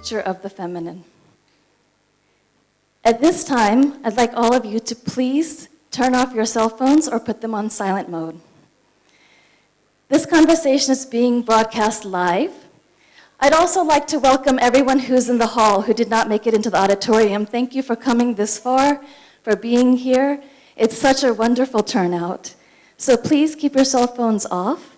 nature of the feminine. At this time, I'd like all of you to please turn off your cell phones or put them on silent mode. This conversation is being broadcast live. I'd also like to welcome everyone who's in the hall who did not make it into the auditorium. Thank you for coming this far, for being here. It's such a wonderful turnout. So please keep your cell phones off.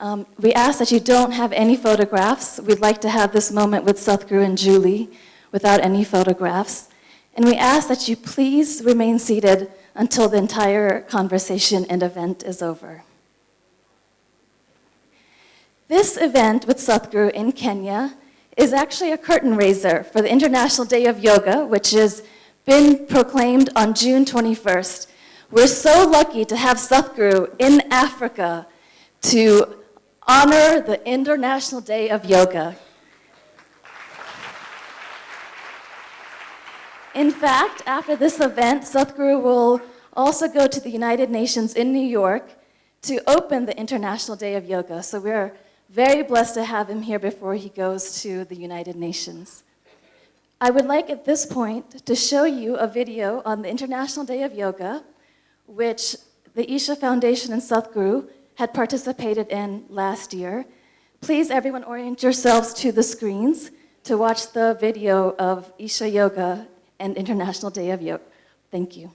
Um, we ask that you don't have any photographs. We'd like to have this moment with Sadhguru and Julie without any photographs. And we ask that you please remain seated until the entire conversation and event is over. This event with Sadhguru in Kenya is actually a curtain raiser for the International Day of Yoga, which has been proclaimed on June 21st. We're so lucky to have Sadhguru in Africa to honor the International Day of Yoga. In fact, after this event, Sadhguru will also go to the United Nations in New York to open the International Day of Yoga. So we're very blessed to have him here before he goes to the United Nations. I would like at this point to show you a video on the International Day of Yoga, which the Isha Foundation and Sadhguru had participated in last year. Please, everyone, orient yourselves to the screens to watch the video of Isha Yoga and International Day of Yoga. Thank you.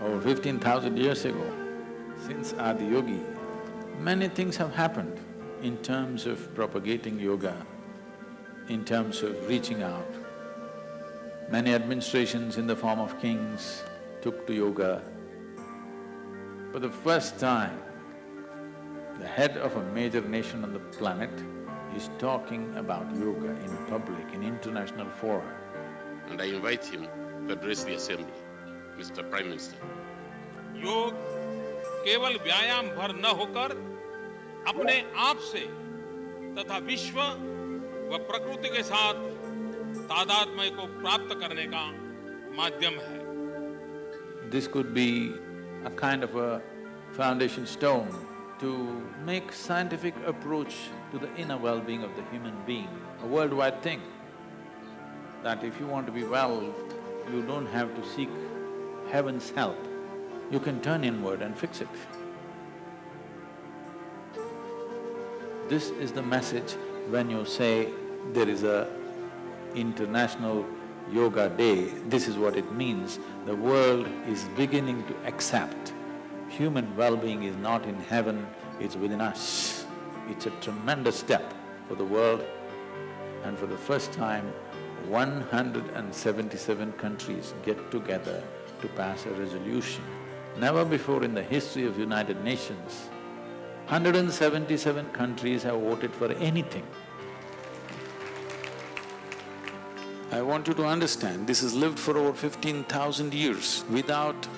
over fifteen thousand years ago, since Adiyogi, many things have happened in terms of propagating yoga, in terms of reaching out. Many administrations in the form of kings took to yoga. For the first time, the head of a major nation on the planet is talking about yoga in public, in international fora. And I invite him to address the assembly. Mr. Prime Minister. योग केवल व्यायाम भर न होकर अपने आप से तथा विश्व व प्रकृति के साथ तादात्म्य को प्राप्त करने का माध्यम है This could be a kind of a foundation stone to make scientific approach to the inner well-being of the human being, a worldwide thing. That if you want to be well, you don't have to seek heaven's help, you can turn inward and fix it. This is the message when you say there is a international yoga day, this is what it means. The world is beginning to accept human well-being is not in heaven, it's within us. It's a tremendous step for the world and for the first time, 177 countries get together to pass a resolution. Never before in the history of United Nations, 177 countries have voted for anything. I want you to understand, this has lived for over fifteen thousand years without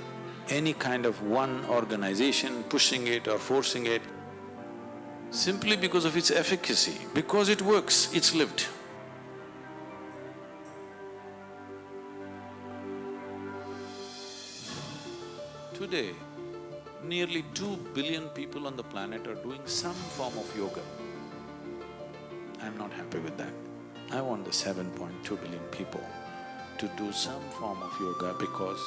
any kind of one organization pushing it or forcing it, simply because of its efficacy, because it works, it's lived. Today, nearly two billion people on the planet are doing some form of yoga. I'm not happy with that. I want the 7.2 billion people to do some form of yoga because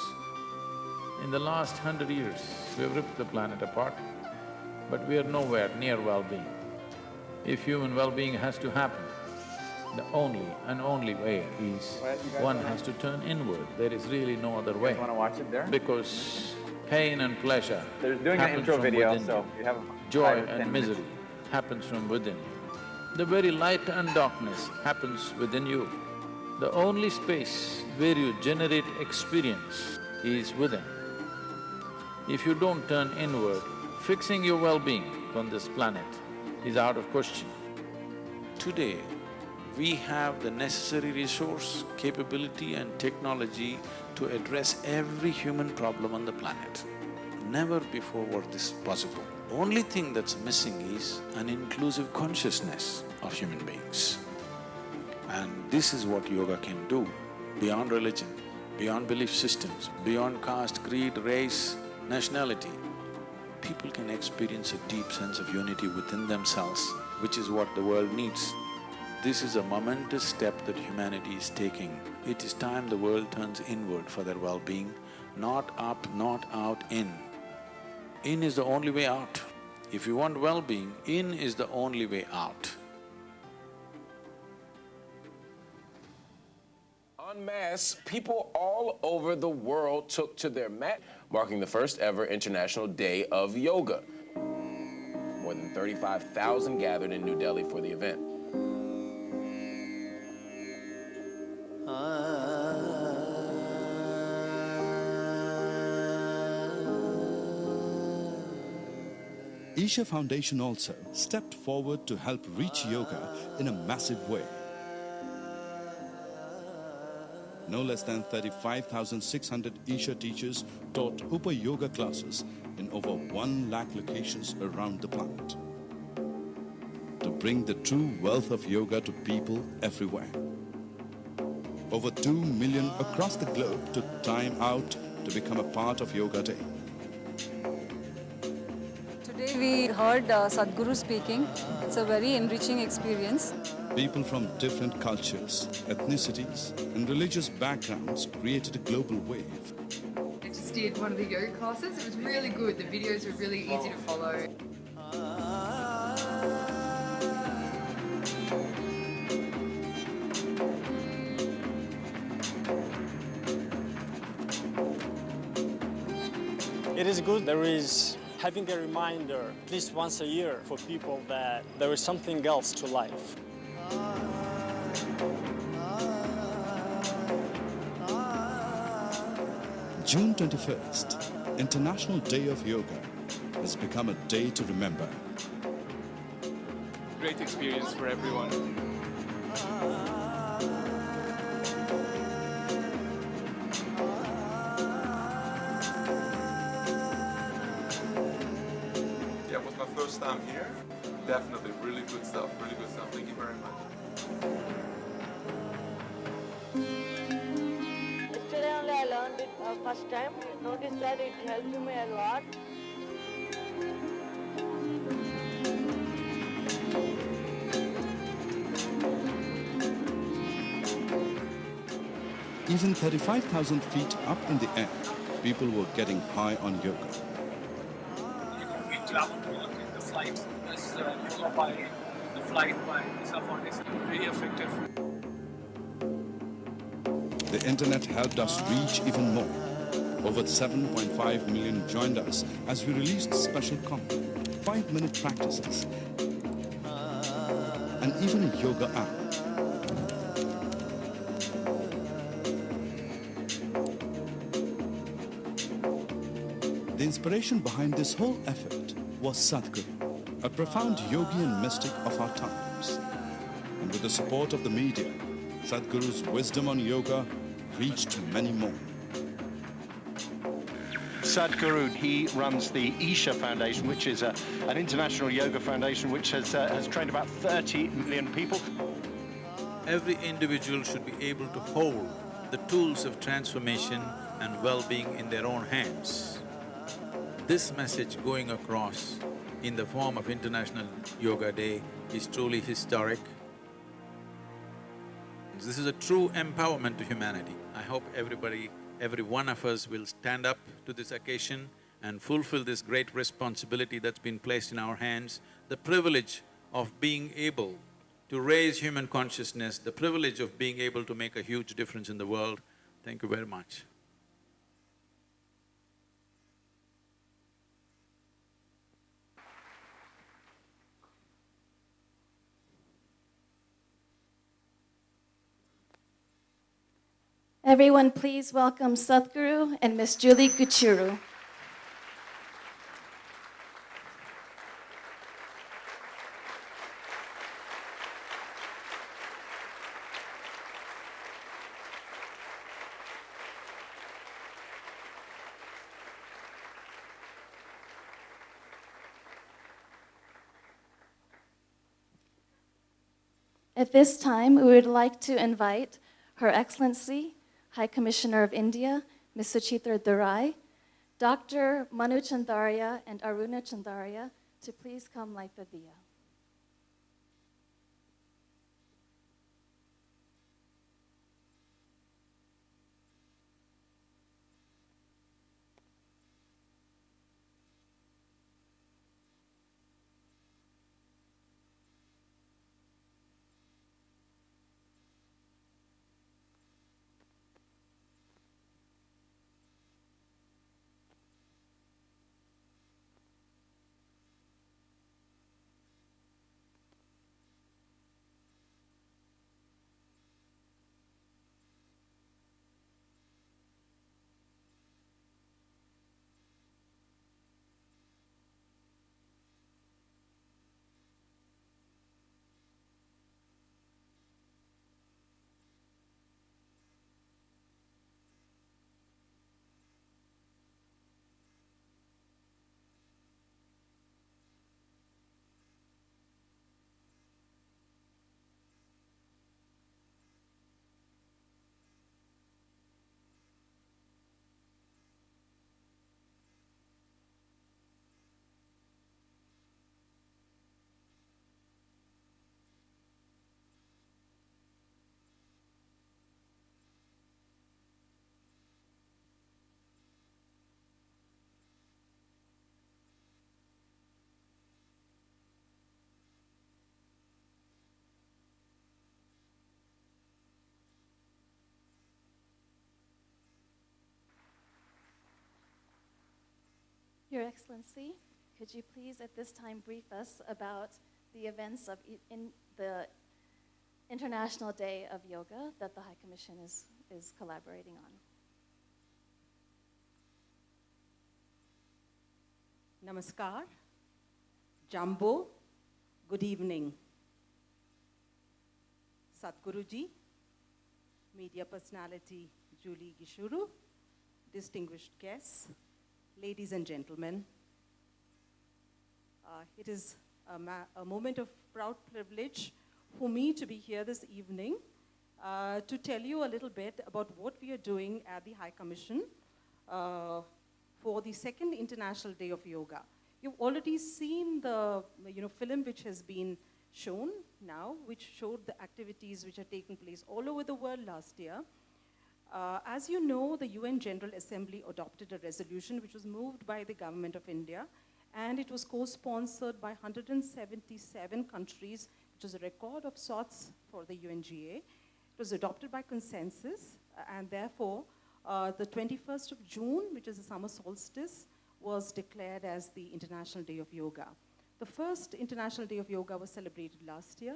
in the last hundred years, we have ripped the planet apart, but we are nowhere near well-being. If human well-being has to happen, the only and only way is one has to turn inward. There is really no other way. Want to watch it there? Because pain and pleasure They're doing an happens intro from video, within so you. you have Joy five or 10 and minutes. misery happens from within. The very light and darkness happens within you. The only space where you generate experience is within. If you don't turn inward, fixing your well-being on this planet is out of question. Today, we have the necessary resource, capability and technology to address every human problem on the planet. Never before was this possible. Only thing that's missing is an inclusive consciousness of human beings. And this is what yoga can do, beyond religion, beyond belief systems, beyond caste, creed, race, nationality. People can experience a deep sense of unity within themselves, which is what the world needs. This is a momentous step that humanity is taking. It is time the world turns inward for their well-being, not up, not out, in. In is the only way out. If you want well-being, in is the only way out. En masse, people all over the world took to their mat, marking the first ever International Day of Yoga. More than 35,000 gathered in New Delhi for the event. Isha Foundation also stepped forward to help reach yoga in a massive way. No less than 35,600 Isha teachers taught Upa Yoga classes in over 1 lakh locations around the planet to bring the true wealth of yoga to people everywhere. Over 2 million across the globe took time out to become a part of Yoga Day. Heard uh, Sadhguru speaking. It's a very enriching experience. People from different cultures, ethnicities, and religious backgrounds created a global wave. I just did one of the yoga classes. It was really good. The videos were really easy to follow. Having a reminder at least once a year for people that there is something else to life. June 21st, International Day of Yoga, has become a day to remember. Great experience for everyone. Really good stuff. Thank you very much. Yesterday only I learned it uh, first time. Noticed that it helped me a lot. Even 35,000 feet up in the air, people were getting high on yoga. We travel to work in the flight. This uh, yoga by by Isha Foundation. Very effective. The internet helped us reach even more. Over 7.5 million joined us as we released special content, 5-minute practices, and even a yoga app. The inspiration behind this whole effort was Sadhguru, a profound yogi and mystic of our times. And with the support of the media, Sadhguru's wisdom on yoga reached many more. Sadhguru, he runs the Isha Foundation, which is a, an international yoga foundation which has, uh, has trained about 30 million people. Every individual should be able to hold the tools of transformation and well-being in their own hands. This message going across in the form of International Yoga Day is truly historic. This is a true empowerment to humanity. I hope everybody, every one of us will stand up to this occasion and fulfill this great responsibility that's been placed in our hands, the privilege of being able to raise human consciousness, the privilege of being able to make a huge difference in the world. Thank you very much. Everyone, please welcome Sadhguru and Miss Julie Gichuru. At this time, we would like to invite Her Excellency, High Commissioner of India, Ms. Suchitra Durai, Dr. Manu Chandaria and Aruna Chandaria to please come light the diya. Your Excellency, could you please at this time brief us about the events of in the International Day of Yoga that the High Commission is, is collaborating on? Namaskar, Jumbo, good evening. Satguruji, media personality Julie Gichuru, distinguished guests, ladies and gentlemen. Uh, it is a, a moment of proud privilege for me to be here this evening uh, to tell you a little bit about what we are doing at the High Commission uh, for the second International Day of Yoga. You've already seen the you know, film which has been shown now, which showed the activities which are taking place all over the world last year. Uh, as you know, the UN General Assembly adopted a resolution which was moved by the Government of India, and it was co-sponsored by 177 countries, which is a record of sorts for the UNGA. It was adopted by consensus, uh, and therefore, uh, the 21st of June, which is the summer solstice, was declared as the International Day of Yoga. The first International Day of Yoga was celebrated last year.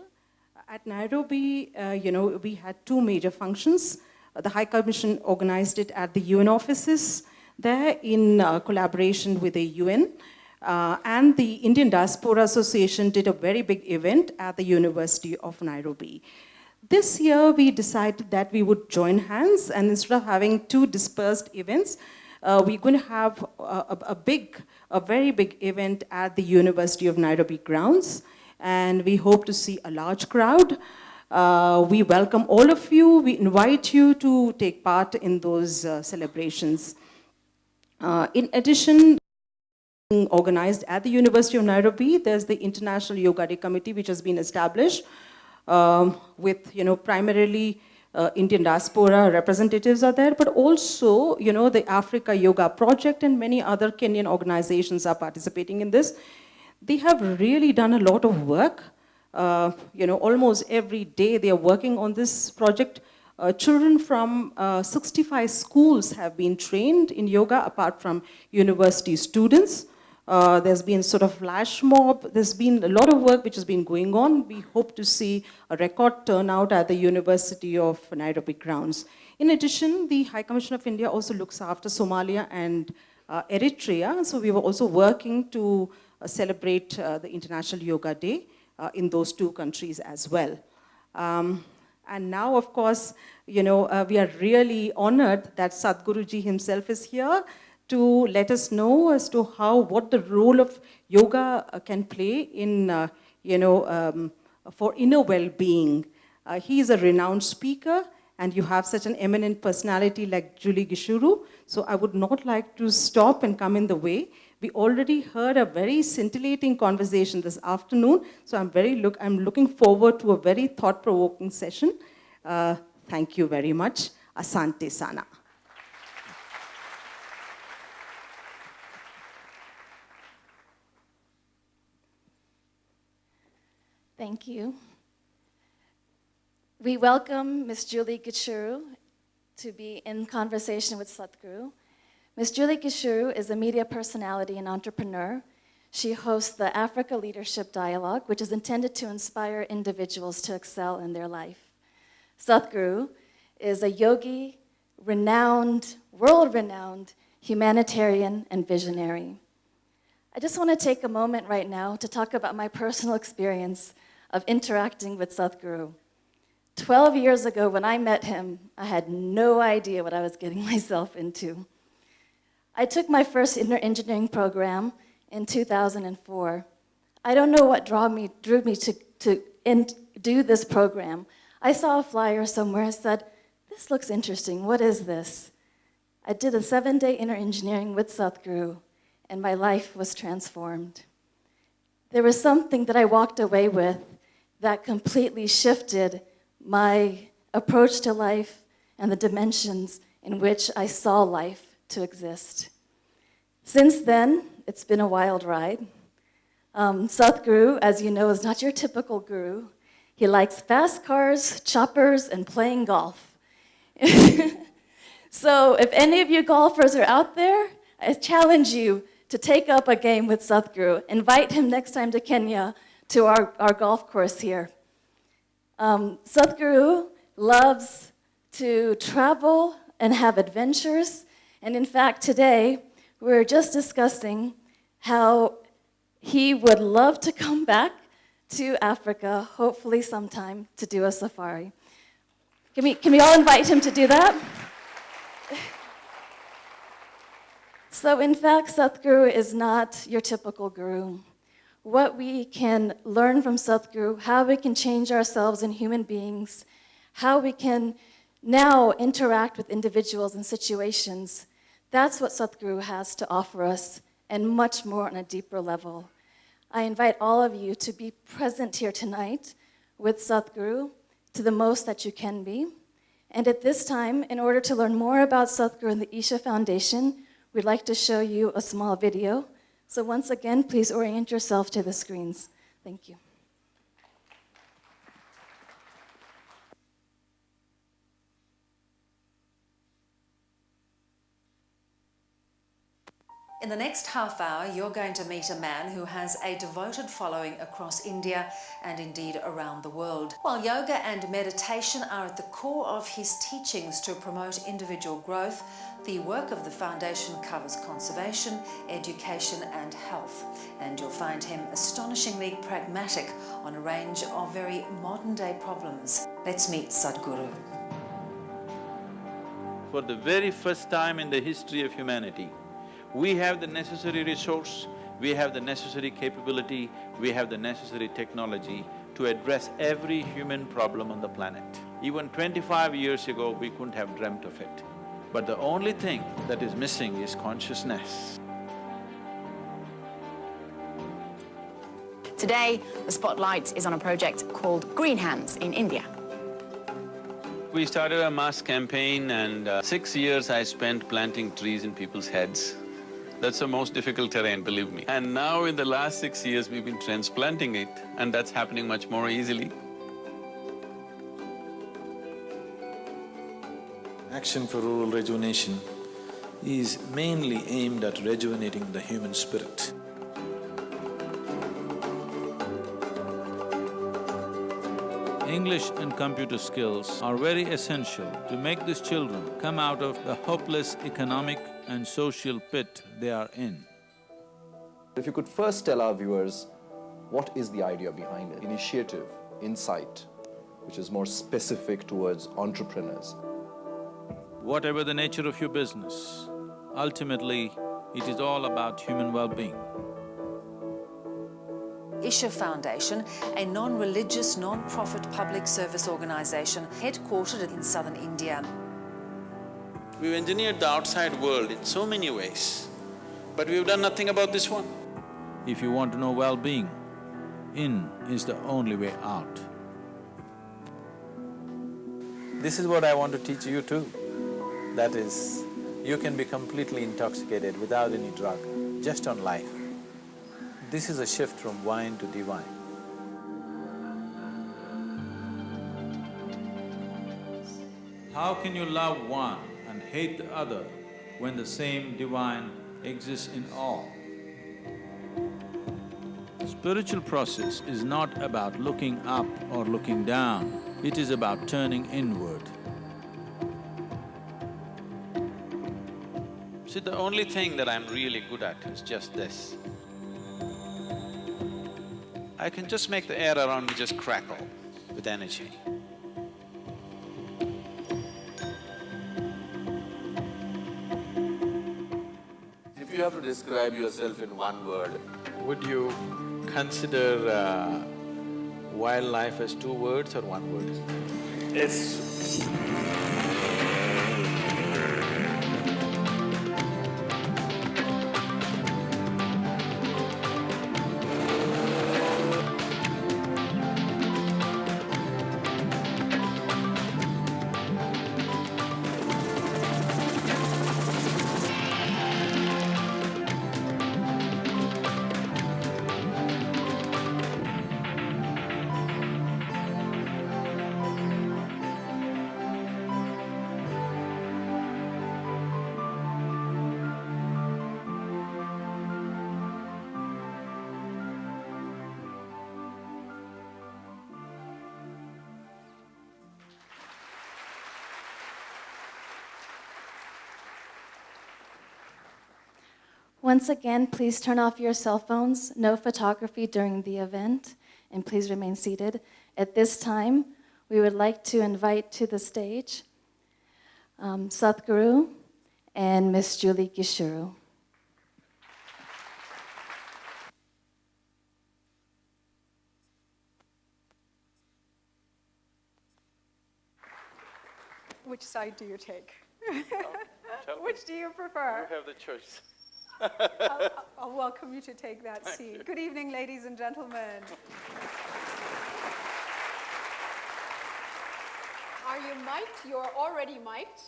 At Nairobi, uh, you know, we had two major functions. The High Commission organized it at the UN offices there in uh, collaboration with the UN. Uh, and the Indian Diaspora Association did a very big event at the University of Nairobi. This year, we decided that we would join hands, and instead of having two dispersed events, uh, we're going to have a, a, a big, a very big event at the University of Nairobi grounds, and we hope to see a large crowd. Uh, we welcome all of you. We invite you to take part in those uh, celebrations. Uh, in addition, organized at the University of Nairobi, there's the International Yoga Day Committee, which has been established um, with, you know, primarily uh, Indian diaspora representatives are there, but also, you know, the Africa Yoga Project and many other Kenyan organizations are participating in this. They have really done a lot of work. Uh, you know, almost every day they are working on this project. Uh, children from uh, 65 schools have been trained in yoga, apart from university students. Uh, there's been sort of flash mob. There's been a lot of work which has been going on. We hope to see a record turnout at the University of Nairobi grounds. In addition, the High Commission of India also looks after Somalia and uh, Eritrea. So we were also working to uh, celebrate the International Yoga Day uh, in those two countries as well. Um, and now, of course, you know, uh, we are really honored that Sadhguruji himself is here to let us know as to how, what the role of yoga uh, can play in, uh, you know, um, for inner well-being. Uh, he is a renowned speaker and you have such an eminent personality like Julie Gichuru. So I would not like to stop and come in the way. We already heard a very scintillating conversation this afternoon. So I'm very look, I'm looking forward to a very thought-provoking session. Uh, thank you very much. Asante Sana. Thank you. We welcome Ms. Julie Gichuru to be in conversation with Sadhguru. Ms. Julie Gichuru is a media personality and entrepreneur. She hosts the Africa Leadership Dialogue, which is intended to inspire individuals to excel in their life. Sadhguru is a yogi, renowned, world-renowned humanitarian and visionary. I just want to take a moment right now to talk about my personal experience of interacting with Sadhguru. 12 years ago when I met him, I had no idea what I was getting myself into. I took my first inner engineering program in 2004. I don't know what drew me, drew me to, to in, do this program. I saw a flyer somewhere and said, this looks interesting, what is this? I did a seven-day inner engineering with Sadhguru, and my life was transformed. There was something that I walked away with that completely shifted my approach to life and the dimensions in which I saw life to exist. Since then, it's been a wild ride. Um, Sadhguru, as you know, is not your typical guru. He likes fast cars, choppers, and playing golf. so if any of you golfers are out there, I challenge you to take up a game with Sadhguru. Invite him next time to Kenya to our, our golf course here. Um, Sadhguru loves to travel and have adventures. And in fact, today, we are just discussing how he would love to come back to Africa, hopefully sometime, to do a safari. Can we, can we all invite him to do that? So in fact, Sadhguru is not your typical guru. What we can learn from Sadhguru, how we can change ourselves in human beings, how we can now interact with individuals and situations, that's what Sadhguru has to offer us and much more on a deeper level. I invite all of you to be present here tonight with Sadhguru to the most that you can be. And at this time, in order to learn more about Sadhguru and the Isha Foundation, we'd like to show you a small video. So once again, please orient yourself to the screens. Thank you. In the next half hour, you're going to meet a man who has a devoted following across India and indeed around the world. While yoga and meditation are at the core of his teachings to promote individual growth, the work of the Foundation covers conservation, education and health. And you'll find him astonishingly pragmatic on a range of very modern day problems. Let's meet Sadhguru. For the very first time in the history of humanity, we have the necessary resource, we have the necessary capability, we have the necessary technology to address every human problem on the planet. Even twenty-five years ago, we couldn't have dreamt of it. But the only thing that is missing is consciousness. Today, the spotlight is on a project called Green Hands in India. We started a mass campaign and uh, six years I spent planting trees in people's heads. That's the most difficult terrain, believe me. And now in the last six years, we've been transplanting it and that's happening much more easily. Action for Rural Rejuvenation is mainly aimed at rejuvenating the human spirit. English and computer skills are very essential to make these children come out of the hopeless economic and social pit they are in. If you could first tell our viewers what is the idea behind it, initiative, insight, which is more specific towards entrepreneurs. Whatever the nature of your business, ultimately, it is all about human well-being. Isha Foundation, a non-religious, non-profit public service organisation headquartered in southern India. We've engineered the outside world in so many ways, but we've done nothing about this one. If you want to know well-being, in is the only way out. This is what I want to teach you too. That is, you can be completely intoxicated without any drug, just on life. This is a shift from wine to divine. How can you love one and hate the other when the same divine exists in all? Spiritual process is not about looking up or looking down, it is about turning inward. See, the only thing that I'm really good at is just this. I can just make the air around me just crackle with energy. You have to describe yourself in one word, would you consider uh, wildlife as two words or one word? It's Once again, please turn off your cell phones, no photography during the event, and please remain seated. At this time, we would like to invite to the stage um, Sadhguru and Miss Julie Gichuru. Which side do you take? tell Which do you prefer? You have the choice. I'll, I'll welcome you to take that seat. Good evening, ladies and gentlemen. Are you mic'd? You're already mic'd.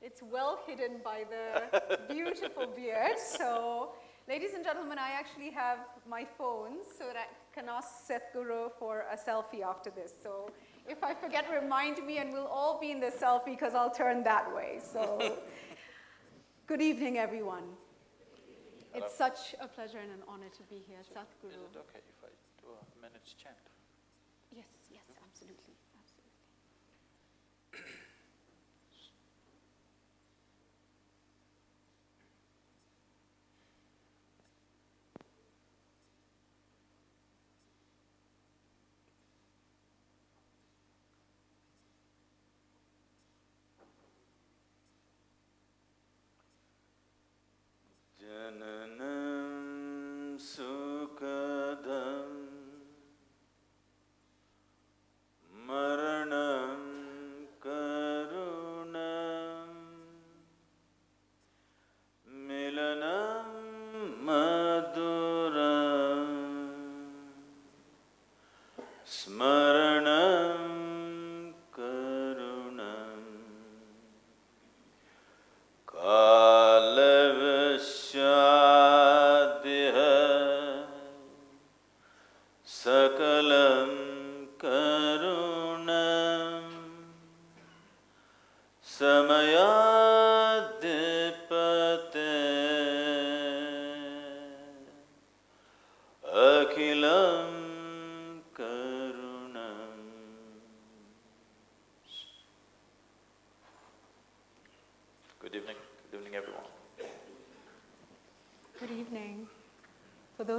It's well hidden by the beautiful beard. So, ladies and gentlemen, I actually have my phone so that I can ask Sadhguru for a selfie after this. So, if I forget, remind me, and we'll all be in the selfie because I'll turn that way. So, good evening, everyone. It's such a pleasure and an honor to be here, Sadhguru. Is it okay if I do a minute's chant?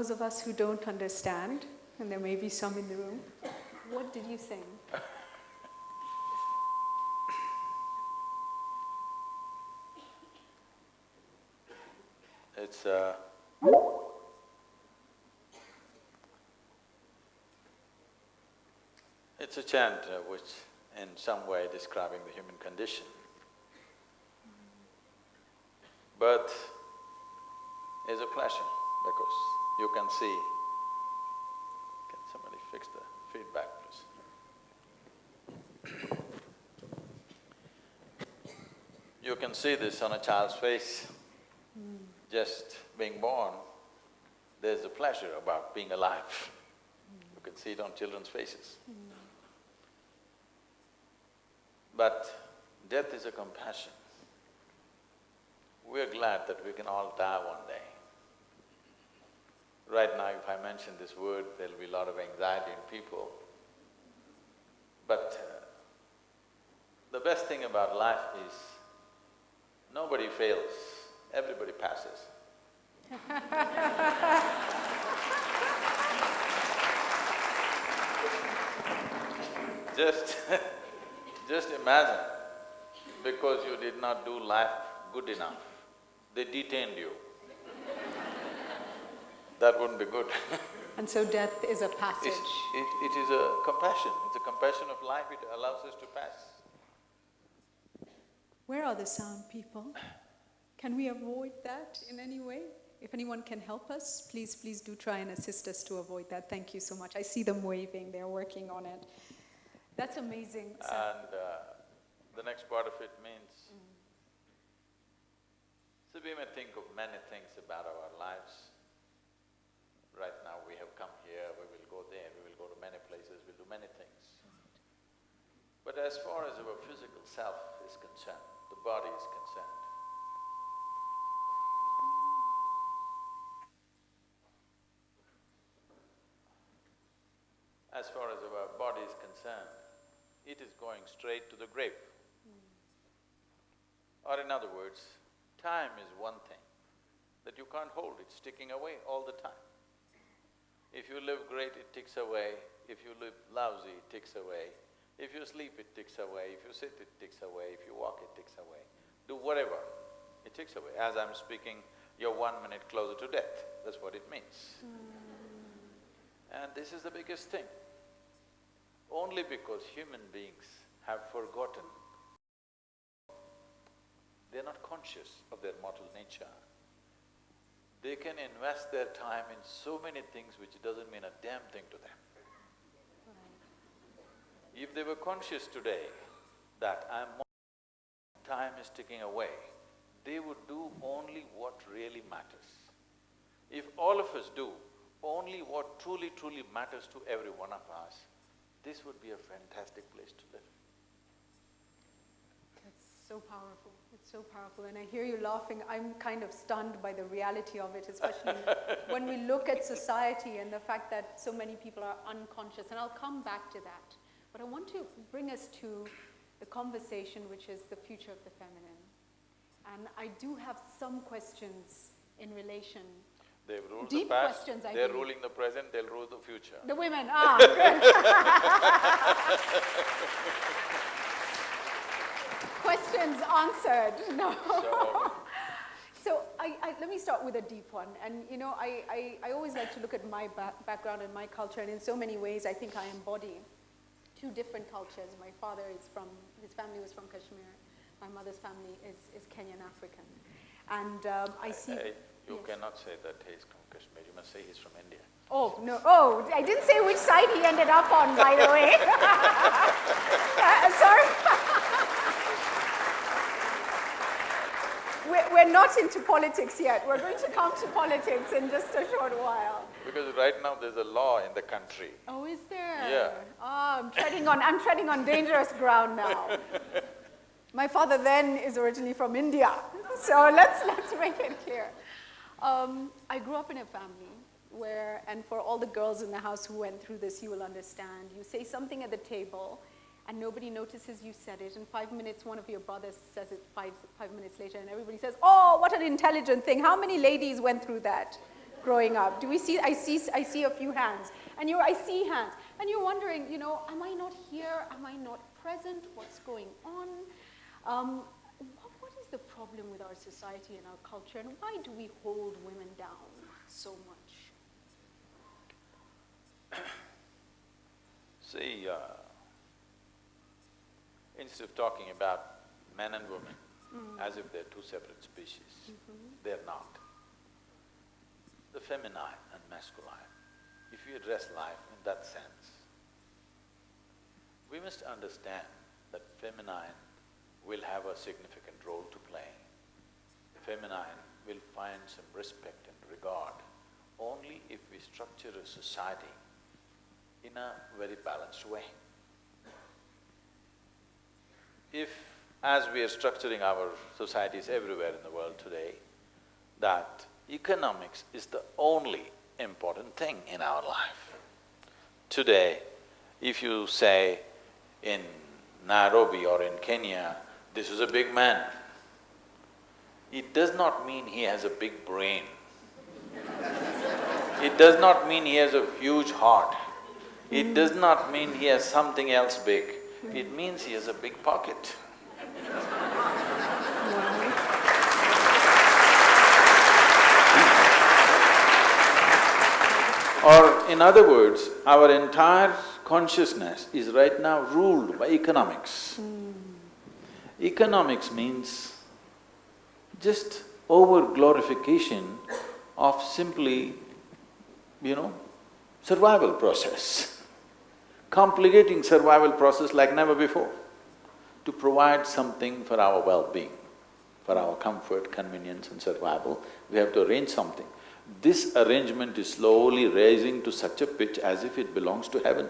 Those of us who don't understand, and there may be some in the room, what did you sing? It's uh, it's a chant uh, which in some way describing the human condition. Birth is a pleasure because you can see… Can somebody fix the feedback, please? You can see this on a child's face just being born, there's a pleasure about being alive. You can see it on children's faces. But death is a compassion. We're glad that we can all die one day. Right now, if I mention this word, there'll be a lot of anxiety in people. But uh, the best thing about life is nobody fails everybody passes. Just just imagine, because you did not do life good enough, they detained you. that wouldn't be good And so death is a passage. it, it is a compassion, it's a compassion of life, it allows us to pass. Where are the sound people? Can we avoid that in any way? If anyone can help us, please, please do try and assist us to avoid that. Thank you so much. I see them waving, they're working on it. That's amazing. So- And uh, the next part of it means, so we may think of many things about our lives. Right now we have come here, we will go there, we will go to many places, we'll do many things. But as far as our physical self is concerned, the body is concerned, as far as our body is concerned, it is going straight to the grave. Or in other words, time is one thing that you can't hold, it's ticking away all the time. If you live great, it ticks away. If you live lousy, it ticks away. If you sleep, it ticks away. If you sit, it ticks away. If you walk, it ticks away. Do whatever, it ticks away. As I'm speaking, you're one minute closer to death, that's what it means. And this is the biggest thing. Only because human beings have forgotten, they're not conscious of their mortal nature. They can invest their time in so many things which doesn't mean a damn thing to them. If they were conscious today that I'm time is ticking away, they would do only what really matters. If all of us do only what truly, truly matters to every one of us, this would be a fantastic place to live. That's so powerful, it's so powerful. And I hear you laughing, I'm kind of stunned by the reality of it, especially when we look at society and the fact that so many people are unconscious, and I'll come back to that. But I want to bring us to the conversation, which is the future of the feminine. And I do have some questions in relation They've ruled Deep the past, questions, I they're believe. ruling the present, they'll rule the future. The women, ah. Questions answered, no. So I, I, let me start with a deep one. And you know, I, I, I always like to look at my ba background and my culture, and in so many ways I think I embody two different cultures. My father is from, his family was from Kashmir. My mother's family is, is Kenyan African. And um, I see… You Yes. cannot say that he's from Kashmir, you must say he's from India. Oh, no, oh, I didn't say which side he ended up on, by the way. Uh, sorry. we're, we're not into politics yet. We're going to come to politics in just a short while. Because right now there's a law in the country. Oh, is there? Yeah. Oh, I'm treading on, I'm treading on dangerous ground now. My father then is originally from India, so let's, let's make it clear. Um, I grew up in a family where, and for all the girls in the house who went through this, you will understand, you say something at the table, and nobody notices you said it, and five minutes one of your brothers says it five, five minutes later, and everybody says, oh, what an intelligent thing. How many ladies went through that growing up? Do we see, I see, I see a few hands, and you're, I see hands, and you're wondering, you know, am I not here? Am I not present? What's going on? Um, the problem with our society and our culture, and why do we hold women down so much? See, uh, instead of talking about men and women Mm. as if they're two separate species, Mhm. they're not. The feminine and masculine, if you address life in that sense, we must understand that feminine will have a significant role to play. The feminine will find some respect and regard only if we structure a society in a very balanced way. If, as we are structuring our societies everywhere in the world today, that economics is the only important thing in our life. Today, if you say in Nairobi or in Kenya, this is a big man, it does not mean he has a big brain. It does not mean he has a huge heart. It does not mean he has something else big. It means he has a big pocket. Or in other words, our entire consciousness is right now ruled by economics. Hmm. Economics means just over-glorification of simply, you know, survival process, complicating survival process like never before, to provide something for our well-being, for our comfort, convenience and survival, we have to arrange something. This arrangement is slowly raising to such a pitch as if it belongs to heaven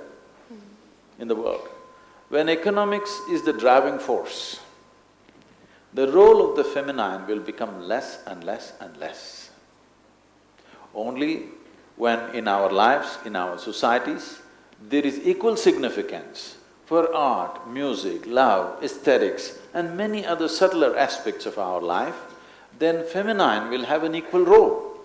in the world. When economics is the driving force, the role of the feminine will become less and less and less. Only when in our lives, in our societies, there is equal significance for art, music, love, aesthetics and many other subtler aspects of our life, then feminine will have an equal role.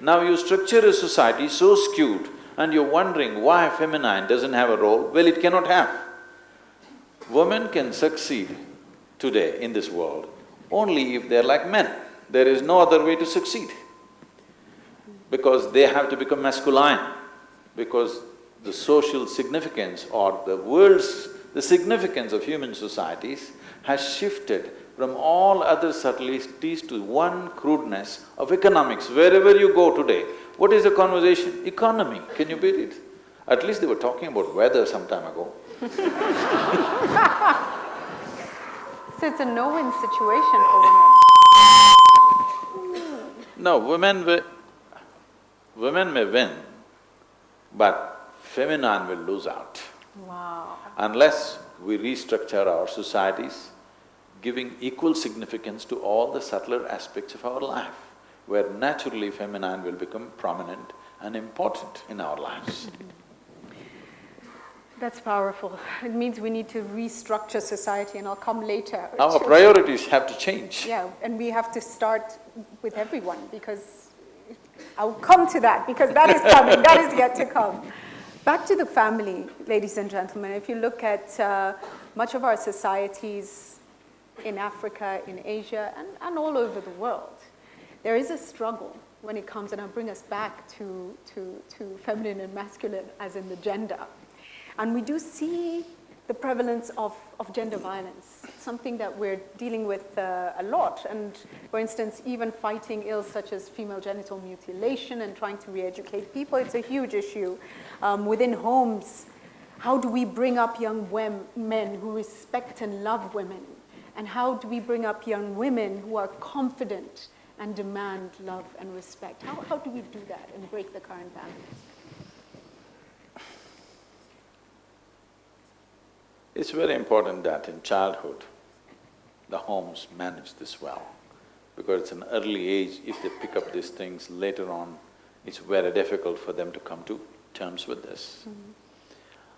Now you structure a society so skewed and you're wondering why feminine doesn't have a role, well it cannot have. Women can succeed today in this world only if they're like men. There is no other way to succeed. Because they have to become masculine, because the social significance or the world's… the significance of human societies has shifted from all other subtleties to one crudeness of economics. Wherever you go today, what is the conversation? Economy, can you beat it? At least they were talking about weather some time ago. So it's a no-win situation for women. No, women will… women may win, but feminine will lose out. Wow. Unless we restructure our societies, giving equal significance to all the subtler aspects of our life, where naturally feminine will become prominent and important in our lives. That's powerful. It means we need to restructure society, and I'll come later. Our priorities have to change. Yeah, and we have to start with everyone because I'll come to that because that is coming, that is yet to come. Back to the family, ladies and gentlemen. If you look at uh, much of our societies in Africa, in Asia, and, and all over the world, there is a struggle when it comes, and I'll bring us back to, to, to feminine and masculine as in the gender. And we do see the prevalence of, of gender violence, something that we're dealing with uh, a lot. And for instance, even fighting ills such as female genital mutilation and trying to re-educate people, it's a huge issue. Um, within homes, how do we bring up young men who respect and love women? And how do we bring up young women who are confident and demand love and respect? How, how do we do that and break the current balance? It's very important that in childhood, the homes manage this well, because it's an early age, if they pick up these things later on, it's very difficult for them to come to terms with this.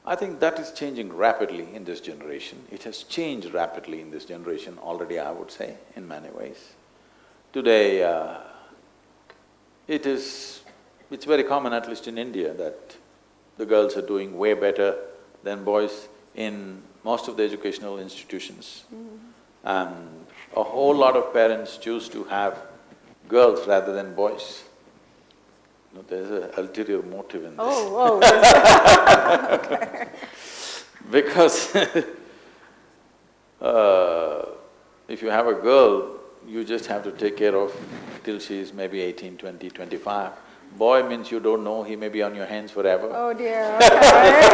I think that is changing rapidly in this generation. It has changed rapidly in this generation already, I would say, in many ways. Today, uh, it is… it's very common, at least in India, that the girls are doing way better than boys in most of the educational institutions. And a whole lot of parents choose to have girls rather than boys. No, there's an ulterior motive in this. Oh, oh, okay. Because uh, if you have a girl, you just have to take care of till she's maybe 18, 20, 25. Boy means you don't know, he may be on your hands forever. Oh dear, okay.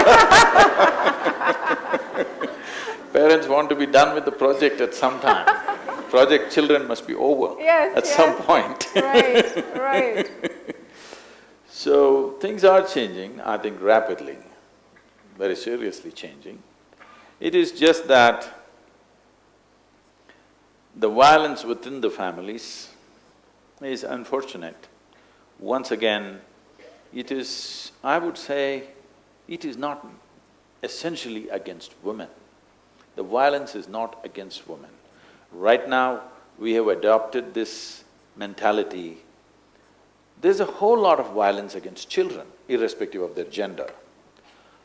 Parents want to be done with the project at some time. project children must be over Yes, at yes. some point. Right, right. So, things are changing, I think rapidly, very seriously changing. It is just that the violence within the families is unfortunate. Once again, it is, I would say, it is not essentially against women. The violence is not against women. Right now, we have adopted this mentality. There's a whole lot of violence against children, irrespective of their gender.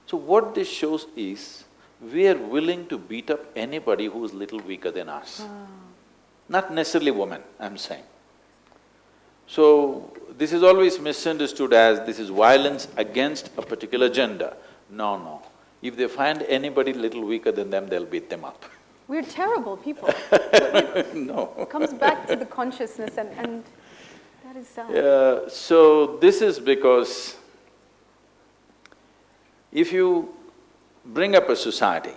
So what this shows is, we are willing to beat up anybody who is little weaker than us. Not necessarily women, I'm saying. So, this is always misunderstood as this is violence against a particular gender. No, no. If they find anybody little weaker than them, they'll beat them up. We're terrible people. No. It comes back to the consciousness and, and that is sad. Yeah, so this is because if you bring up a society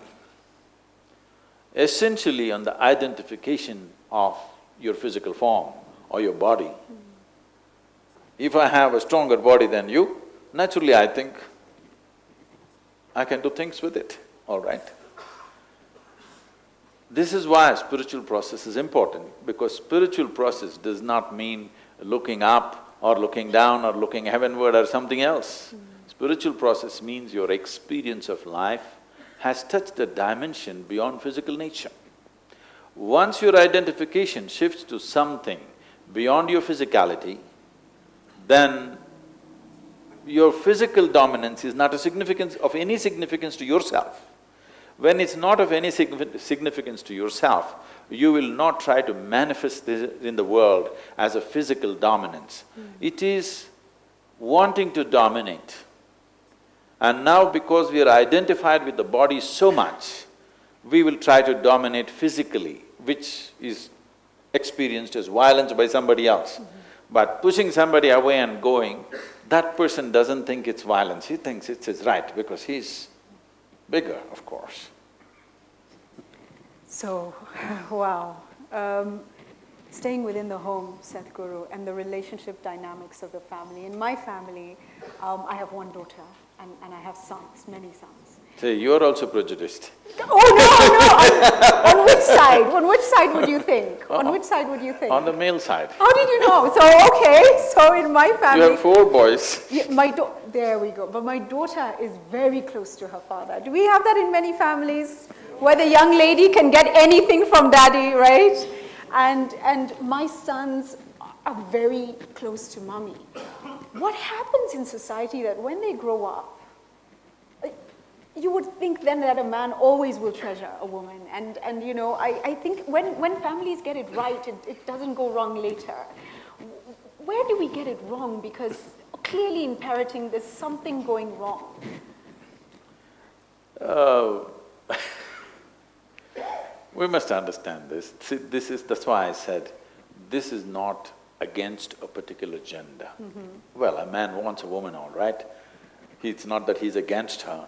essentially on the identification of your physical form or your body, hmm. if I have a stronger body than you, naturally I think I can do things with it, all right? This is why spiritual process is important, because spiritual process does not mean looking up or looking down or looking heavenward or something else. Mm. Spiritual process means your experience of life has touched a dimension beyond physical nature. Once your identification shifts to something beyond your physicality, then your physical dominance is not a significance of any significance to yourself. When it's not of any signifi- significance to yourself, you will not try to manifest this in the world as a physical dominance. Hmm. It is wanting to dominate. And now because we are identified with the body so much, we will try to dominate physically, which is experienced as violence by somebody else. Mm-hmm. But pushing somebody away and going, that person doesn't think it's violence, he thinks it's his right because he's bigger, of course. So, wow. Um, staying within the home, Sadhguru, and the relationship dynamics of the family. In my family, um, I have one daughter and, and I have sons, many sons. Say, you're also prejudiced. Oh, no, no! On, on which side? On which side would you think? Uh-huh. On which side would you think? On the male side. How did you know? So, okay, so in my family… You have four boys. Yeah, my there we go. But my daughter is very close to her father. Do we have that in many families? Where the young lady can get anything from daddy, right? And, and my sons are very close to mommy. What happens in society that when they grow up, you would think then that a man always will treasure a woman. And, and you know, I, I think when, when families get it right, it, it doesn't go wrong later. Where do we get it wrong? Because clearly in parenting, there's something going wrong. Uh, we must understand this. See, this is… that's why I said, this is not against a particular gender. Well, a man wants a woman, all right. It's not that he's against her.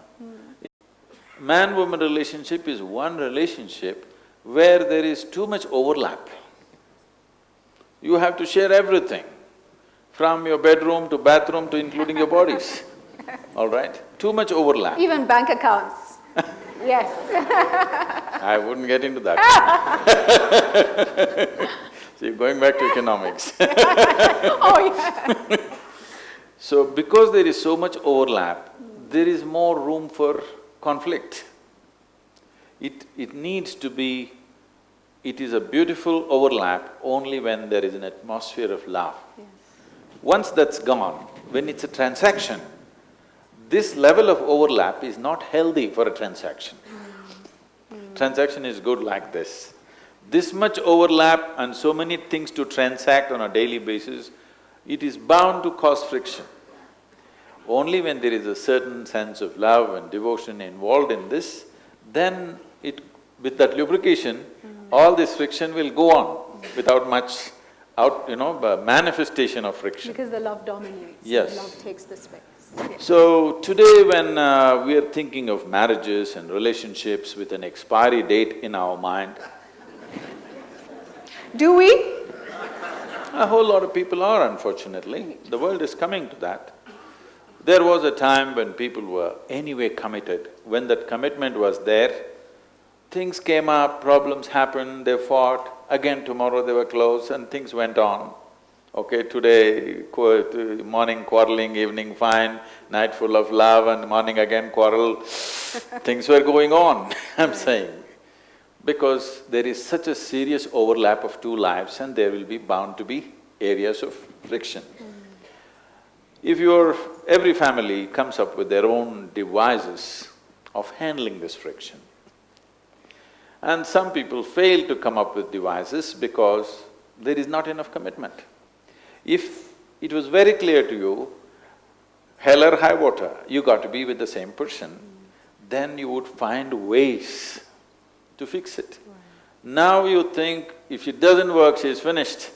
Man-woman relationship is one relationship where there is too much overlap. You have to share everything, from your bedroom to bathroom to including your bodies, all right? Too much overlap. Even bank accounts. yes. I wouldn't get into that. See, going back to economics. oh, yeah. So because there is so much overlap, there is more room for conflict. It… it needs to be… it is a beautiful overlap only when there is an atmosphere of love. Once that's gone, when it's a transaction, this level of overlap is not healthy for a transaction. Mm-hmm. Transaction is good like this. This much overlap and so many things to transact on a daily basis, it is bound to cause friction. Only when there is a certain sense of love and devotion involved in this, then it… with that lubrication, all this friction will go on without much out… you know, manifestation of friction. Because the love dominates. Yes. Love takes the space. Yes. So today when uh, we are thinking of marriages and relationships with an expiry date in our mind, Do we? a whole lot of people are unfortunately, the world is coming to that. There was a time when people were anyway committed, when that commitment was there, things came up, problems happened, they fought, again tomorrow they were close and things went on. Okay, today, qu- morning quarreling, evening fine, night full of love and morning again quarrel, things were going on, I'm saying. Because there is such a serious overlap of two lives and there will be bound to be areas of friction. Mm-hmm. If your… every family comes up with their own devices of handling this friction, and some people fail to come up with devices because there is not enough commitment. If it was very clear to you, hell or high water, you got to be with the same person, then you would find ways to fix it. Now you think, if it doesn't work, she's finished.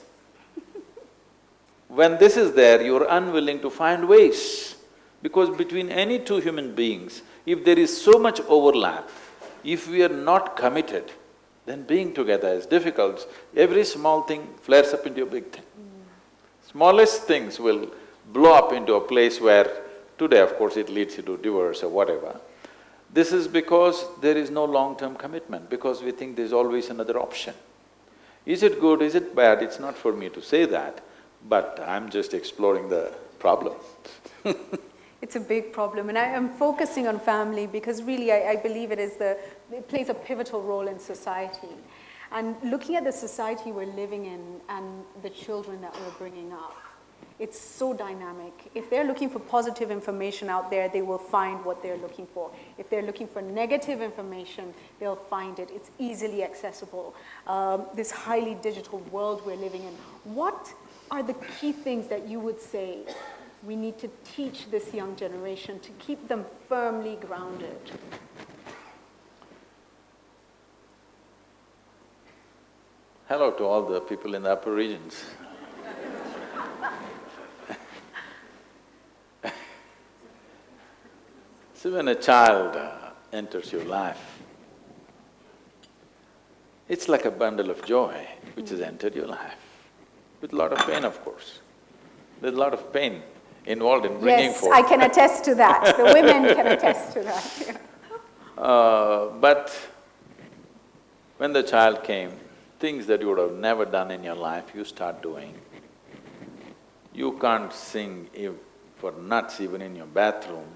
When this is there, you're unwilling to find ways. Because between any two human beings, if there is so much overlap, if we are not committed, then being together is difficult. Every small thing flares up into a big thing. Smallest things will blow up into a place where today, of course, it leads you to divorce or whatever. This is because there is no long-term commitment, because we think there's always another option. Is it good, is it bad? It's not for me to say that, but I'm just exploring the problem. It's a big problem, and I am focusing on family because really I, I believe it is the… it plays a pivotal role in society. And looking at the society we're living in and the children that we're bringing up, it's so dynamic. If they're looking for positive information out there, they will find what they're looking for. If they're looking for negative information, they'll find it. It's easily accessible. Um, this highly digital world we're living in. What are the key things that you would say we need to teach this young generation to keep them firmly grounded? Hello to all the people in the upper regions. See, when a child uh, enters your life, it's like a bundle of joy which has entered your life, with a lot of pain, of course. There's a lot of pain involved in bringing yes, forth. I can attest to that. The women can attest to that. Uh, but when the child came, things that you would have never done in your life, you start doing. You can't sing ev- for nuts even in your bathroom,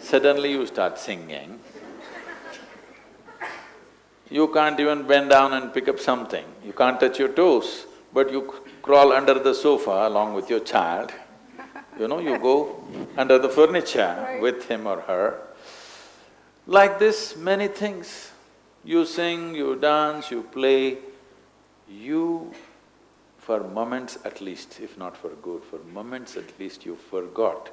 suddenly you start singing. You can't even bend down and pick up something, you can't touch your toes, but you crawl under the sofa along with your child. You know, you go under the furniture with him or her. Like this, many things. You sing, you dance, you play, you, for moments at least, if not for good, for moments at least you forgot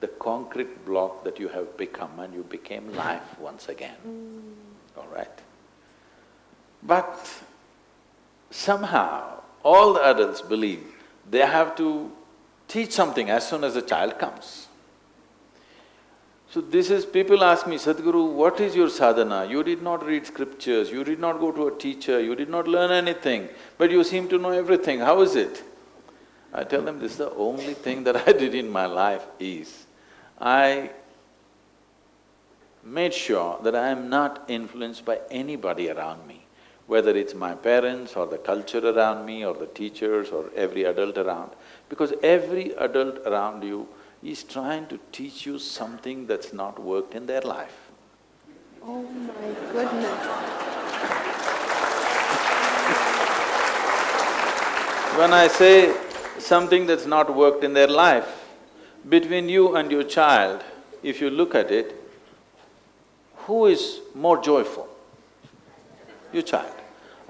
the concrete block that you have become and you became life once again, mm. all right? But somehow, all the adults believe they have to teach something as soon as the child comes. So this is… people ask me, Sadhguru, what is your sadhana? You did not read scriptures, you did not go to a teacher, you did not learn anything, but you seem to know everything, how is it? I tell them, this is the only thing that I did in my life is, I made sure that I am not influenced by anybody around me, whether it's my parents or the culture around me or the teachers or every adult around, because every adult around you is trying to teach you something that's not worked in their life. Oh my goodness. When I say something that's not worked in their life, between you and your child, if you look at it, who is more joyful? Your child.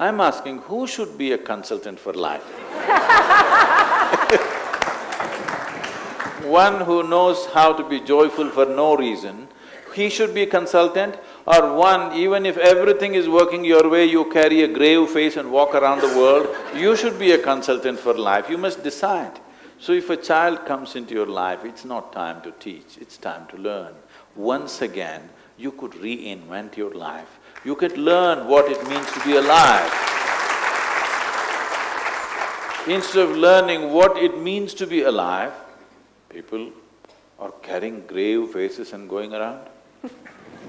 I'm asking, who should be a consultant for life? One who knows how to be joyful for no reason, he should be a consultant, or one, even if everything is working your way, you carry a grave face and walk around the world, you should be a consultant for life, you must decide. So if a child comes into your life, it's not time to teach, it's time to learn. Once again, you could reinvent your life, you can learn what it means to be alive. Instead of learning what it means to be alive, people are carrying grave faces and going around.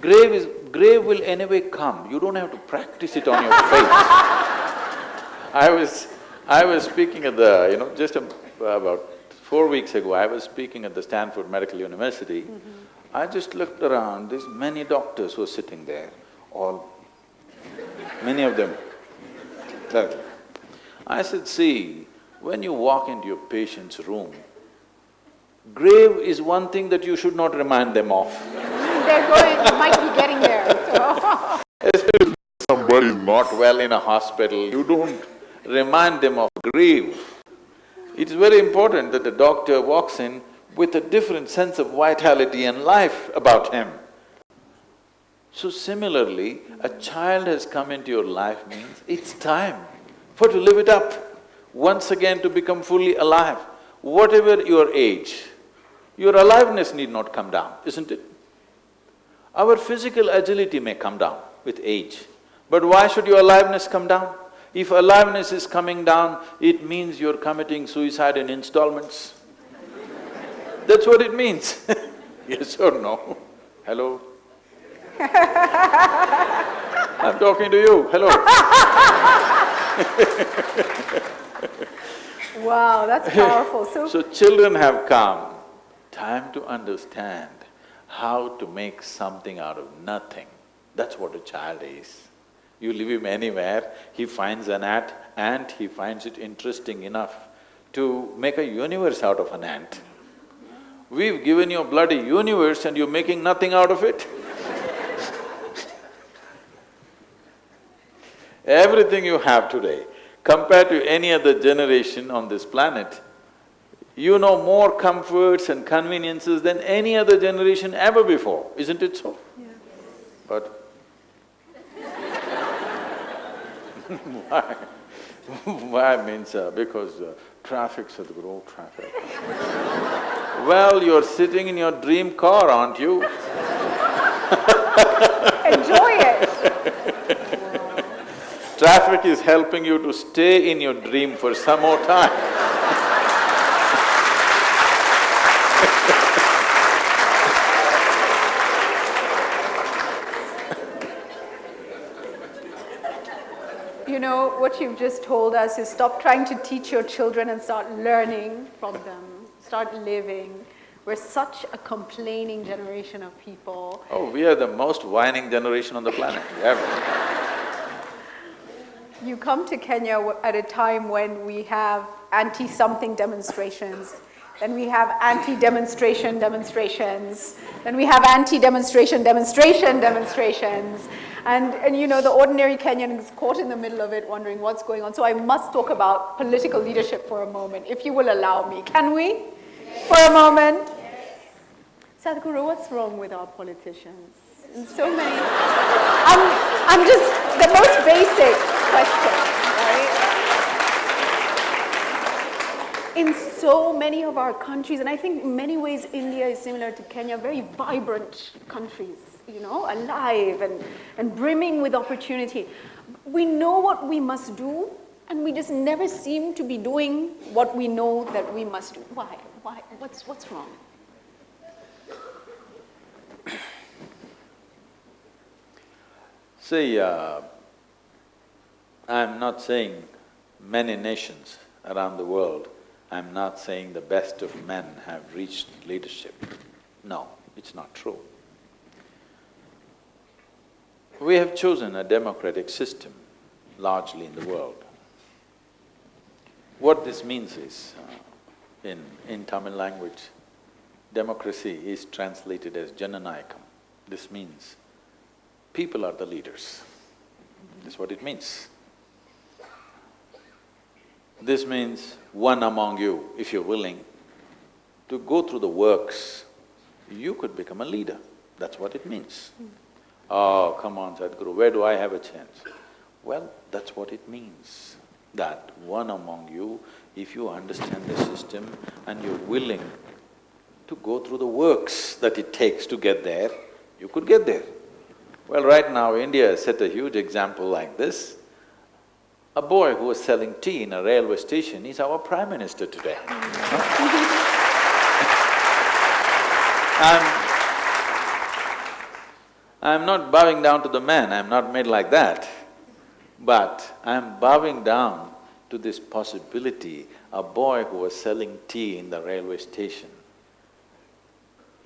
Grave is… grave will anyway come, you don't have to practice it on your face. I was… I was speaking at the, you know, just a, about four weeks ago, I was speaking at the Stanford Medical University. Mm-hmm. I just looked around, there's many doctors who are sitting there, all… many of them. Look. I said, see, when you walk into your patient's room, grave is one thing that you should not remind them of. They're going, might be getting there, so. Especially somebody is not well in a hospital, you don't remind them of grief. It's very important that the doctor walks in with a different sense of vitality and life about him. So similarly, a child has come into your life means it's time for to live it up, once again to become fully alive. Whatever your age, your aliveness need not come down, isn't it? Our physical agility may come down with age, but why should your aliveness come down? If aliveness is coming down, it means you're committing suicide in installments. That's what it means yes or no? Hello? I'm talking to you, hello Wow, that's powerful. So, so children have come, time to understand how to make something out of nothing. That's what a child is. You leave him anywhere, he finds an ant, ant, he finds it interesting enough to make a universe out of an ant. We've given you a bloody universe and you're making nothing out of it Everything you have today, compared to any other generation on this planet, you know more comforts and conveniences than any other generation ever before, isn't it so? Yeah. But why? why means uh, because uh, traffic, Sadhguru, traffic. well, you're sitting in your dream car, aren't you? Enjoy it. Traffic is helping you to stay in your dream for some more time You know, what you've just told us is stop trying to teach your children and start learning from them, start living. We're such a complaining generation of people. Oh, we are the most whining generation on the planet, ever. You come to Kenya at a time when we have anti-something demonstrations, then we have anti-demonstration demonstrations, then we have anti-demonstration demonstration demonstrations, and, and you know, the ordinary Kenyan is caught in the middle of it wondering what's going on. So I must talk about political leadership for a moment, if you will allow me. Can we? Yes. For a moment? Yes. Sadhguru, what's wrong with our politicians? In so many, I'm, I'm just, the most basic question, right? In so many of our countries, and I think in many ways India is similar to Kenya, very vibrant countries you know, alive and, and brimming with opportunity. We know what we must do, and we just never seem to be doing what we know that we must do. Why? Why? What's, what's wrong? See, uh, I'm not saying many nations around the world, I'm not saying the best of men have reached leadership. No, it's not true. We have chosen a democratic system largely in the world. What this means is, uh, in, in Tamil language, democracy is translated as Jananayakam. This means people are the leaders. That's what it means. This means one among you, if you're willing to go through the works, you could become a leader. That's what it means. Oh, come on, Sadhguru, where do I have a chance? Well, that's what it means, that one among you, if you understand the system and you're willing to go through the works that it takes to get there, you could get there. Well, right now, India set a huge example like this. A boy who was selling tea in a railway station is our prime minister today. I'm, I'm not bowing down to the man, I'm not made like that. But I'm bowing down to this possibility, a boy who was selling tea in the railway station.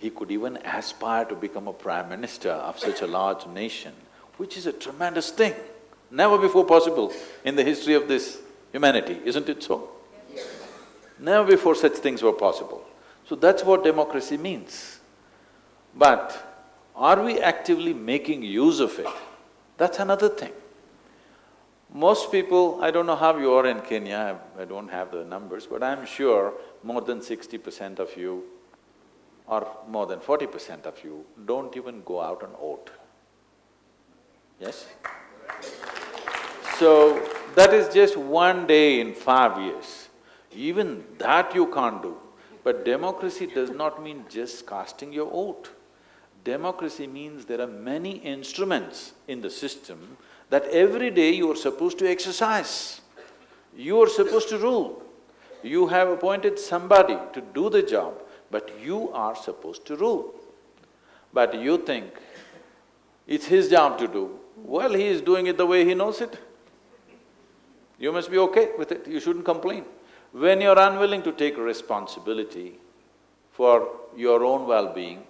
He could even aspire to become a prime minister of such a large nation, which is a tremendous thing, never before possible in the history of this humanity, isn't it so? Never before such things were possible. So that's what democracy means. But are we actively making use of it? That's another thing. Most people, I don't know how you are in Kenya, I don't have the numbers, but I'm sure more than sixty percent of you or more than forty percent of you don't even go out and vote. Yes? So, that is just one day in five years. Even that you can't do. But democracy does not mean just casting your vote. Democracy means there are many instruments in the system that every day you are supposed to exercise. You are supposed to rule. You have appointed somebody to do the job, but you are supposed to rule. But you think it's his job to do, well, he is doing it the way he knows it. You must be okay with it, you shouldn't complain. When you're unwilling to take responsibility for your own well-being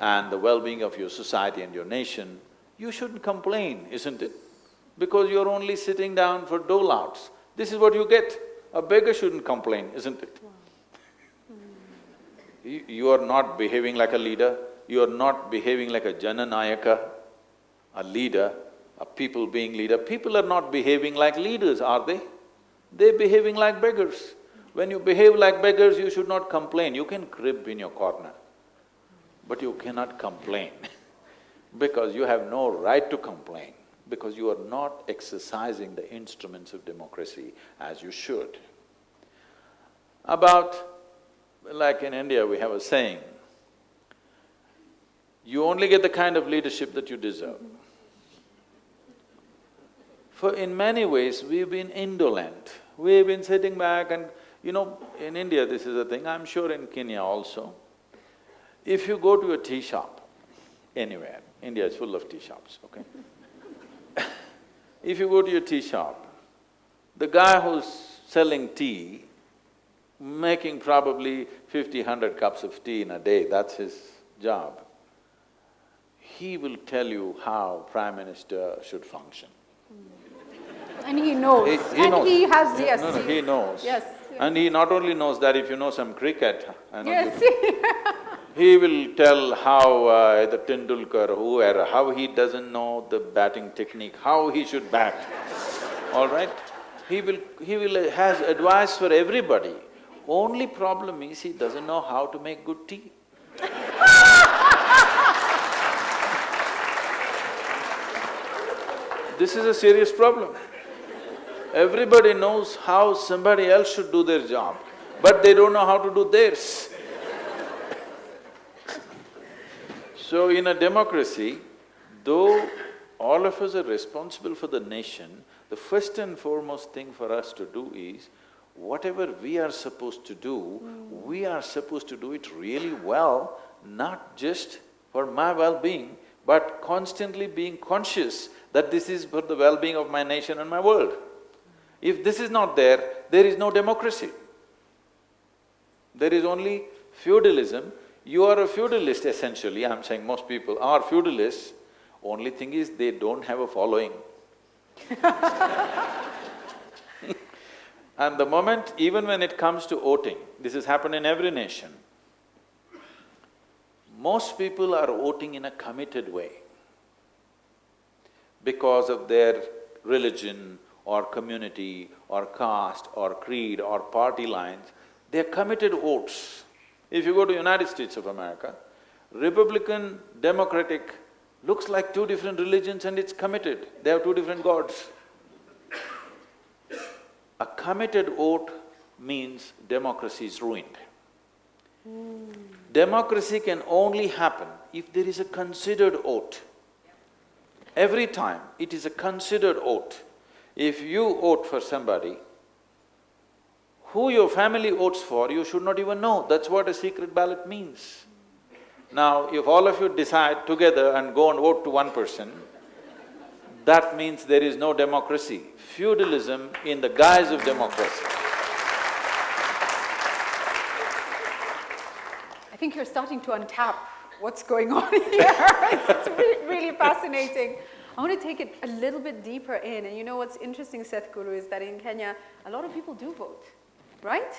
and the well-being of your society and your nation, you shouldn't complain, isn't it? Because you're only sitting down for dole-outs. This is what you get. A beggar shouldn't complain, isn't it? You, are not behaving like a leader, you are not behaving like a Jananayaka, a leader, a people being leader. People are not behaving like leaders, are they? They're behaving like beggars. When you behave like beggars, you should not complain. You can crib in your corner, but you cannot complain because you have no right to complain, because you are not exercising the instruments of democracy as you should. About, like in India, we have a saying, you only get the kind of leadership that you deserve. For in many ways, we've been indolent. We've been sitting back and, you know, in India this is a thing, I'm sure in Kenya also. If you go to a tea shop, anywhere, India is full of tea shops, okay? if you go to a tea shop, the guy who's selling tea, making probably fifty, hundred cups of tea in a day, that's his job. He will tell you how Prime Minister should function. And he knows. He- he and knows. he has, yes. no, no, he knows. Yes. yes. And he not only knows that, if you know some cricket, Yes. He will tell how uh, the Tendulkar, whoever, how he doesn't know the batting technique, how he should bat, all right? He will… he will… has advice for everybody. Only problem is he doesn't know how to make good tea. This is a serious problem. Everybody knows how somebody else should do their job, but they don't know how to do theirs. So in a democracy, though all of us are responsible for the nation, the first and foremost thing for us to do is, whatever we are supposed to do, we are supposed to do it really well, not just for my well-being, but constantly being conscious that this is for the well-being of my nation and my world. If this is not there, there is no democracy. There is only feudalism. You are a feudalist essentially, I'm saying most people are feudalists. Only thing is, they don't have a following. and the moment, even when it comes to voting, this has happened in every nation, most people are voting in a committed way because of their religion or community or caste or creed or party lines, they're committed votes. If you go to United States of America, Republican, Democratic looks like two different religions and it's committed, they have two different gods. A committed vote means democracy is ruined. Democracy can only happen if there is a considered vote. Every time it is a considered vote. If you vote for somebody, who your family votes for, you should not even know, that's what a secret ballot means. Now, if all of you decide together and go and vote to one person, that means there is no democracy, feudalism in the guise of democracy. I think you're starting to untap what's going on here. it's, really, really fascinating. I want to take it a little bit deeper in. And you know what's interesting, Sadhguru, is that in Kenya, a lot of people do vote, right?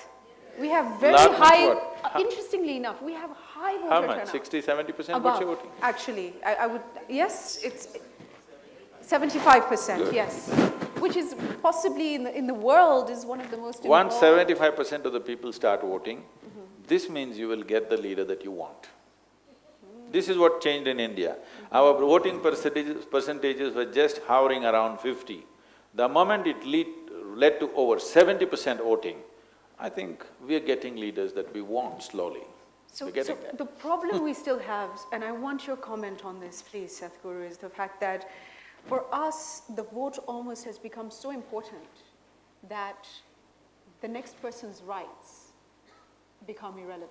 We have very Lot- high, uh, interestingly enough, we have high voter How much? turnout. Sixty, seventy percent what's your voting? actually, I, I would, yes, it's seventy-five percent, Good. yes. Which is possibly in the, in the world is one of the most Once seventy-five percent of the people start voting, mm-hmm. this means you will get the leader that you want. This is what changed in India. Our voting percentages, percentages were just hovering around fifty. The moment it lead, led to over seventy percent voting, I think we are getting leaders that we want slowly. So, so the problem we still have, and I want your comment on this, please, Sadhguru, is the fact that for us, the vote almost has become so important that the next person's rights become irrelevant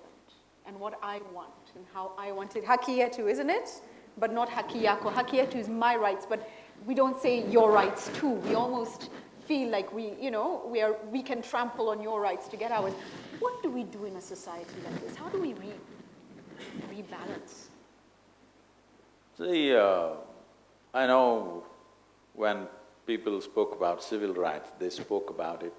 and what I want and how I want it. Haki yetu, isn't it? But not haki yako. Haki yetu is my rights, but we don't say your rights too. We almost feel like we, you know, we, are, we can trample on your rights to get ours. What do we do in a society like this? How do we re, rebalance? See, uh, I know when people spoke about civil rights, they spoke about it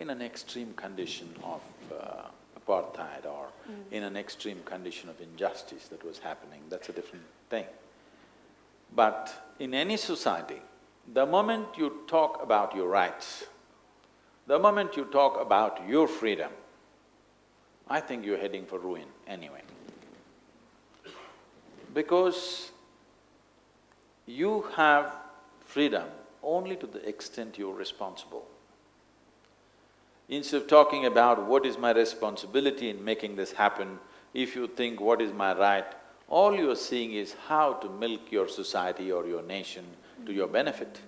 in an extreme condition of uh, apartheid or in an extreme condition of injustice that was happening, that's a different thing. But in any society, the moment you talk about your rights, the moment you talk about your freedom, I think you're heading for ruin anyway. Because you have freedom only to the extent you're responsible. Instead of talking about what is my responsibility in making this happen, if you think what is my right, all you're seeing is how to milk your society or your nation to your benefit.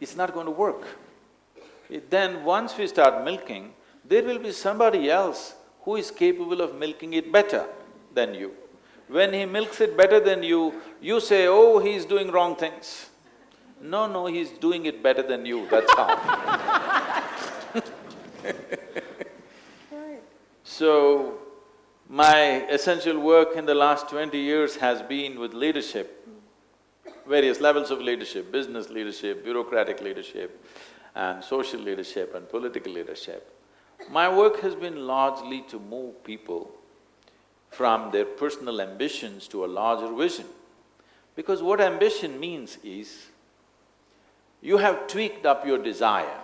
It's not going to work. It- then once we start milking, there will be somebody else who is capable of milking it better than you. When he milks it better than you, you say, oh, he's doing wrong things. No, no, he's doing it better than you, that's how. So, my essential work in the last twenty years has been with leadership, various levels of leadership, business leadership, bureaucratic leadership, and social leadership and political leadership. My work has been largely to move people from their personal ambitions to a larger vision. Because what ambition means is, you have tweaked up your desire,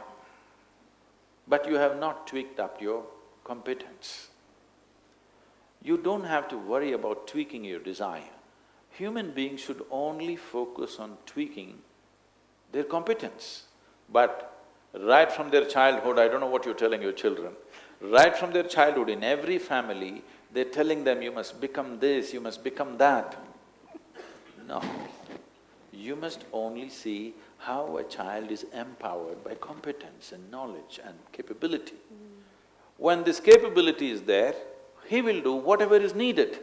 but you have not tweaked up your competence. You don't have to worry about tweaking your desire. Human beings should only focus on tweaking their competence. But right from their childhood, I don't know what you're telling your children, right from their childhood, in every family, they're telling them, you must become this, you must become that. No. You must only see how a child is empowered by competence and knowledge and capability. When this capability is there, he will do whatever is needed.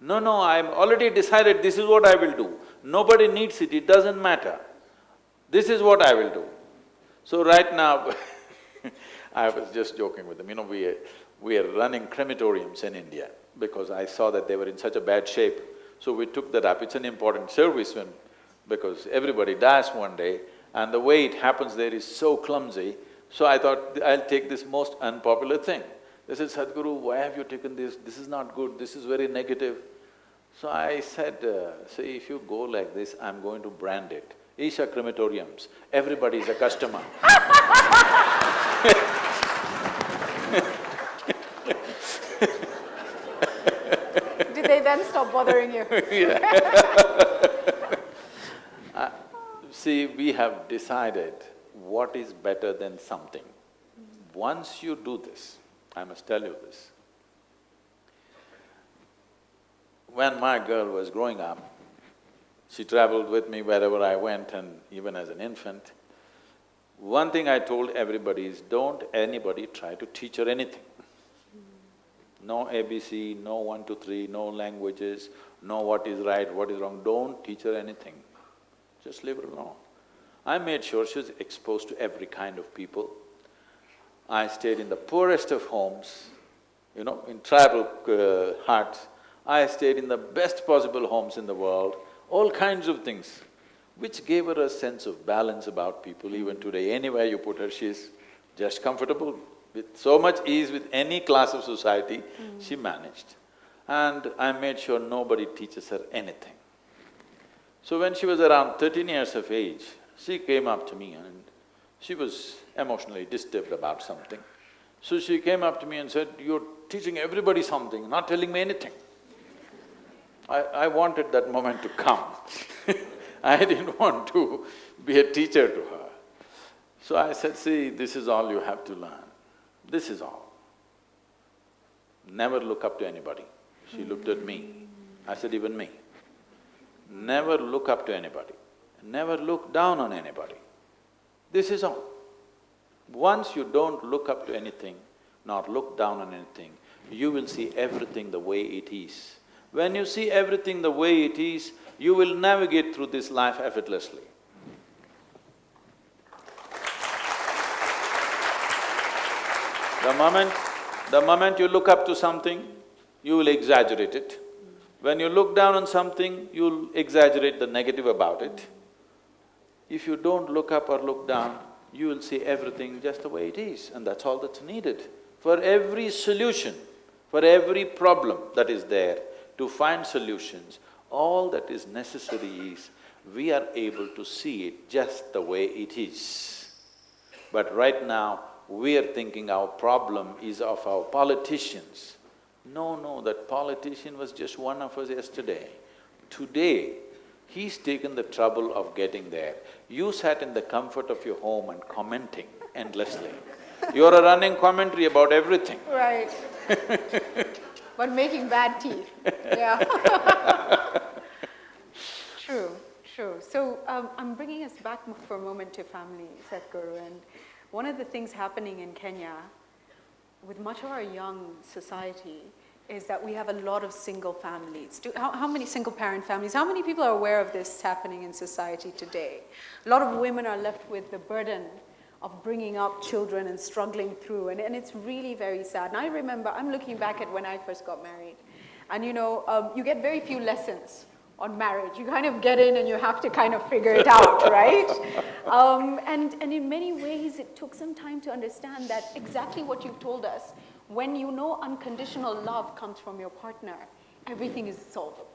No, no, I'm already decided this is what I will do. Nobody needs it, it doesn't matter. This is what I will do. So right now I was just joking with them, you know, we, we are running crematoriums in India because I saw that they were in such a bad shape. So we took that up, it's an important service when… because everybody dies one day and the way it happens there is so clumsy, so I thought, I'll take this most unpopular thing. They said, Sadhguru, why have you taken this? This is not good, this is very negative. So I said, uh, see, if you go like this, I'm going to brand it. Isha crematoriums, everybody is a customer. Did they then stop bothering you? Uh, see, we have decided what is better than something. Once you do this, I must tell you this. When my girl was growing up, she traveled with me wherever I went and even as an infant. One thing I told everybody is don't anybody try to teach her anything. No ABC, no one, two, three, no languages, no what is right, what is wrong, don't teach her anything. Just leave her alone. I made sure she was exposed to every kind of people. I stayed in the poorest of homes, you know, in tribal uh, huts. I stayed in the best possible homes in the world, all kinds of things, which gave her a sense of balance about people. Even today, anywhere you put her, she's just comfortable. With so much ease with any class of society, mm. she managed. And I made sure nobody teaches her anything. So when she was around thirteen years of age, she came up to me and she was emotionally disturbed about something. So she came up to me and said, you're teaching everybody something, not telling me anything. I, I wanted that moment to come I didn't want to be a teacher to her. So I said, see, this is all you have to learn. This is all. Never look up to anybody. She looked at me. I said, even me. Never look up to anybody. Never look down on anybody. This is all. Once you don't look up to anything, nor look down on anything, you will see everything the way it is. When you see everything the way it is, you will navigate through this life effortlessly. The moment… the moment you look up to something, you will exaggerate it. When you look down on something, you'll exaggerate the negative about it. If you don't look up or look down, you will see everything just the way it is and that's all that's needed. For every solution, for every problem that is there, to find solutions, all that is necessary is we are able to see it just the way it is. But right now, we are thinking our problem is of our politicians. No, no, that politician was just one of us yesterday. Today, he's taken the trouble of getting there. You sat in the comfort of your home and commenting endlessly. You're a running commentary about everything. Right. but making bad teeth, yeah True, true. So um, I'm bringing us back for a moment to family, Sadhguru, and one of the things happening in Kenya with much of our young society is that we have a lot of single families. Do, how, how, many single parent families, how many people are aware of this happening in society today? A lot of women are left with the burden of bringing up children and struggling through, and, and it's really very sad. And I remember, I'm looking back at when I first got married, and you know, um, you get very few lessons on marriage. You kind of get in and you have to kind of figure it out, right? Um, and, and in many ways, it took some time to understand that exactly what you've told us, when you know unconditional love comes from your partner, everything is solvable.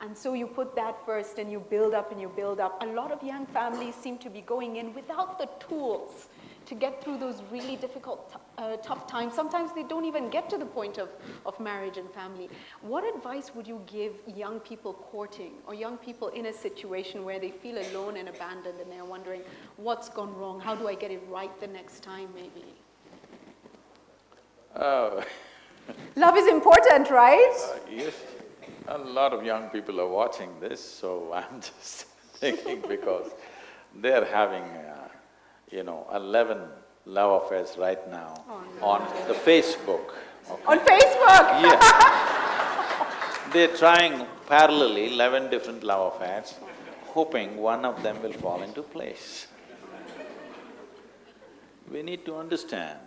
And so you put that first and you build up and you build up. A lot of young families seem to be going in without the tools to get through those really difficult, uh, tough times. Sometimes they don't even get to the point of, of marriage and family. What advice would you give young people courting or young people in a situation where they feel alone and abandoned and they're wondering, what's gone wrong? How do I get it right the next time, maybe? Oh. Love is important, right? Uh, yes. A lot of young people are watching this, so I'm just thinking because they're having uh, you know, eleven love affairs right now oh, no. on the Facebook. Okay. On Facebook? Yes. They're trying parallelly eleven different love affairs, hoping one of them will fall into place. We need to understand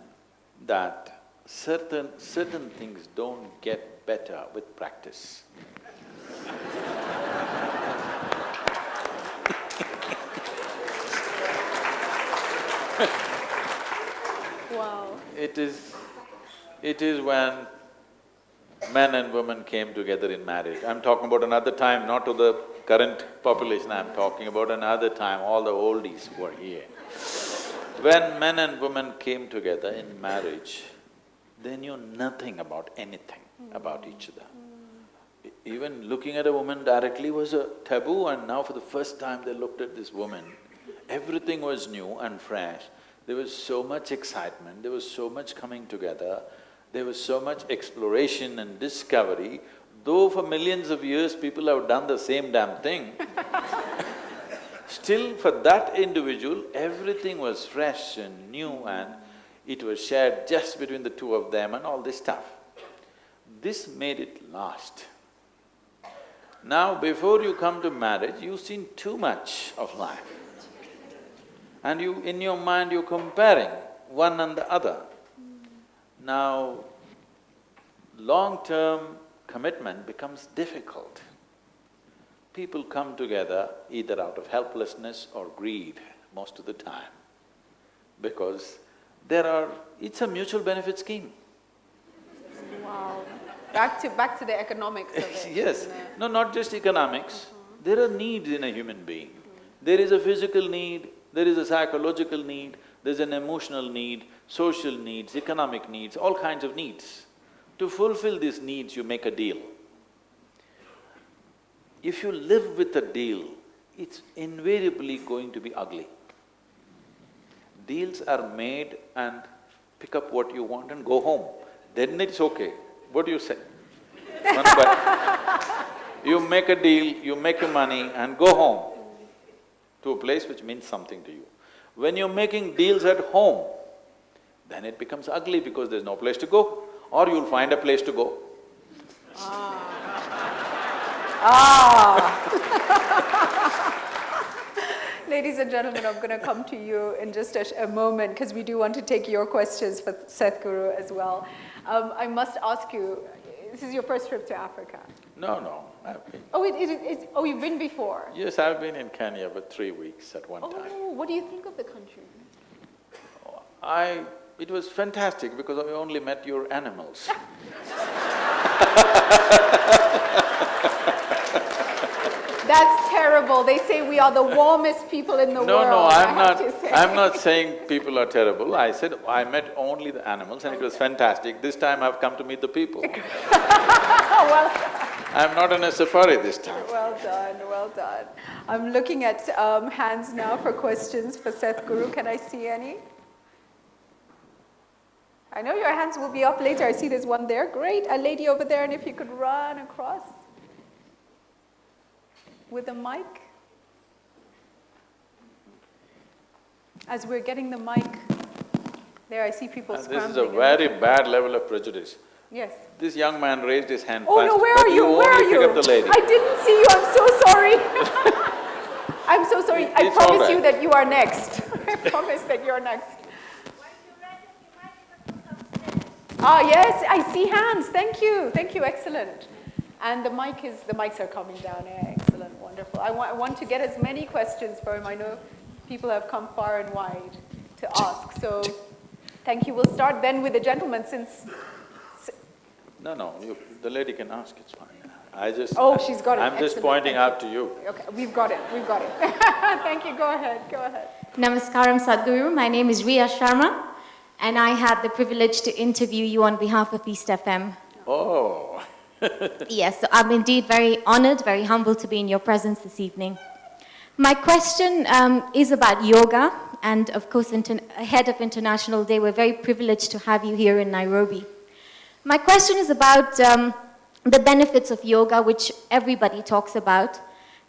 that certain… certain things don't get better with practice. Wow. It is, it is when men and women came together in marriage. I'm talking about another time, not to the current population, I'm talking about another time, all the oldies who are here. When men and women came together in marriage, they knew nothing about anything about each other. Even looking at a woman directly was a taboo and now for the first time they looked at this woman, everything was new and fresh. There was so much excitement, there was so much coming together, there was so much exploration and discovery. Though for millions of years people have done the same damn thing, still for that individual, everything was fresh and new and it was shared just between the two of them and all this stuff. This made it last. Now, before you come to marriage, you've seen too much of life. And you… in your mind, you're comparing one and the other. Now, long-term commitment becomes difficult. People come together either out of helplessness or greed most of the time, because there are… it's a mutual benefit scheme. Wow. Back to, back to the economics of it. Yes, no, not just economics, there are needs in a human being. There is a physical need, there is a psychological need, there's an emotional need, social needs, economic needs, all kinds of needs. To fulfill these needs, you make a deal. If you live with a deal, it's invariably going to be ugly. Deals are made and pick up what you want and go home, then it's okay. What do you say? You make a deal, you make your money and go home to a place which means something to you. When you're making deals at home, then it becomes ugly because there's no place to go, or you'll find a place to go. Ah. ah. Ladies and gentlemen, I'm going to come to you in just a, a moment because we do want to take your questions for Sadhguru as well. Um, I must ask you, this is your first trip to Africa. No, no, I've been… Oh, it, it, it's, oh, you've been before? Yes, I've been in Kenya for three weeks at one oh, time. Oh, what do you think of the country? I… it was fantastic because I only met your animals. That's terrible. They say we are the warmest people in the No, world. no, no, I'm not… I'm not saying people are terrible. I said I met only the animals and it was fantastic. This time I've come to meet the people. well, I'm not on a safari this time. well done, well done. I'm looking at um, hands now for questions for Sadhguru. Can I see any? I know your hands will be up later. I see there's one there. Great. A lady over there, and if you could run across with a mic. As we're getting the mic, there I see people scrambling. this is a very bad level of prejudice. Yes. This young man raised his hand Oh first, no, where are you? Where are you? pick up the lady. I didn't see you. I'm so sorry. I'm so sorry. I It's promise you that you are next. I promise that you're next. Ah, yes, I see hands. Thank you. Thank you. Excellent. And the mic is, the mics are coming down. Yeah, excellent. Wonderful. I want, I want to get as many questions for him. I know people have come far and wide to ask. So thank you. We'll start then with the gentleman since No, no, you, the lady can ask, it's fine. I just… Oh, she's got it. I'm just Excellent. pointing Thank out to you. Okay, we've got it, we've got it. Thank you, go ahead, go ahead. Namaskaram Sadhguru. My name is Ria Sharma, and I had the privilege to interview you on behalf of East FM. Oh. Yes, so I'm indeed very honored, very humbled to be in your presence this evening. My question um, is about yoga, and of course, inter- ahead of International Day, we're very privileged to have you here in Nairobi. My question is about um, the benefits of yoga, which everybody talks about,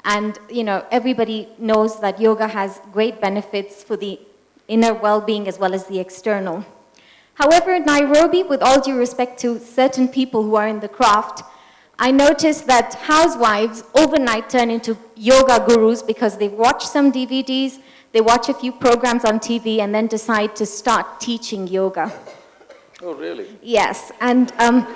and you know everybody knows that yoga has great benefits for the inner well-being as well as the external. However, in Nairobi, with all due respect to certain people who are in the craft, I noticed that housewives overnight turn into yoga gurus because they watch some DVDs, they watch a few programs on TV, and then decide to start teaching yoga. Oh, really? Yes, and um,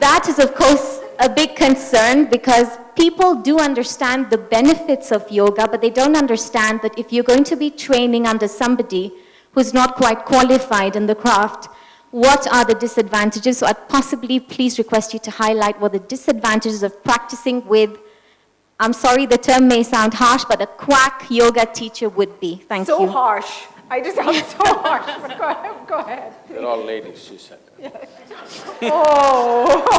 that is, of course, a big concern because people do understand the benefits of yoga, but they don't understand that if you're going to be training under somebody who's not quite qualified in the craft, what are the disadvantages? So I'd possibly please request you to highlight what the disadvantages of practicing with, I'm sorry, the term may sound harsh, but a quack yoga teacher would be. Thank so you. harsh. I just sound so harsh. But go ahead. Go ahead. They're all ladies, she said. Oh.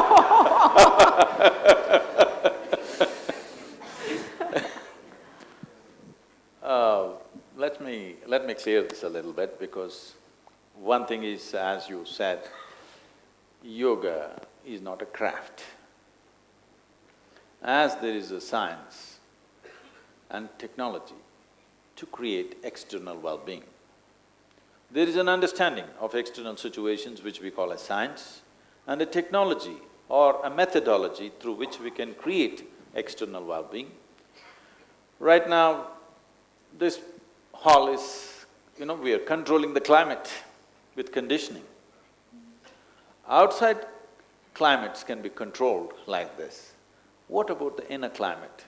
Uh, let me… let me clear this a little bit because one thing is, as you said, yoga is not a craft. As there is a science and technology to create external well-being, there is an understanding of external situations which we call as science and a technology or a methodology through which we can create external well-being. Right now, this hall is, you know, we are controlling the climate with conditioning. Outside climates can be controlled like this. What about the inner climate?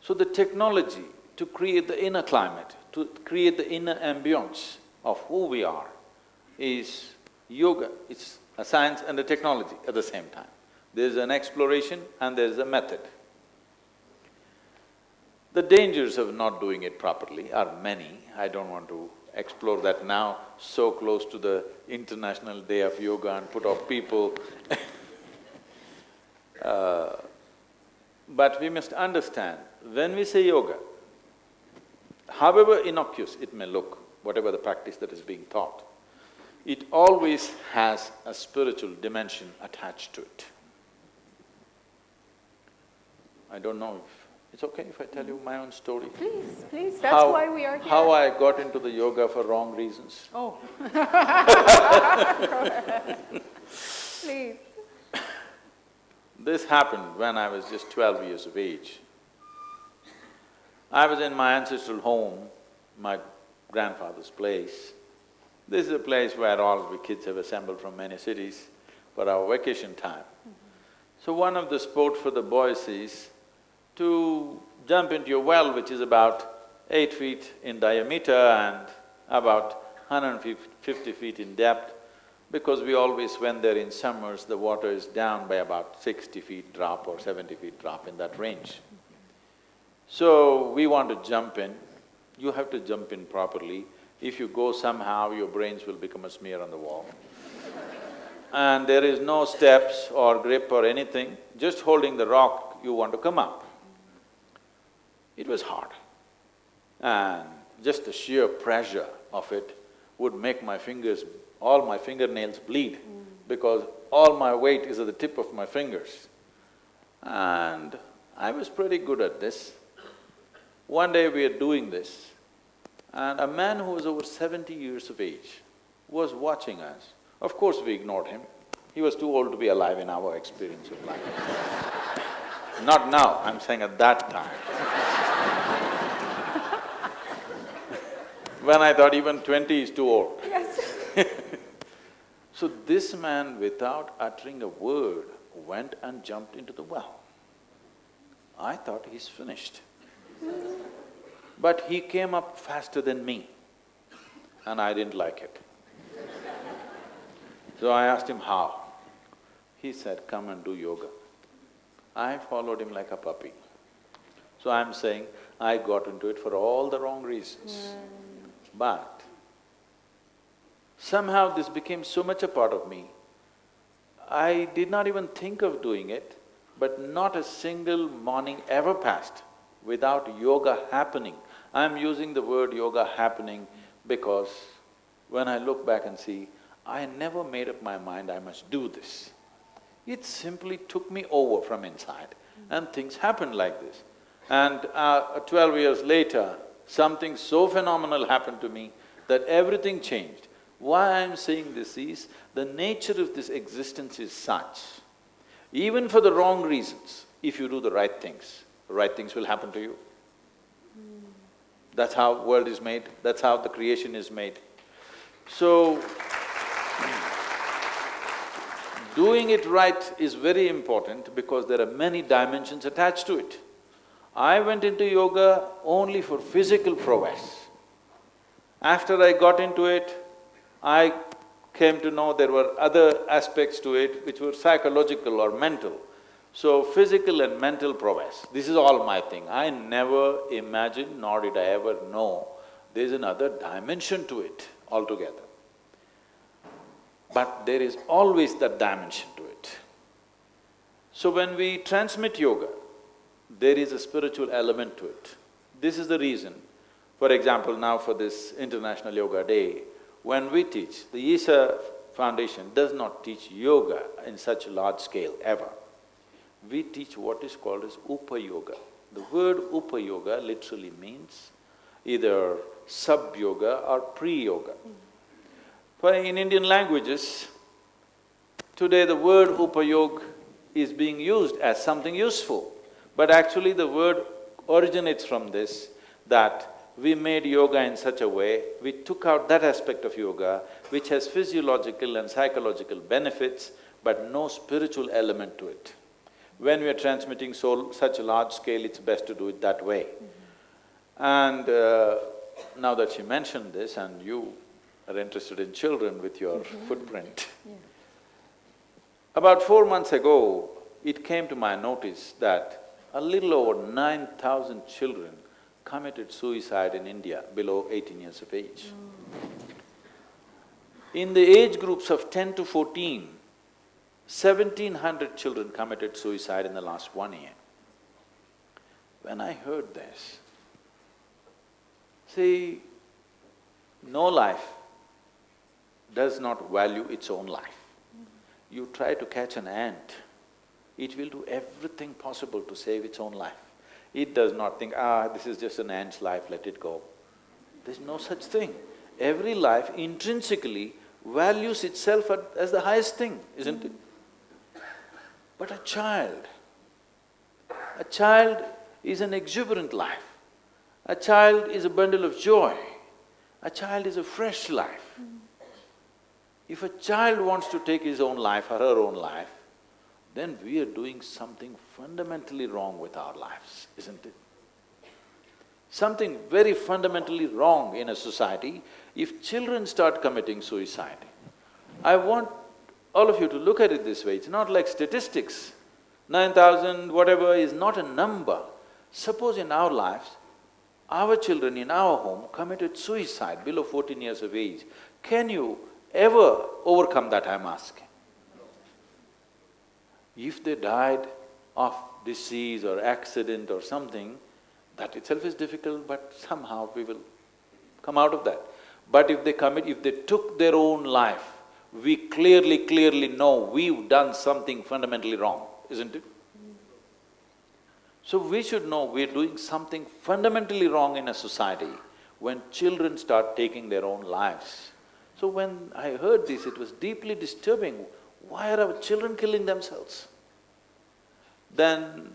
So the technology to create the inner climate, to create the inner ambience of who we are is yoga, it's a science and a technology at the same time. There's an exploration and there's a method. The dangers of not doing it properly are many, I don't want to explore that now, so close to the International Day of Yoga and put off people uh, But we must understand, when we say yoga, however innocuous it may look, whatever the practice that is being taught, it always has a spiritual dimension attached to it. I don't know if… it's okay if I tell you my own story? Please, please, that's How- why we are here. How I got into the yoga for wrong reasons. Oh. Please. This happened when I was just twelve years of age. I was in my ancestral home, my grandfather's place. This is a place where all the kids have assembled from many cities for our vacation time. So one of the sport for the boys is to jump into a well which is about eight feet in diameter and about 150 feet in depth, because we always, went they're in summers, the water is down by about sixty feet drop or seventy feet drop in that range. So, we want to jump in, you have to jump in properly. If you go somehow, your brains will become a smear on the wall. and there is no steps or grip or anything, just holding the rock, you want to come up. It was hard. And just the sheer pressure of it would make my fingers, all my fingernails bleed because all my weight is at the tip of my fingers. And I was pretty good at this. One day we are doing this, and a man who was over seventy years of age was watching us. Of course we ignored him, he was too old to be alive in our experience of life. Not now, I'm saying at that time. when I thought even twenty is too old. Yes. So this man, without uttering a word, went and jumped into the well. I thought he's finished. But he came up faster than me, and I didn't like it. So I asked him how. He said, come and do yoga. I followed him like a puppy. So I'm saying, I got into it for all the wrong reasons. Hmm. But somehow this became so much a part of me, I did not even think of doing it, but not a single morning ever passed without yoga happening. I'm using the word yoga happening because when I look back and see, I never made up my mind I must do this. It simply took me over from inside and things happened like this. And uh, twelve years later, something so phenomenal happened to me that everything changed. Why I'm saying this is, the nature of this existence is such, even for the wrong reasons, if you do the right things, right things will happen to you. That's how world is made, that's how the creation is made. So, doing it right is very important because there are many dimensions attached to it. I went into yoga only for physical prowess. After I got into it, I came to know there were other aspects to it which were psychological or mental. So physical and mental prowess, this is all my thing. I never imagined nor did I ever know there's another dimension to it altogether. But there is always that dimension to it. So when we transmit yoga, there is a spiritual element to it. This is the reason, for example, now for this International Yoga Day, when we teach, the Isha Foundation does not teach yoga in such a large scale ever. We teach what is called as Upa Yoga. The word Upa Yoga literally means either sub-yoga or pre-yoga. For in Indian languages, today the word Upayog is being used as something useful, but actually the word originates from this, that we made yoga in such a way, we took out that aspect of yoga which has physiological and psychological benefits but no spiritual element to it. When we are transmitting so… such a large scale, it's best to do it that way. And uh, now that she mentioned this and you are interested in children with your Mm-hmm. footprint, about four months ago, it came to my notice that a little over nine thousand children committed suicide in India below eighteen years of age. In the age groups of ten to fourteen, seventeen hundred children committed suicide in the last one year. When I heard this, see, no life does not value its own life. You try to catch an ant, it will do everything possible to save its own life. It does not think, ah, this is just an ant's life, let it go. There's no such thing. Every life intrinsically values itself as the highest thing, isn't it? But a child, a child is an exuberant life. A child is a bundle of joy. A child is a fresh life. If a child wants to take his own life or her own life, then we are doing something fundamentally wrong with our lives, isn't it? Something very fundamentally wrong in a society if children start committing suicide. I want all of you to look at it this way, it's not like statistics. Nine thousand, whatever, is not a number. Suppose in our lives, our children in our home committed suicide below fourteen years of age, can you ever overcome that, I'm asking? If they died of disease or accident or something, that itself is difficult, but somehow we will come out of that. But if they commit… if they took their own life, we clearly, clearly know we've done something fundamentally wrong, isn't it? So we should know we're doing something fundamentally wrong in a society when children start taking their own lives. So when I heard this, it was deeply disturbing. Why are our children killing themselves? Then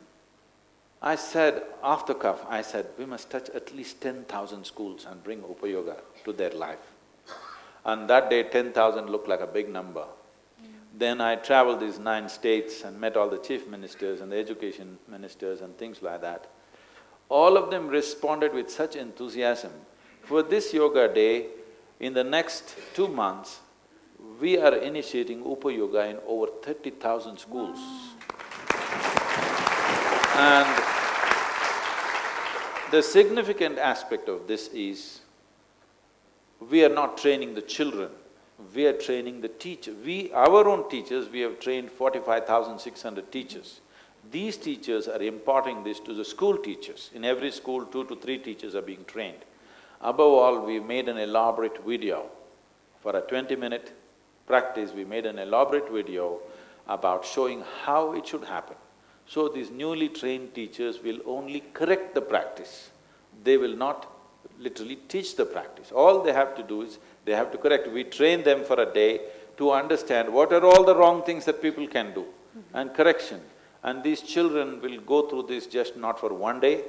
I said, the cuff, I said, we must touch at least ten thousand schools and bring Upayoga to their life. And that day, ten thousand looked like a big number. Then I traveled these nine states and met all the chief ministers and the education ministers and things like that. All of them responded with such enthusiasm. For this yoga day, in the next two months, we are initiating Upa Yoga in over thirty thousand schools. And the significant aspect of this is, we are not training the children, we are training the teacher. We… our own teachers, we have trained forty-five thousand six hundred teachers. These teachers are imparting this to the school teachers. In every school, two to three teachers are being trained. Above all, we made an elaborate video. For a twenty-minute practice, we made an elaborate video about showing how it should happen. So these newly trained teachers will only correct the practice. They will not literally teach the practice. All they have to do is, they have to correct. We train them for a day to understand what are all the wrong things that people can do and correction. And these children will go through this just not for one day,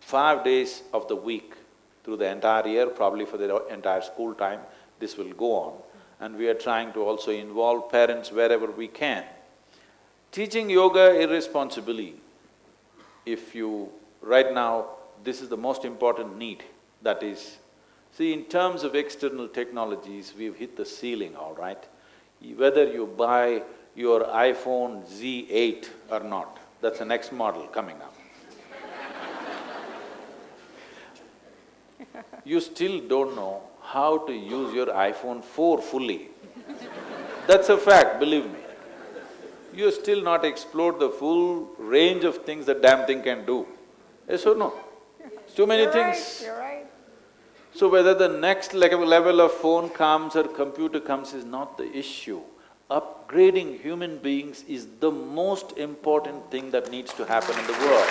five days of the week, through the entire year, probably for the entire school time, this will go on. And we are trying to also involve parents wherever we can. Teaching yoga irresponsibly, if you… right now, this is the most important need, that is, See, in terms of external technologies, we've hit the ceiling, all right? Whether you buy your iPhone Z8 or not, that's the next model coming up. you still don't know how to use your iPhone 4 fully. That's a fact, believe me. You still not explored the full range of things that damn thing can do. Yes or no? Too many You're right, things. you're right. So whether the next level level of phone comes or computer comes is not the issue. Upgrading human beings is the most important thing that needs to happen in the world.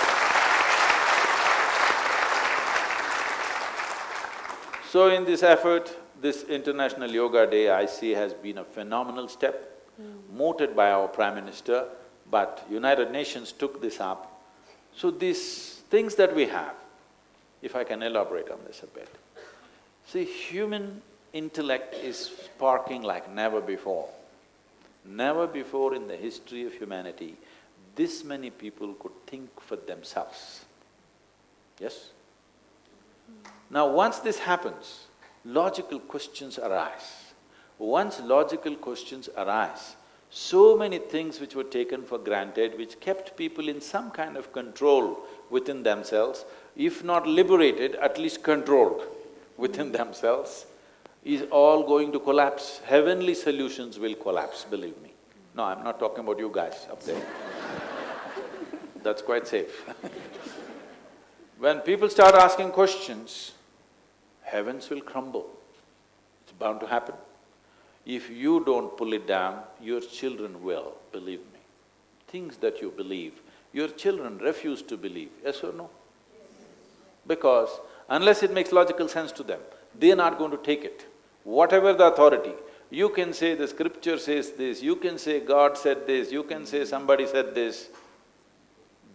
So in this effort, this International Yoga Day I see has been a phenomenal step, hmm. mooted by our Prime Minister, but United Nations took this up. So these things that we have, if I can elaborate on this a bit. See, human intellect is sparking like never before. Never before in the history of humanity, this many people could think for themselves. Yes? Now once this happens, logical questions arise. Once logical questions arise, so many things which were taken for granted, which kept people in some kind of control within themselves, if not liberated, at least controlled within themselves, is all going to collapse. Heavenly solutions will collapse, believe me. No, I'm not talking about you guys up there. That's quite safe When people start asking questions, heavens will crumble. It's bound to happen. If you don't pull it down, your children will, believe me. Things that you believe, your children refuse to believe, yes or no? Because unless it makes logical sense to them, they're not going to take it. Whatever the authority, you can say the scripture says this, you can say God said this, you can say somebody said this,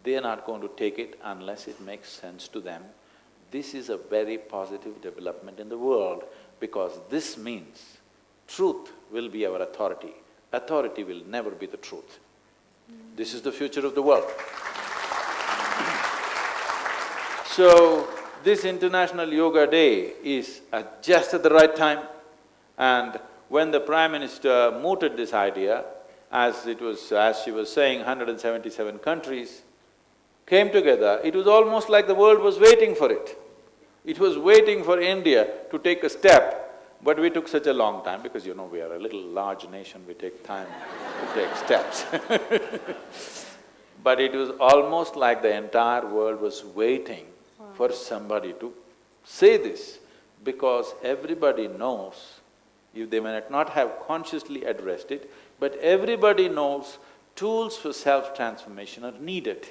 they're not going to take it unless it makes sense to them. This is a very positive development in the world because this means truth will be our authority. Authority will never be the truth. This is the future of the world. So, this International Yoga Day is at just at the right time. And when the Prime Minister mooted this idea, as it was… as she was saying, 177 countries came together, it was almost like the world was waiting for it. It was waiting for India to take a step, but we took such a long time because you know we are a little large nation, we take time to take steps. But it was almost like the entire world was waiting for somebody to say this, because everybody knows, if they may not have consciously addressed it, but everybody knows tools for self-transformation are needed.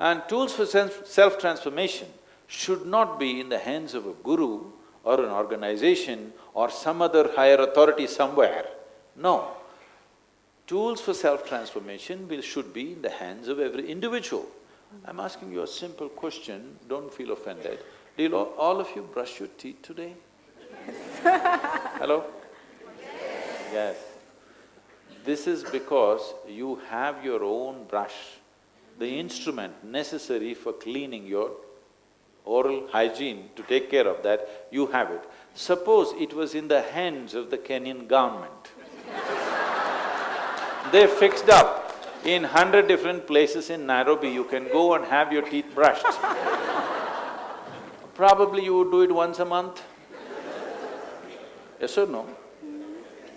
And tools for self-transformation should not be in the hands of a guru or an organization or some other higher authority somewhere. No. Tools for self-transformation should be in the hands of every individual. I'm asking you a simple question, don't feel offended. Did all, all of you brush your teeth today? Yes. Hello? Yes. This is because you have your own brush, the instrument necessary for cleaning your oral hygiene to take care of that, you have it. Suppose it was in the hands of the Kenyan government. they fixed up in hundred different places in Nairobi, you can go and have your teeth brushed. Probably you would do it once a month. Yes or no?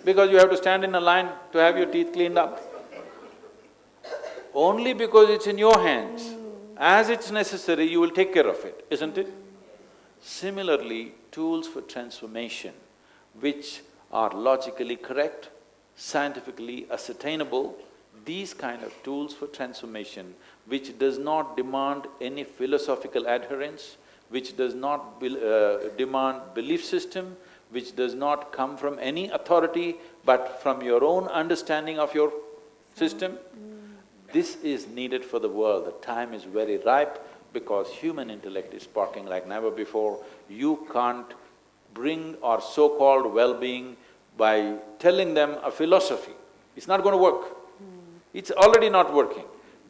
Because you have to stand in a line to have your teeth cleaned up. Only because it's in your hands, as it's necessary, you will take care of it, isn't it? Similarly, tools for transformation which are logically correct, scientifically ascertainable, these kind of tools for transformation which does not demand any philosophical adherence, which does not be, uh, demand belief system, which does not come from any authority but from your own understanding of your system, this is needed for the world. The time is very ripe because human intellect is sparking like never before. You can't bring our so-called well-being by telling them a philosophy. It's not going to work. It's already not working.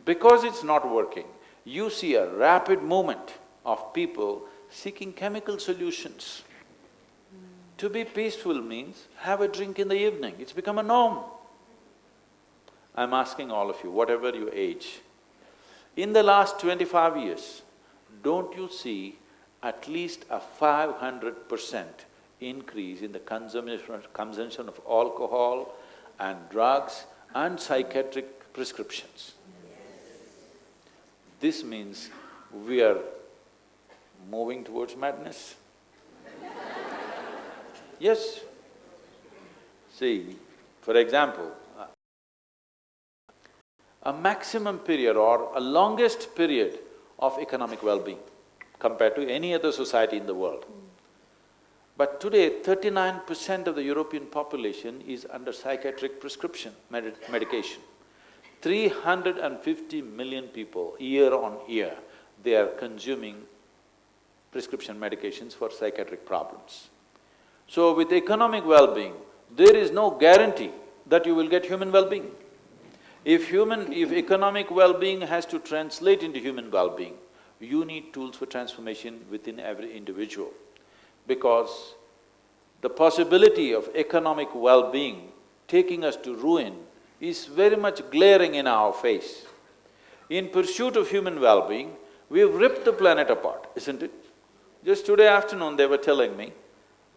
Because it's not working, you see a rapid movement of people seeking chemical solutions. To be peaceful means have a drink in the evening, it's become a norm. I'm asking all of you, whatever your age, in the last twenty-five years, don't you see at least a five hundred percent increase in the consumption, consumption of alcohol and drugs and psychiatric prescriptions? This means we are moving towards madness. yes. See, for example, a maximum period or a longest period of economic well-being compared to any other society in the world. But today, thirty-nine percent of the European population is under psychiatric prescription med medication. 350 million people year on year, they are consuming prescription medications for psychiatric problems. So with economic well-being, there is no guarantee that you will get human well-being. If human… if economic well-being has to translate into human well-being, you need tools for transformation within every individual because the possibility of economic well-being taking us to ruin is very much glaring in our face. In pursuit of human well-being, we've ripped the planet apart, isn't it? Just today afternoon they were telling me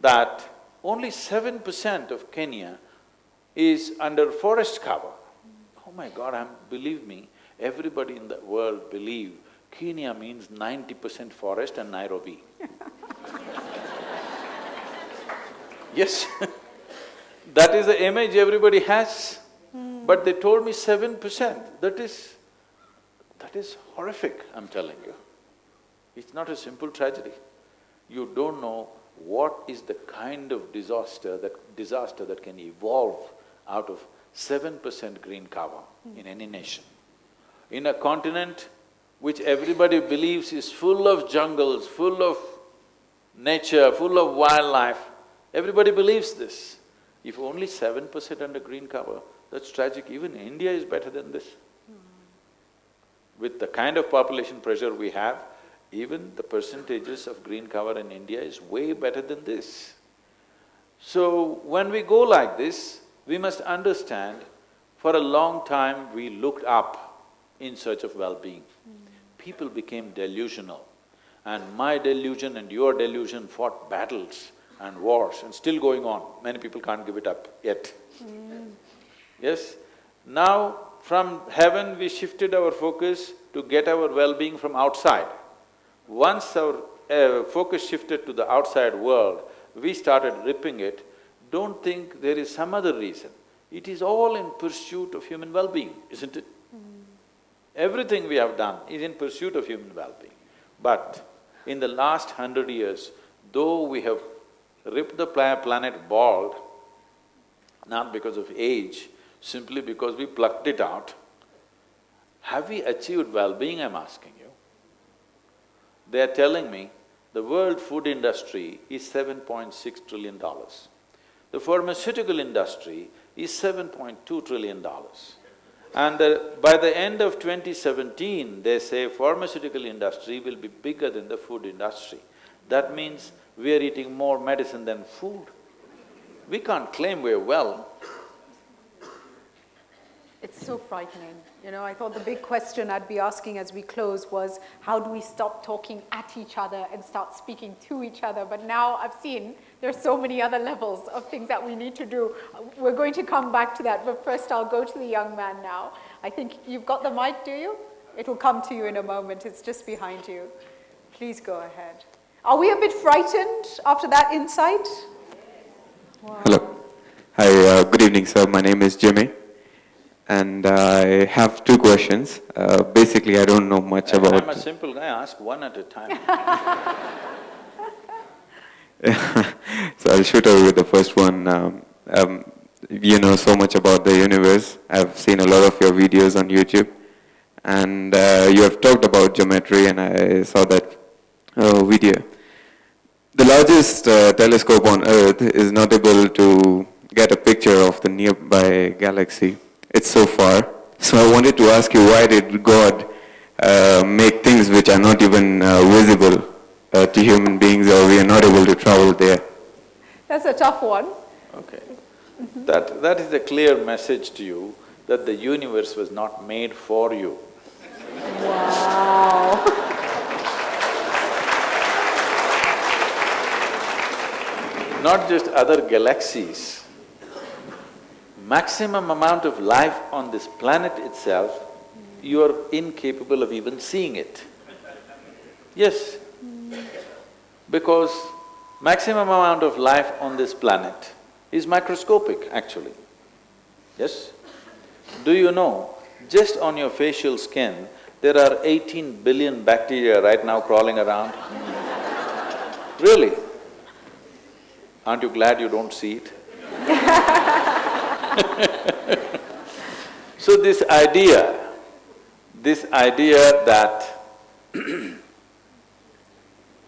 that only seven percent of Kenya is under forest cover. Oh my God, I'm… believe me, everybody in the world believe Kenya means ninety percent forest and Nairobi. yes that is the image everybody has. But they told me seven percent, that is… that is horrific, I'm telling you. It's not a simple tragedy. You don't know what is the kind of disaster that… disaster that can evolve out of seven percent green cover in any nation. In a continent which everybody believes is full of jungles, full of nature, full of wildlife, everybody believes this. If only seven percent under green cover, that's tragic. Even India is better than this. With the kind of population pressure we have, even the percentages of green cover in India is way better than this. So, when we go like this, we must understand, for a long time we looked up in search of well-being. People became delusional, and my delusion and your delusion fought battles and wars and still going on. Many people can't give it up yet. Hmm. Yes? Now, from heaven we shifted our focus to get our well-being from outside. Once our uh, focus shifted to the outside world, we started ripping it. Don't think there is some other reason. It is all in pursuit of human well-being, isn't it? Everything we have done is in pursuit of human well-being. But in the last hundred years, though we have ripped the planet bald, not because of age, simply because we plucked it out. Have we achieved well-being, I'm asking you? They're telling me the world food industry is seven point six trillion dollars. The pharmaceutical industry is seven point two trillion dollars. And uh, by the end of 2017, they say pharmaceutical industry will be bigger than the food industry. That means we are eating more medicine than food. We can't claim we're well. So frightening. You know, I thought the big question I'd be asking as we close was, how do we stop talking at each other and start speaking to each other? But now I've seen there's so many other levels of things that we need to do. We're going to come back to that, but first I'll go to the young man now. I think you've got the mic, do you? It will come to you in a moment, it's just behind you. Please go ahead. Are we a bit frightened after that insight? Wow. Hello. Hi, uh, good evening, sir. My name is Jimmy. And I have two questions. Uh, basically, I don't know much about… I'm a simple guy, ask one at a time. so I'll shoot over with the first one. Um, um, you know so much about the universe. I've seen a lot of your videos on YouTube. And uh, you have talked about geometry and I saw that uh, video. The largest uh, telescope on Earth is not able to get a picture of the nearby galaxy. It's so far. So I wanted to ask you, why did God uh, make things which are not even uh, visible uh, to human beings or we are not able to travel there? That's a tough one. Okay. That… that is a clear message to you that the universe was not made for you. Wow. Not just other galaxies. Maximum amount of life on this planet itself, you are incapable of even seeing it. Yes, because maximum amount of life on this planet is microscopic actually, yes? Do you know, just on your facial skin, there are eighteen billion bacteria right now crawling around? Really? Aren't you glad you don't see it? So this idea, this idea that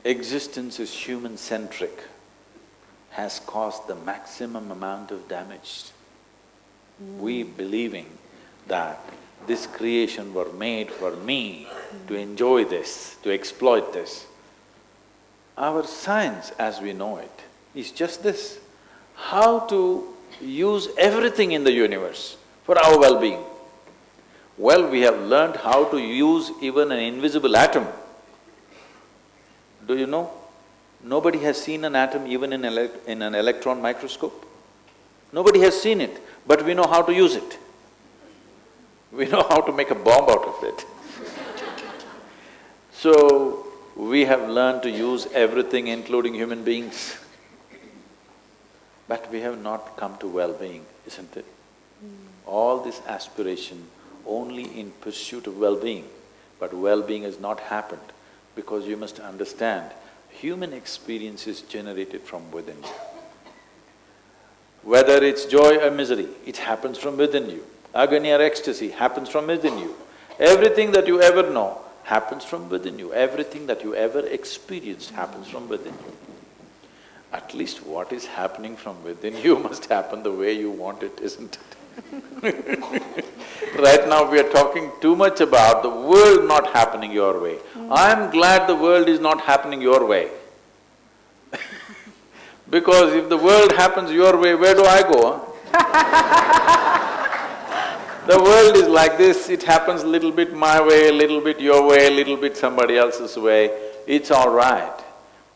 existence is human-centric has caused the maximum amount of damage. We hmm. believing that this creation were made for me to enjoy this, to exploit this. Our science as we know it is just this, how to use everything in the universe for our well-being. Well, we have learned how to use even an invisible atom. Do you know? Nobody has seen an atom even in, elec in an electron microscope. Nobody has seen it, but we know how to use it. We know how to make a bomb out of it. so, we have learned to use everything including human beings. But we have not come to well-being, isn't it? All this aspiration only in pursuit of well-being, but well-being has not happened because you must understand, human experience is generated from within you. Whether it's joy or misery, it happens from within you. Agony or ecstasy happens from within you. Everything that you ever know happens from within you. Everything that you ever experience happens from within you. At least what is happening from within you must happen the way you want it, isn't it? right now we are talking too much about the world not happening your way. Mm. I'm glad the world is not happening your way. because if the world happens your way, where do I go. The world is like this, it happens little bit my way, little bit your way, little bit somebody else's way, it's all right.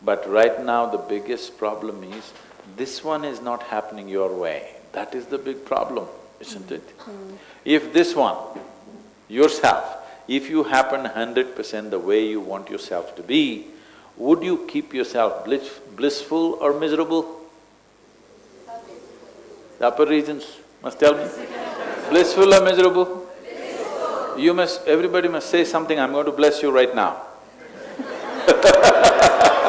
But right now the biggest problem is, this one is not happening your way. That is the big problem, isn't it? Hmm. If this one, yourself, if you happen hundred percent the way you want yourself to be, would you keep yourself bliss, blissful or miserable? The upper regions must tell me. Blissful or miserable? Blissful. You must… everybody must say something, I'm going to bless you right now.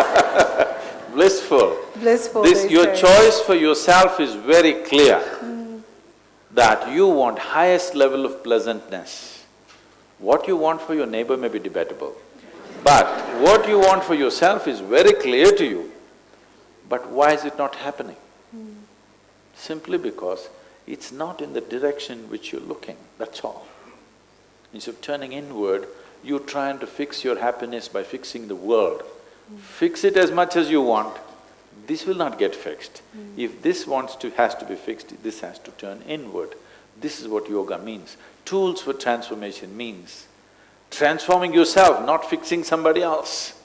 Blissful. Blissful, This… your say. choice for yourself is very clear mm. that you want highest level of pleasantness. What you want for your neighbor may be debatable, but what you want for yourself is very clear to you. But why is it not happening? Mm. Simply because it's not in the direction which you're looking, that's all. Instead of turning inward, you're trying to fix your happiness by fixing the world. Fix it as much as you want, this will not get fixed. If this wants to… has to be fixed, this has to turn inward. This is what yoga means. Tools for transformation means transforming yourself, not fixing somebody else.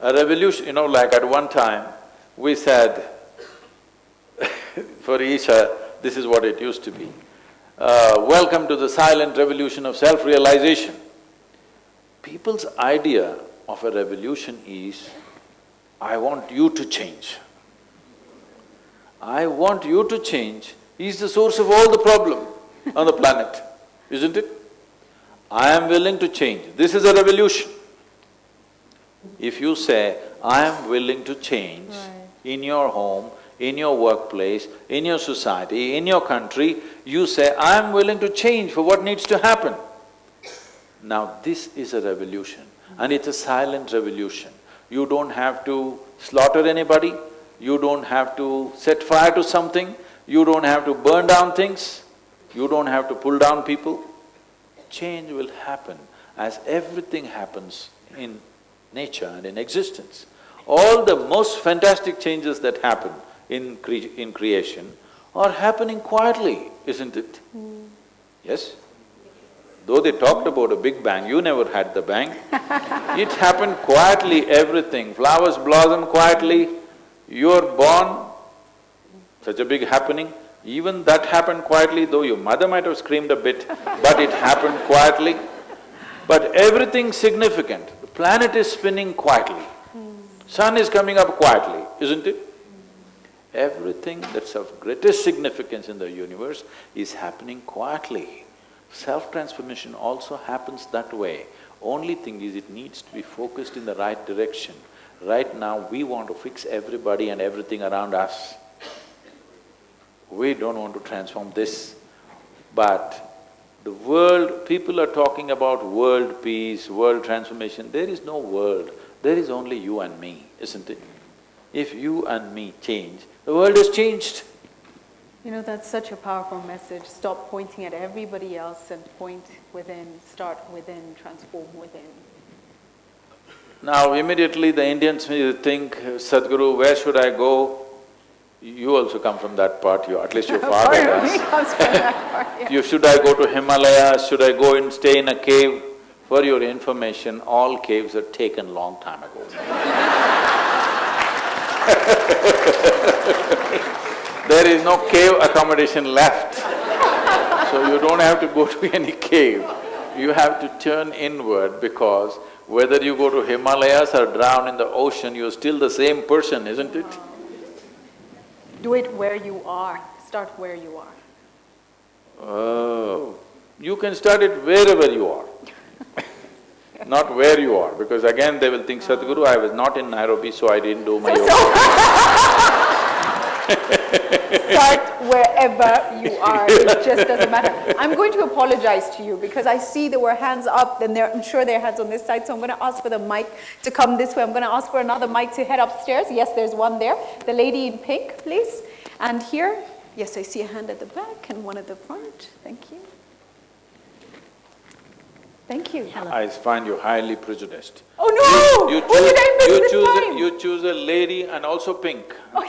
A revolution, you know, like at one time, we said, for Isha, this is what it used to be. Uh, welcome to the silent revolution of self-realization. People's idea of a revolution is, I want you to change. I want you to change is the source of all the problem on the planet, isn't it? I am willing to change, this is a revolution. If you say, I am willing to change in your home, in your workplace, in your society, in your country, you say, I am willing to change for what needs to happen. Now this is a revolution and it's a silent revolution. You don't have to slaughter anybody, you don't have to set fire to something, you don't have to burn down things, you don't have to pull down people. Change will happen as everything happens in nature and in existence. All the most fantastic changes that happen in cre in creation are happening quietly, isn't it? Hmm. Yes? Though they talked about a big bang, you never had the bang. it happened quietly, everything. Flowers blossom quietly, you're born, such a big happening. Even that happened quietly, though your mother might have screamed a bit, but it happened quietly. But everything significant, the planet is spinning quietly, sun is coming up quietly, isn't it? Everything that's of greatest significance in the universe is happening quietly. Self-transformation also happens that way. Only thing is it needs to be focused in the right direction. Right now, we want to fix everybody and everything around us. We don't want to transform this. But the world, people are talking about world peace, world transformation. There is no world, there is only you and me, isn't it? If you and me change, the world has changed. You know, that's such a powerful message. Stop pointing at everybody else and point within, start within, transform within. Now immediately the Indians think, Sadhguru, where should I go? You also come from that part, you, at least your father does. comes from that part, yeah. You, should I go to Himalayas, should I go and stay in a cave? For your information, all caves are taken long time ago. There is no cave accommodation left. So you don't have to go to any cave. You have to turn inward because whether you go to Himalayas or drown in the ocean, you're still the same person, isn't it? Do it where you are, start where you are. Oh, you can start it wherever you are, not where you are, because again they will think, Sadhguru, I was not in Nairobi, so I didn't do my yoga. Start wherever you are, it just doesn't matter. I'm going to apologize to you because I see there were hands up, then there, I'm sure there are hands on this side, so I'm gonna ask for the mic to come this way. I'm gonna ask for another mic to head upstairs. Yes, there's one there. The lady in pink, please. And here, yes, I see a hand at the back and one at the front. Thank you. Thank you. I find you highly prejudiced. Oh no! You what did I miss you this choose? A, you choose a lady and also pink. Oh,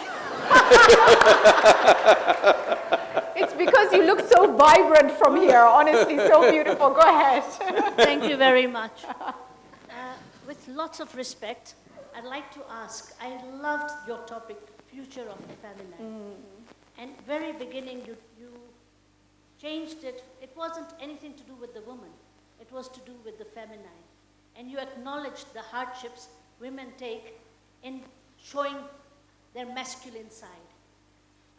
It's because you look so vibrant from here, honestly, so beautiful. Go ahead. Thank you very much. Uh, with lots of respect, I'd like to ask, I loved your topic, future of the feminine. And very beginning, you, you changed it. It wasn't anything to do with the woman. It was to do with the feminine. And you acknowledged the hardships women take in showing their masculine side.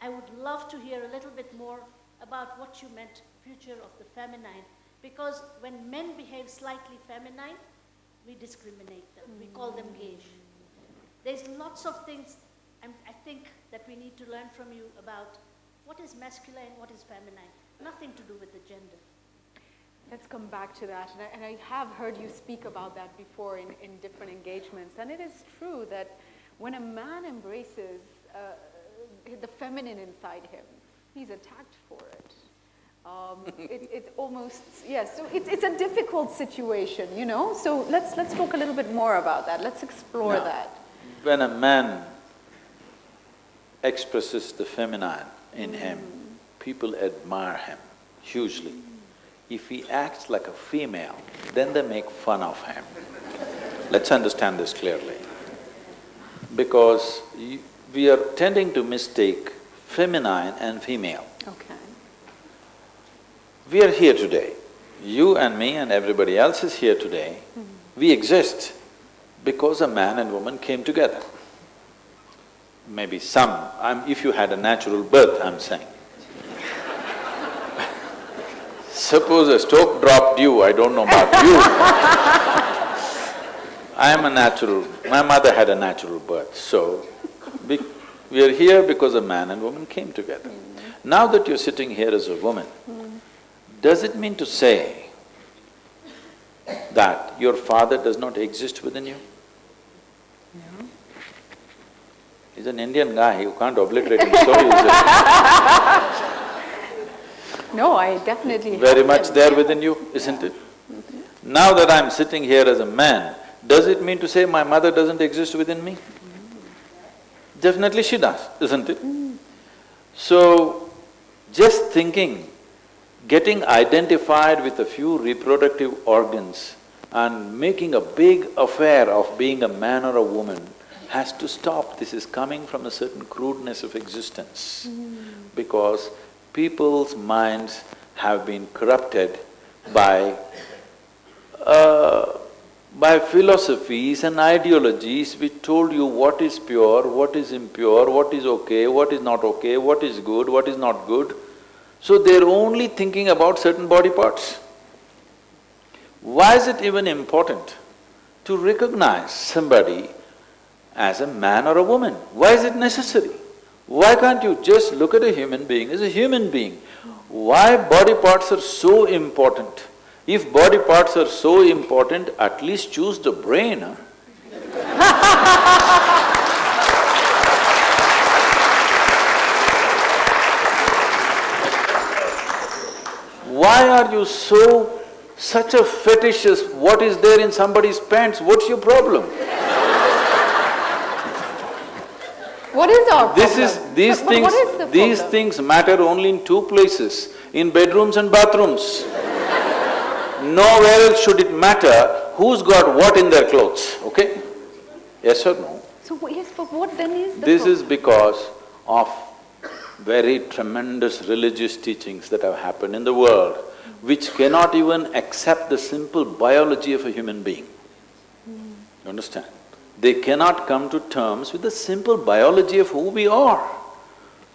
I would love to hear a little bit more about what you meant, future of the feminine, because when men behave slightly feminine, we discriminate them, we call them mm. gauge. There's lots of things I think that we need to learn from you about what is masculine, what is feminine, nothing to do with the gender. Let's come back to that. And I, and I have heard you speak about that before in, in different engagements. And it is true that when a man embraces uh, the feminine inside him, he's attacked for it. Um, it, it almost, yes, so it's, it's a difficult situation, you know? So let's, let's talk a little bit more about that. Let's explore Now, that. When a man expresses the feminine in him, people admire him hugely. If he acts like a female, then they make fun of him. Let's understand this clearly. Because y- we are tending to mistake feminine and female. Okay. We are here today. You and me and everybody else is here today. Hmm. We exist because a man and woman came together. Maybe some, I'm, if you had a natural birth, I'm saying. Suppose a stroke dropped you, I don't know about you. I am a natural, my mother had a natural birth, so we, we are here because a man and woman came together. Now that you're sitting here as a woman, does it mean to say that your father does not exist within you? No. He's an Indian guy, you can't obliterate him so. No, I definitely Very much there within you, isn't it? Mm-hmm. Now that I'm sitting here as a man, Does it mean to say my mother doesn't exist within me? Definitely she does, isn't it? So, just thinking, getting identified with a few reproductive organs and making a big affair of being a man or a woman has to stop. This is coming from a certain crudeness of existence. Because people's minds have been corrupted by uh, by philosophies and ideologies which told you what is pure, what is impure, what is okay, what is not okay, what is good, what is not good. So they're only thinking about certain body parts. Why is it even important to recognize somebody as a man or a woman? Why is it necessary? Why can't you just look at a human being as a human being? Why body parts are so important? If body parts are so important, at least choose the brain, huh? Why are you so… such a fetishist, what is there in somebody's pants, what's your problem? What is our problem? This is… these But things… is the these things matter only in two places, in bedrooms and bathrooms. Nowhere else should it matter who's got what in their clothes, okay? Yes or no? So, yes, but what then is the This problem? is because of very tremendous religious teachings that have happened in the world, which cannot even accept the simple biology of a human being. You understand? They cannot come to terms with the simple biology of who we are.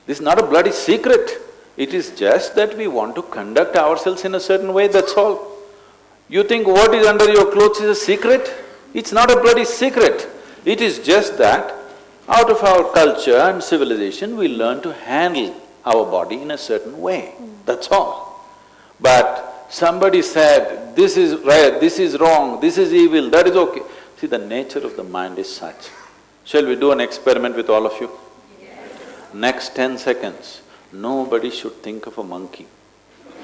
This is not a bloody secret. It is just that we want to conduct ourselves in a certain way, that's all. You think what is under your clothes is a secret? It's not a bloody secret. It is just that out of our culture and civilization, we learn to handle our body in a certain way, that's all. But somebody said, this is right, this is wrong, this is evil, that is okay. See, the nature of the mind is such. Shall we do an experiment with all of you? Next ten seconds, nobody should think of a monkey.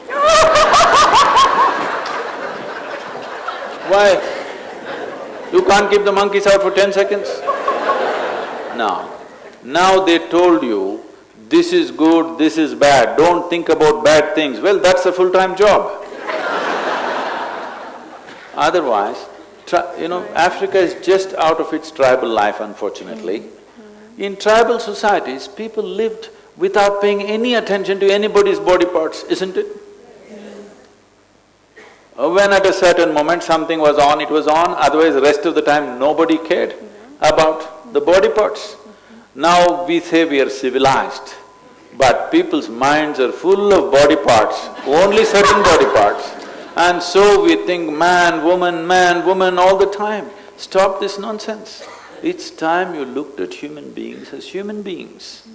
Why? You can't keep the monkeys out for ten seconds? Now, now they told you, this is good, this is bad, don't think about bad things. Well, that's a full-time job. Otherwise, you know, Africa is just out of its tribal life, unfortunately. Mm-hmm. In tribal societies, people lived without paying any attention to anybody's body parts, isn't it? When at a certain moment something was on, it was on, otherwise the rest of the time nobody cared about the body parts. Now we say we are civilized, but people's minds are full of body parts, only certain body parts. And so we think man, woman, man, woman all the time. Stop this nonsense. It's time you looked at human beings as human beings.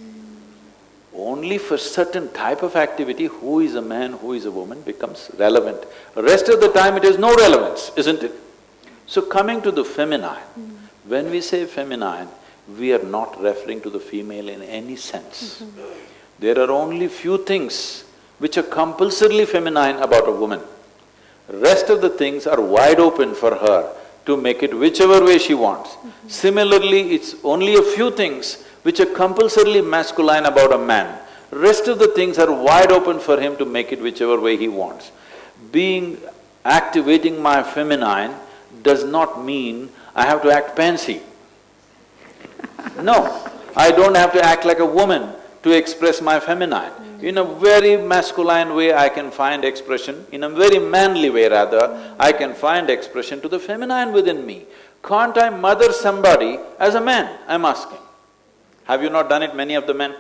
Only for certain type of activity, who is a man, who is a woman becomes relevant. Rest of the time it has no relevance, isn't it? So coming to the feminine, when we say feminine, we are not referring to the female in any sense. There are only few things which are compulsorily feminine about a woman. Rest of the things are wide open for her to make it whichever way she wants. Similarly, it's only a few things which are compulsorily masculine about a man. Rest of the things are wide open for him to make it whichever way he wants. Being… activating my feminine does not mean I have to act pansy. No, I don't have to act like a woman to express my feminine. In a very masculine way, I can find expression, in a very manly way rather, I can find expression to the feminine within me. Can't I mother somebody as a man, I'm asking? Have you not done it, many of the men?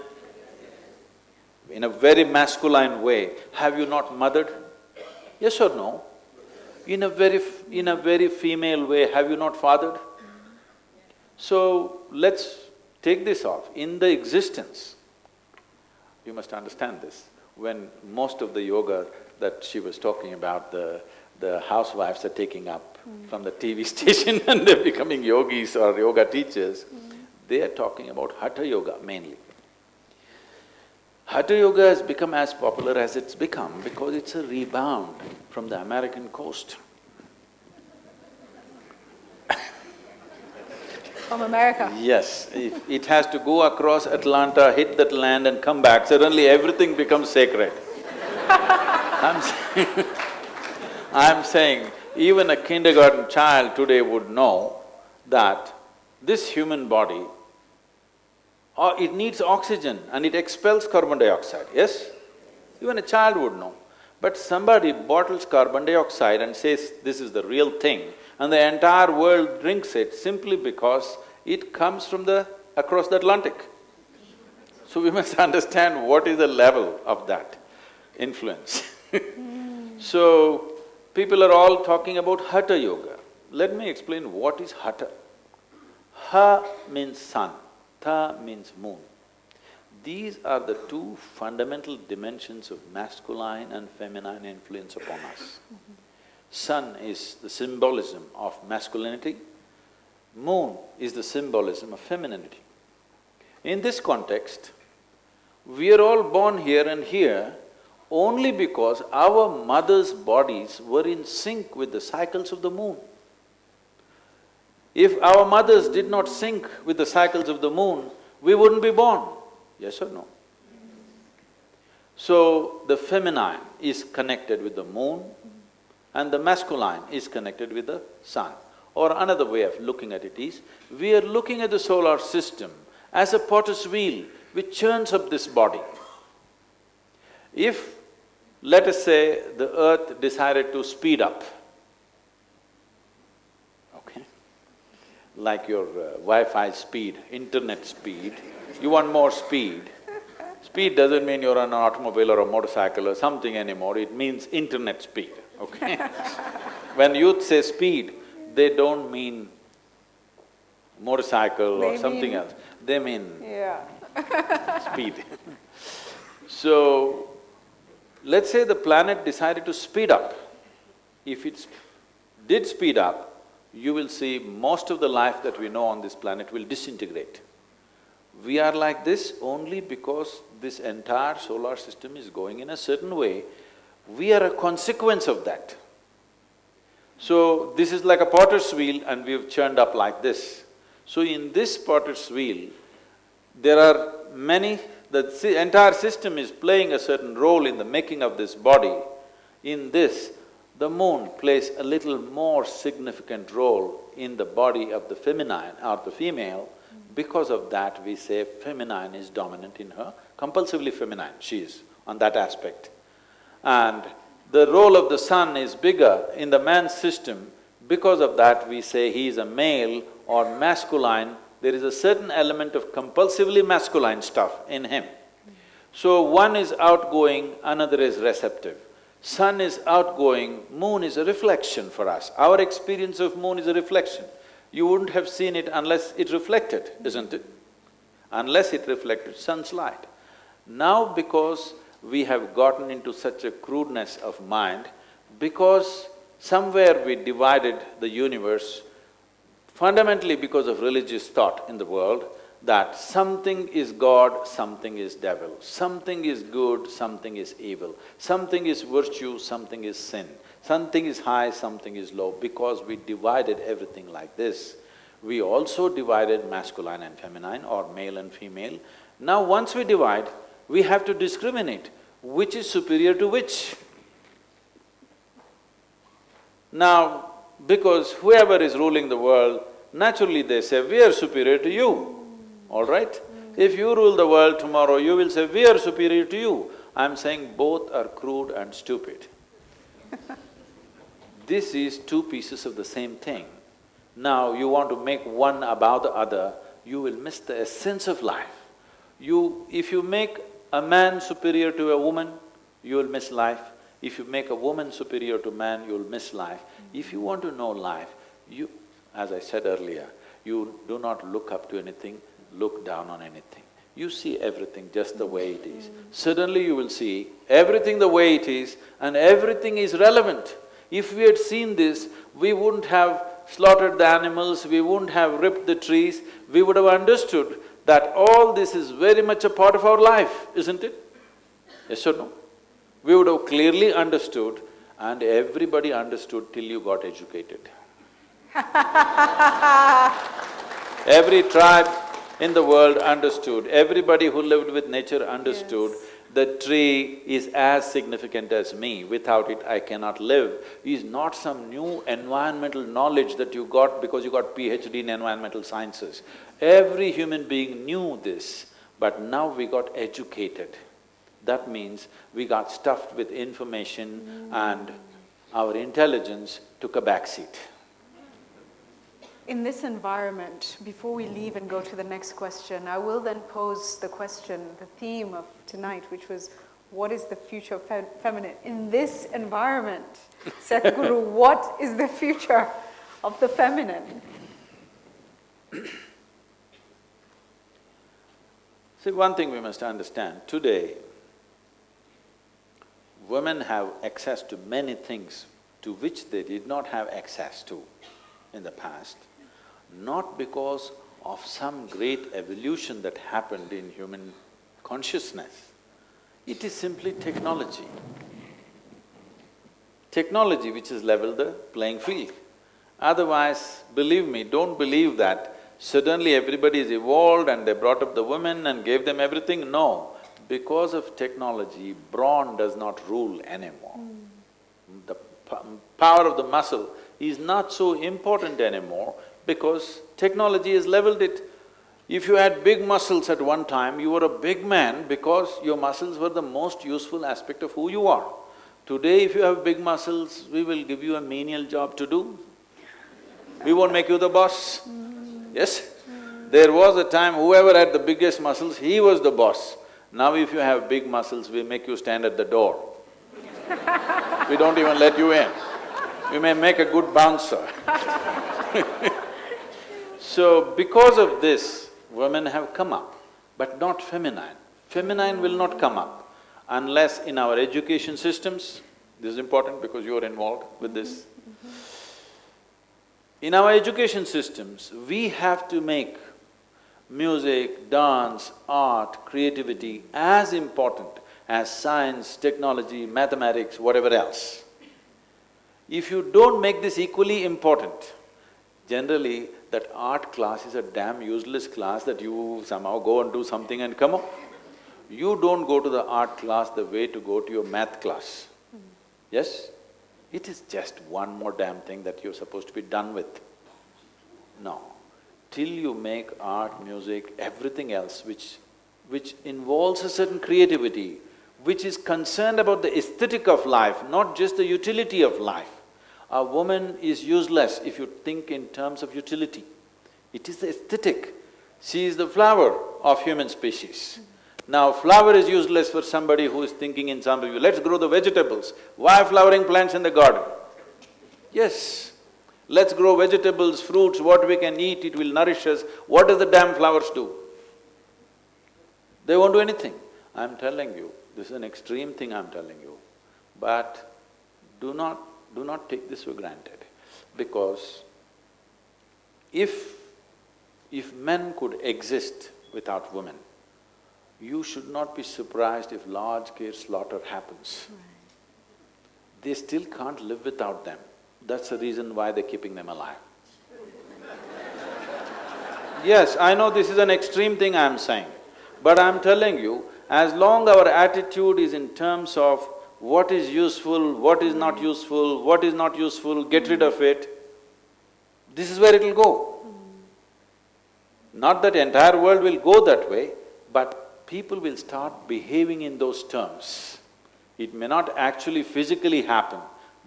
In a very masculine way, have you not mothered? Yes or no? In a very… f- in a very female way, have you not fathered? So, let's take this off. In the existence, you must understand this, when most of the yoga that she was talking about, the, the housewives are taking up hmm. from the TV station and they're becoming yogis or yoga teachers, hmm. They are talking about Hatha Yoga mainly. Hatha Yoga has become as popular as it's become because it's a rebound from the American coast. from America. Yes, if it has to go across Atlantic, hit that land and come back, suddenly everything becomes sacred. I'm saying, I'm saying, even a kindergarten child today would know that this human body, uh, it needs oxygen and it expels carbon dioxide, yes? Even a child would know. But somebody bottles carbon dioxide and says this is the real thing, and the entire world drinks it simply because it comes from the… across the Atlantic. So we must understand what is the level of that influence So, people are all talking about Hatha Yoga. Let me explain what is Hatha. Ha means sun, Tha means moon. These are the two fundamental dimensions of masculine and feminine influence upon us. Sun is the symbolism of masculinity, moon is the symbolism of femininity. In this context, we are all born here and here only because our mothers' bodies were in sync with the cycles of the moon. If our mothers did not sync with the cycles of the moon, we wouldn't be born, yes or no? So, the feminine is connected with the moon and the masculine is connected with the sun. Or another way of looking at it is, we are looking at the solar system as a potter's wheel which churns up this body. If, let us say, the earth decided to speed up, okay? Like your uh, Wi-Fi speed, internet speed, you want more speed. Speed doesn't mean you're on an automobile or a motorcycle or something anymore, it means internet speed, okay? when youth say speed, they don't mean motorcycle They or something mean- else, they mean Yeah. speed. So, let's say the planet decided to speed up. If it did speed up, you will see most of the life that we know on this planet will disintegrate. We are like this only because this entire solar system is going in a certain way. We are a consequence of that. So, this is like a potter's wheel and we've churned up like this. So, in this potter's wheel, there are many… the entire system is playing a certain role in the making of this body. In this, the moon plays a little more significant role in the body of the feminine or the female. Mm-hmm. Because of that, we say feminine is dominant in her, compulsively feminine she is on that aspect. And the role of the sun is bigger in the man's system, because of that we say he is a male or masculine, there is a certain element of compulsively masculine stuff in him. Mm-hmm. So one is outgoing, another is receptive. Sun is outgoing, moon is a reflection for us. Our experience of moon is a reflection. You wouldn't have seen it unless it reflected, isn't it? Unless it reflected sun's light. Now because we have gotten into such a crudeness of mind, because somewhere we divided the universe, fundamentally because of religious thought in the world, that something is God, something is devil, something is good, something is evil, something is virtue, something is sin, something is high, something is low. Because we divided everything like this, we also divided masculine and feminine or male and female. Now once we divide, we have to discriminate which is superior to which. Now, because whoever is ruling the world, naturally they say, we are superior to you, all right? If you rule the world tomorrow, you will say, we are superior to you. I'm saying both are crude and stupid. This is two pieces of the same thing. Now you want to make one above the other, you will miss the essence of life. You… if you make a man superior to a woman, you will miss life. If you make a woman superior to man, you'll miss life. If you want to know life, you… as I said earlier, you do not look up to anything, look down on anything. You see everything just the way it is. Suddenly you will see everything the way it is and everything is relevant. If we had seen this, we wouldn't have slaughtered the animals, we wouldn't have ripped the trees, we would have understood that all this is very much a part of our life, isn't it? Yes or no? We would have clearly understood and everybody understood till you got educated. Every tribe in the world understood, everybody who lived with nature understood the tree is as significant as me, without it I cannot live, is not some new environmental knowledge that you got because you got PhD in environmental sciences. Every human being knew this, but now we got educated. That means we got stuffed with information mm. and our intelligence took a backseat. In this environment, before we leave and go to the next question, I will then pose the question, the theme of tonight, which was, what is the future of fe feminine? In this environment, Sadhguru, what is the future of the feminine? See, one thing we must understand, today, women have access to many things to which they did not have access to in the past not because of some great evolution that happened in human consciousness. It is simply technology. Technology which has leveled the playing field. Otherwise, believe me, don't believe that suddenly everybody is evolved and they brought up the women and gave them everything. No, because of technology, brawn does not rule anymore. Mm. The power of the muscle is not so important anymore because technology has leveled it. If you had big muscles at one time, you were a big man because your muscles were the most useful aspect of who you are. Today, if you have big muscles, we will give you a menial job to do. We won't make you the boss. Yes? There was a time whoever had the biggest muscles, he was the boss. Now if you have big muscles, we make you stand at the door. we don't even let you in. You may make a good bouncer So because of this, women have come up, but not feminine. Feminine will not come up unless in our education systems, this is important because you are involved with this. In our education systems, we have to make music, dance, art, creativity as important as science, technology, mathematics, whatever else. If you don't make this equally important, generally that art class is a damn useless class that you somehow go and do something and come up. You don't go to the art class the way to go to your math class. Hmm. Yes? It is just one more damn thing that you're supposed to be done with. No. Till you make art, music, everything else which… which involves a certain creativity, which is concerned about the aesthetic of life, not just the utility of life, a woman is useless if you think in terms of utility. It is the aesthetic. She is the flower of human species. Now, flower is useless for somebody who is thinking in some of let's grow the vegetables. Why flowering plants in the garden? Yes, let's grow vegetables, fruits, what we can eat, it will nourish us. What does the damn flowers do? They won't do anything. I'm telling you, this is an extreme thing I'm telling you, but do not do not take this for granted because if… if men could exist without women, you should not be surprised if large-scale slaughter happens. Right. They still can't live without them. That's the reason why they're keeping them alive. yes, I know this is an extreme thing I'm saying, but I'm telling you, as long our attitude is in terms of what is useful, what is not useful, what is not useful, get rid of it, this is where it'll go. Not that entire world will go that way, but people will start behaving in those terms. It may not actually physically happen,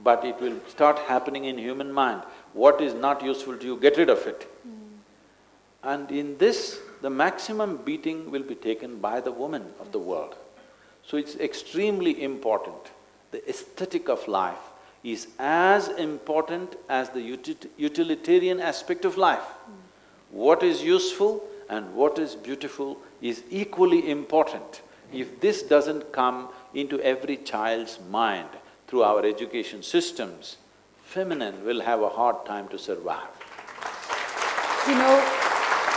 but it will start happening in human mind. What is not useful to you, get rid of it. And in this, the maximum beating will be taken by the woman of the world. So it's extremely important. The aesthetic of life is as important as the utilitarian aspect of life. What is useful and what is beautiful is equally important. If this doesn't come into every child's mind through our education systems, feminine will have a hard time to survive. You know,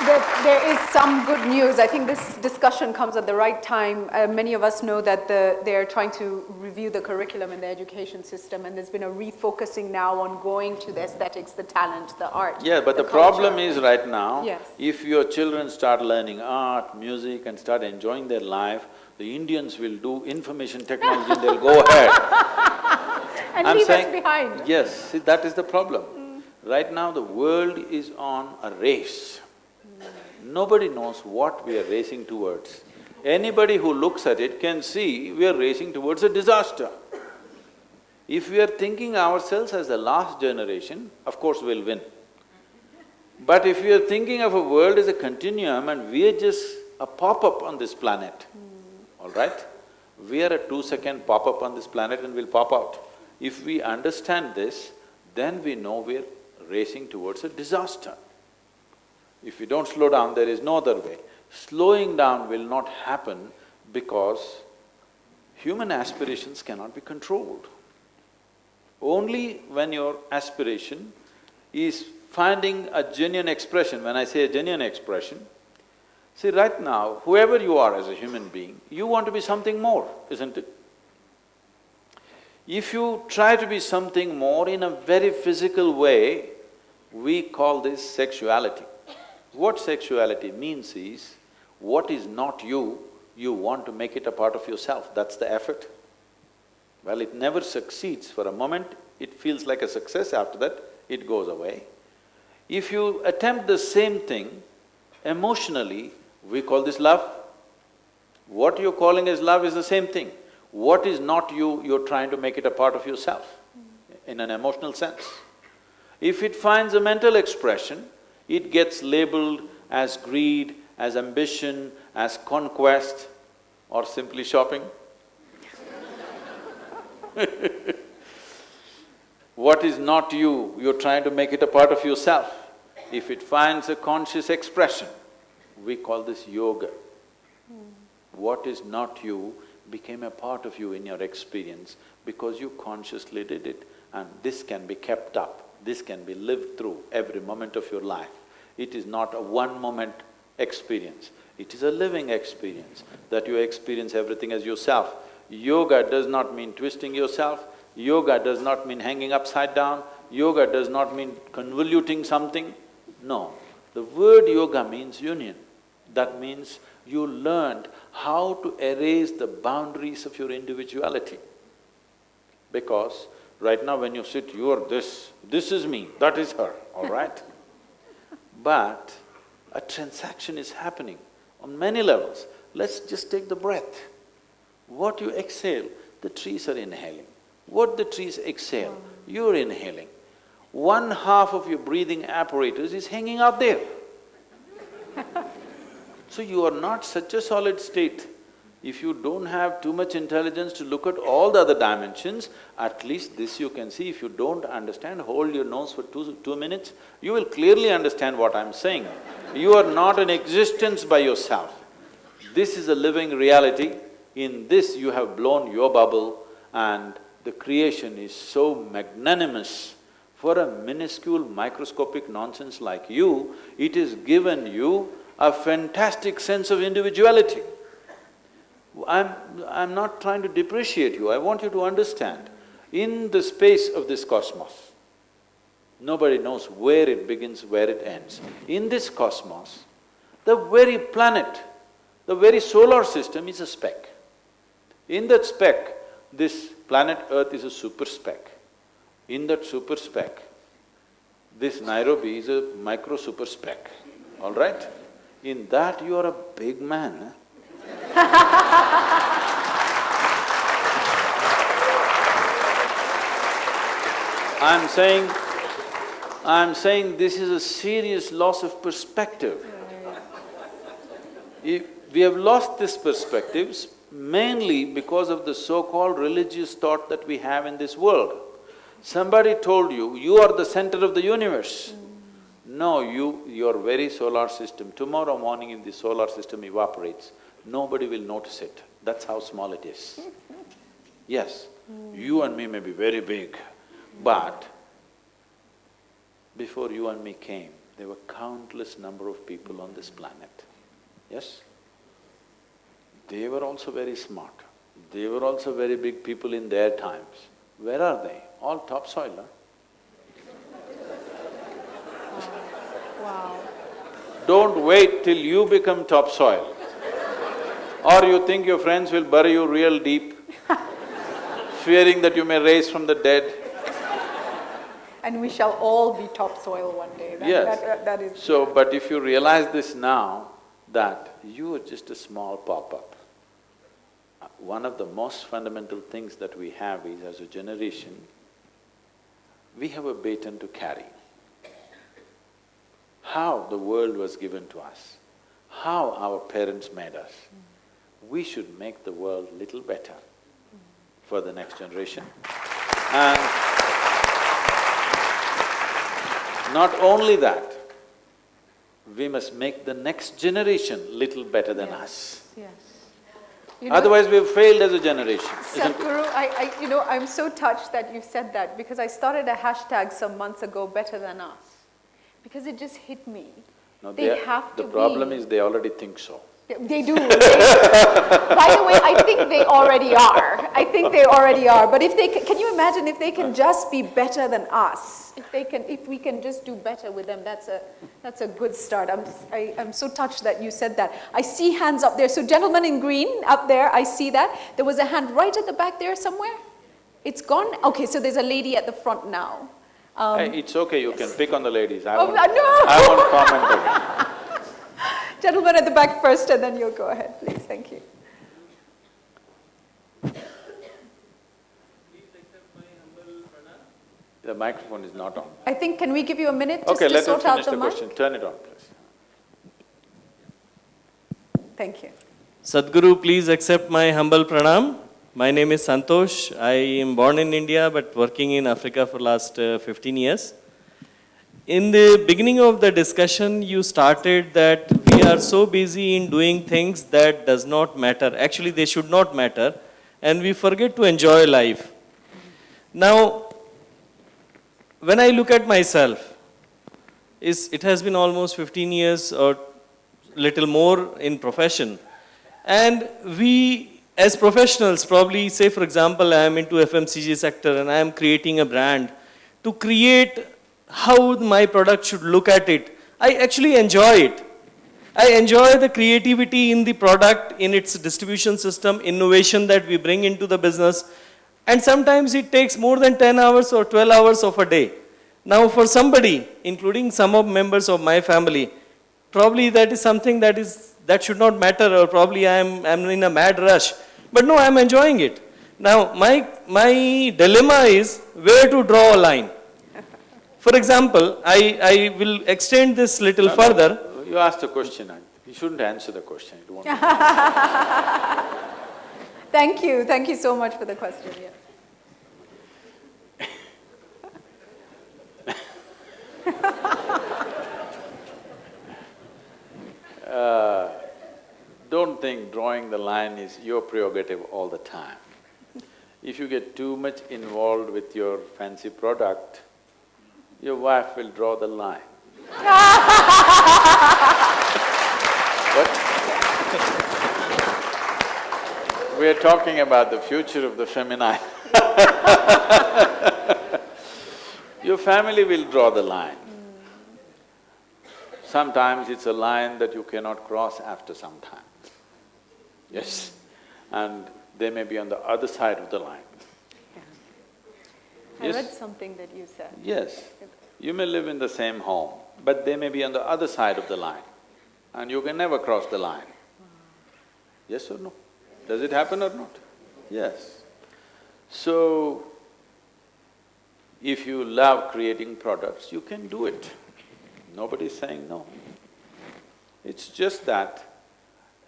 there, there is some good news. I think this discussion comes at the right time. Uh, many of us know that the, they're trying to review the curriculum in the education system, and there's been a refocusing now on going to the aesthetics, the talent, the art. Yeah, but the, culture. problem is right now, Yes. if your children start learning art, music and start enjoying their life, the Indians will do information technology and they'll go ahead. And I'm leave us saying- behind. Yes, see, that is the problem. Right now, the world is on a race. Nobody knows what we are racing towards. Anybody who looks at it can see we are racing towards a disaster. If we are thinking ourselves as the last generation, of course we'll win. But if we are thinking of a world as a continuum and we are just a pop-up on this planet, hmm. all right? We are a two-second pop-up on this planet and we'll pop out. If we understand this, then we know we're racing towards a disaster. If you don't slow down, there is no other way. Slowing down will not happen because human aspirations cannot be controlled. Only when your aspiration is finding a genuine expression, when I say a genuine expression, see right now, whoever you are as a human being, you want to be something more, isn't it? If you try to be something more in a very physical way, we call this sexuality. What sexuality means is, what is not you, you want to make it a part of yourself, that's the effort. Well, it never succeeds. For a moment, it feels like a success, after that, it goes away. If you attempt the same thing emotionally, we call this love. What you're calling as love is the same thing. What is not you, you're trying to make it a part of yourself, in an emotional sense. If it finds a mental expression, it gets labeled as greed, as ambition, as conquest, or simply shopping. What is not you, you're trying to make it a part of yourself. If it finds a conscious expression, we call this yoga. What is not you became a part of you in your experience because you consciously did it and this can be kept up, this can be lived through every moment of your life. It is not a one-moment experience, it is a living experience that you experience everything as yourself. Yoga does not mean twisting yourself, yoga does not mean hanging upside down, yoga does not mean convoluting something. No, the word yoga means union. That means you learned how to erase the boundaries of your individuality. Because right now when you sit, you are this, this is me, that is her, all right? But a transaction is happening on many levels. Let's just take the breath. What you exhale, the trees are inhaling. What the trees exhale, you're inhaling. One half of your breathing apparatus is hanging out there. So you are not such a solid state. If you don't have too much intelligence to look at all the other dimensions, at least this you can see. If you don't understand, hold your nose for two, two minutes, you will clearly understand what I'm saying. You are not an existence by yourself. This is a living reality. In this you have blown your bubble and the creation is so magnanimous. For a minuscule microscopic nonsense like you, it has given you a fantastic sense of individuality. I'm… I'm not trying to depreciate you, I want you to understand, in the space of this cosmos, nobody knows where it begins, where it ends. In this cosmos, the very planet, the very solar system is a speck. In that speck, this planet Earth is a super speck. In that super speck, this Nairobi is a micro super speck, all right? In that you are a big man? I'm saying, I'm saying this is a serious loss of perspective. If we have lost these perspectives mainly because of the so-called religious thought that we have in this world. Somebody told you, you are the center of the universe. No, you… your very solar system, tomorrow morning if the solar system evaporates, nobody will notice it. That's how small it is. Yes, hmm. you and me may be very big, but before you and me came, there were countless number of people on this planet, yes? They were also very smart. They were also very big people in their times. Where are they? All topsoil, huh? Wow. Don't wait till you become topsoil. Or you think your friends will bury you real deep, fearing that you may rise from the dead. And we shall all be topsoil one day. That, Yes. that- that is. So, but if you realize this now, that you are just a small pop-up. Uh, One of the most fundamental things that we have is, as a generation, we have a baton to carry. How the world was given to us, how our parents made us, we should make the world little better for the next generation. And not only that, we must make the next generation little better than us. Yes. You know- Otherwise, we've failed as a generation. Sadhguru, I, I, you know, I'm so touched that you said that because I started a hashtag some months ago, better than us, because it just hit me. No, They are- have to The problem be- is they already think so. They do. They- by the way, I think they already are. I think they already are. But if they, ca- can you imagine if they can just be better than us? If they can, if we can just do better with them, that's a, that's a good start. I'm, I, I'm so touched that you said that. I see hands up there. So gentlemen in green up there, I see that. There was a hand right at the back there somewhere. It's gone? Okay, so there's a lady at the front now. Um, Hey, it's okay, you can pick on the ladies, I Oh, won't… no! I won't comment. Gentleman at the back first, and then you'll go ahead, please. Thank you. Please accept my humble pranam. The microphone is not on. I think, can we give you a minute just Okay, to let him sort out finish the the mic? question, turn it on, please. Thank you. Sadhguru, please accept my humble pranam. My name is Santosh. I am born in India but working in Africa for last uh, 15 years. In the beginning of the discussion, you started that we are so busy in doing things that does not matter. Actually, they should not matter and we forget to enjoy life. Now, when I look at myself, is it has been almost 15 years or little more in profession. And we, as professionals, probably say, for example, I am into FMCG sector and I am creating a brand. To create how my product should look at it, I actually enjoy it. I enjoy the creativity in the product, in its distribution system, innovation that we bring into the business. And sometimes it takes more than 10 hours or 12 hours of a day. Now for somebody, including some of members of my family, probably that is something that is that should not matter or probably I am I'm in a mad rush. But no, I am enjoying it. Now my my dilemma is where to draw a line. For example, I, I will extend this little further. You asked a question, you shouldn't answer the question, it won't… Thank you. Thank you so much for the question. Yeah. Uh, Don't think drawing the line is your prerogative all the time. If you get too much involved with your fancy product, your wife will draw the line. We are talking about the future of the feminine. Your family will draw the line. Sometimes it's a line that you cannot cross after some time. Yes, and they may be on the other side of the line. I Yes. read something that you said. Yes, you may live in the same home, but they may be on the other side of the line, and you can never cross the line. Yes or no? Does it happen or not? Yes. So, if you love creating products, you can do it. Nobody's saying no. It's just that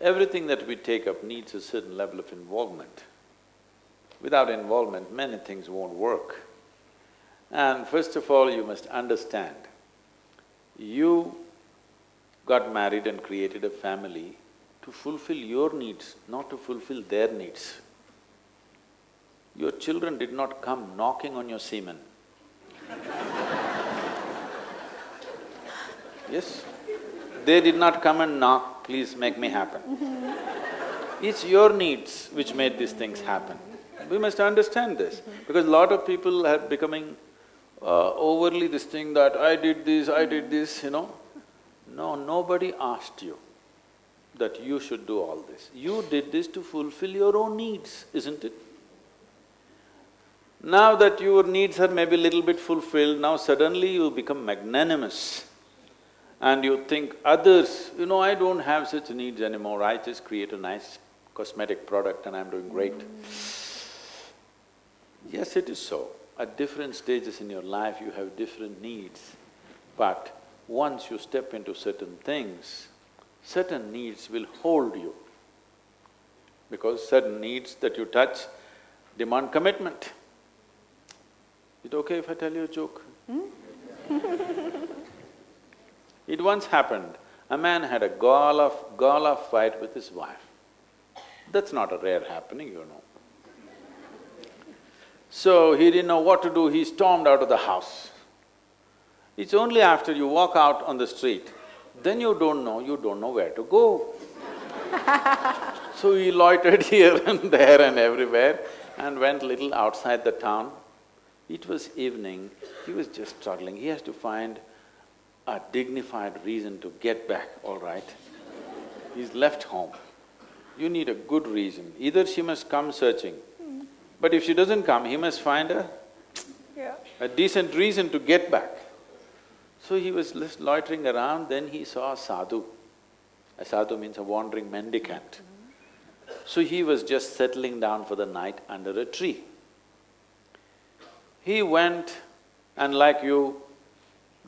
everything that we take up needs a certain level of involvement. Without involvement, many things won't work. And first of all, you must understand, you got married and created a family to fulfill your needs, not to fulfill their needs. Your children did not come knocking on your semen. Yes? They did not come and knock, please make me happen. Mm-hmm. It's your needs which made these things happen. We must understand this, because a lot of people are becoming uh, overly this thing that I did this, I did this, you know. No, nobody asked you that you should do all this. You did this to fulfill your own needs, isn't it? Now that your needs are maybe little bit fulfilled, now suddenly you become magnanimous and you think others, you know, I don't have such needs anymore, I just create a nice cosmetic product and I'm doing great. Yes, it is so. At different stages in your life, you have different needs. But once you step into certain things, certain needs will hold you. Because certain needs that you touch demand commitment. Is it okay if I tell you a joke? Hmm? It once happened, a man had a gala, gala fight with his wife. That's not a rare happening, you know. So he didn't know what to do, he stormed out of the house. It's only after you walk out on the street, then you don't know, you don't know where to go. so he loitered here and there and everywhere and went little outside the town. It was evening, he was just struggling, he has to find a dignified reason to get back, all right. He's left home. You need a good reason. Either she must come searching, but if she doesn't come, he must find a… Yeah. a decent reason to get back. So he was loitering around, then he saw a sadhu. A sadhu means a wandering mendicant. Mm-hmm. So he was just settling down for the night under a tree. He went and like you,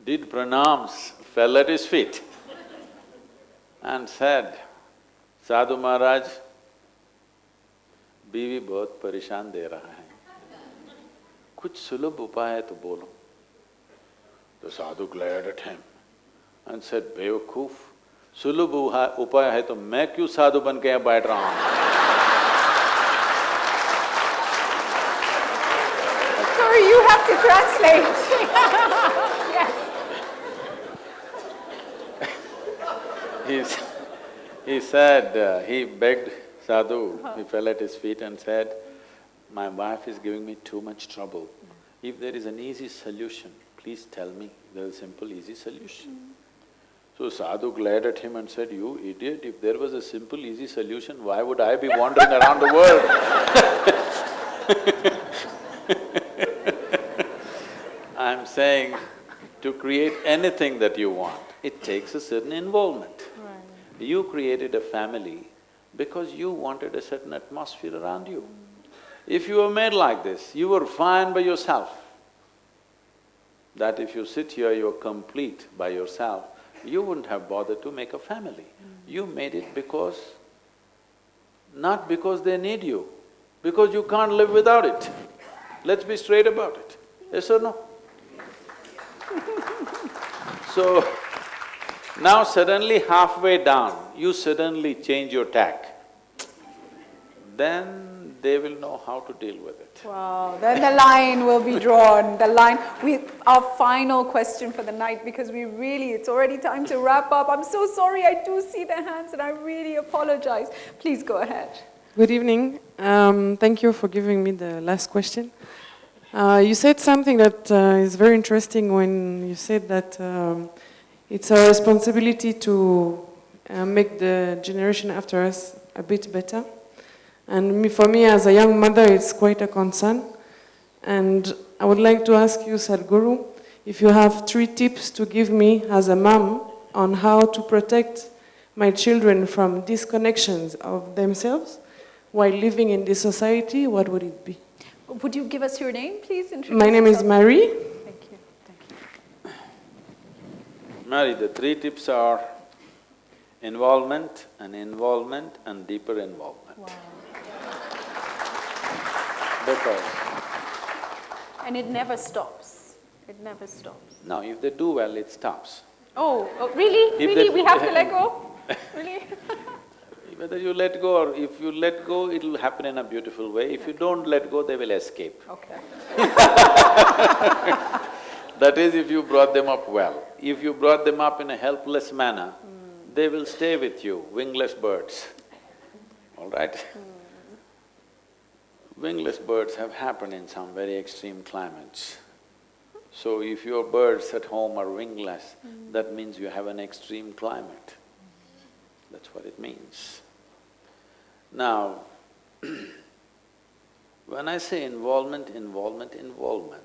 did pranams, fell at his feet and said, Sadhu Maharaj, बीवी बहुत परेशान दे रहा है। कुछ सुलभ उपाय तो बोलो। तो साधु ग्लेड एंड बेवकूफ़ सुलभ उपाय है तो मैं क्यों साधु बन के यहाँ बैठ रहा हूँ? You have He said uh, he begged sadhu, he fell at his feet and said, my wife is giving me too much trouble. Hmm. If there is an easy solution, please tell me, there's a simple, easy solution. Hmm. So sadhu glared at him and said, you idiot, if there was a simple, easy solution, why would I be wandering around the world? I'm saying, to create anything that you want, it takes a certain involvement. You created a family because you wanted a certain atmosphere around you. If you were made like this, you were fine by yourself. That if you sit here, you're complete by yourself, you wouldn't have bothered to make a family. You made it because… not because they need you, because you can't live without it. Let's be straight about it, yes or no? So, now suddenly halfway down, you suddenly change your tack, then they will know how to deal with it. Wow, then the line will be drawn, the line, we, our final question for the night, because we really, it's already time to wrap up. I'm so sorry, I do see the hands and I really apologize. Please go ahead. Good evening. Um, thank you for giving me the last question. Uh, you said something that uh, is very interesting when you said that um, it's our responsibility to uh, make the generation after us a bit better. And me, for me, as a young mother, it's quite a concern. And I would like to ask you, Sadhguru, if you have three tips to give me as a mom on how to protect my children from disconnections of themselves while living in this society, what would it be? Would you give us your name, please? My name is. Marie. Thank you. Mary, the three tips are involvement and involvement and deeper involvement. Because, And it never stops. It never stops. now if they do well, it stops. Oh, oh, really? If really? We have to let go? Really? Whether you let go or if you let go, it'll happen in a beautiful way. If you don't let go, they will escape. Okay. That is if you brought them up well. If you brought them up in a helpless manner, they will stay with you, wingless birds, all right? Hmm. Wingless birds have happened in some very extreme climates. So if your birds at home are wingless, hmm. that means you have an extreme climate. That's what it means. Now, when I say involvement, involvement, involvement,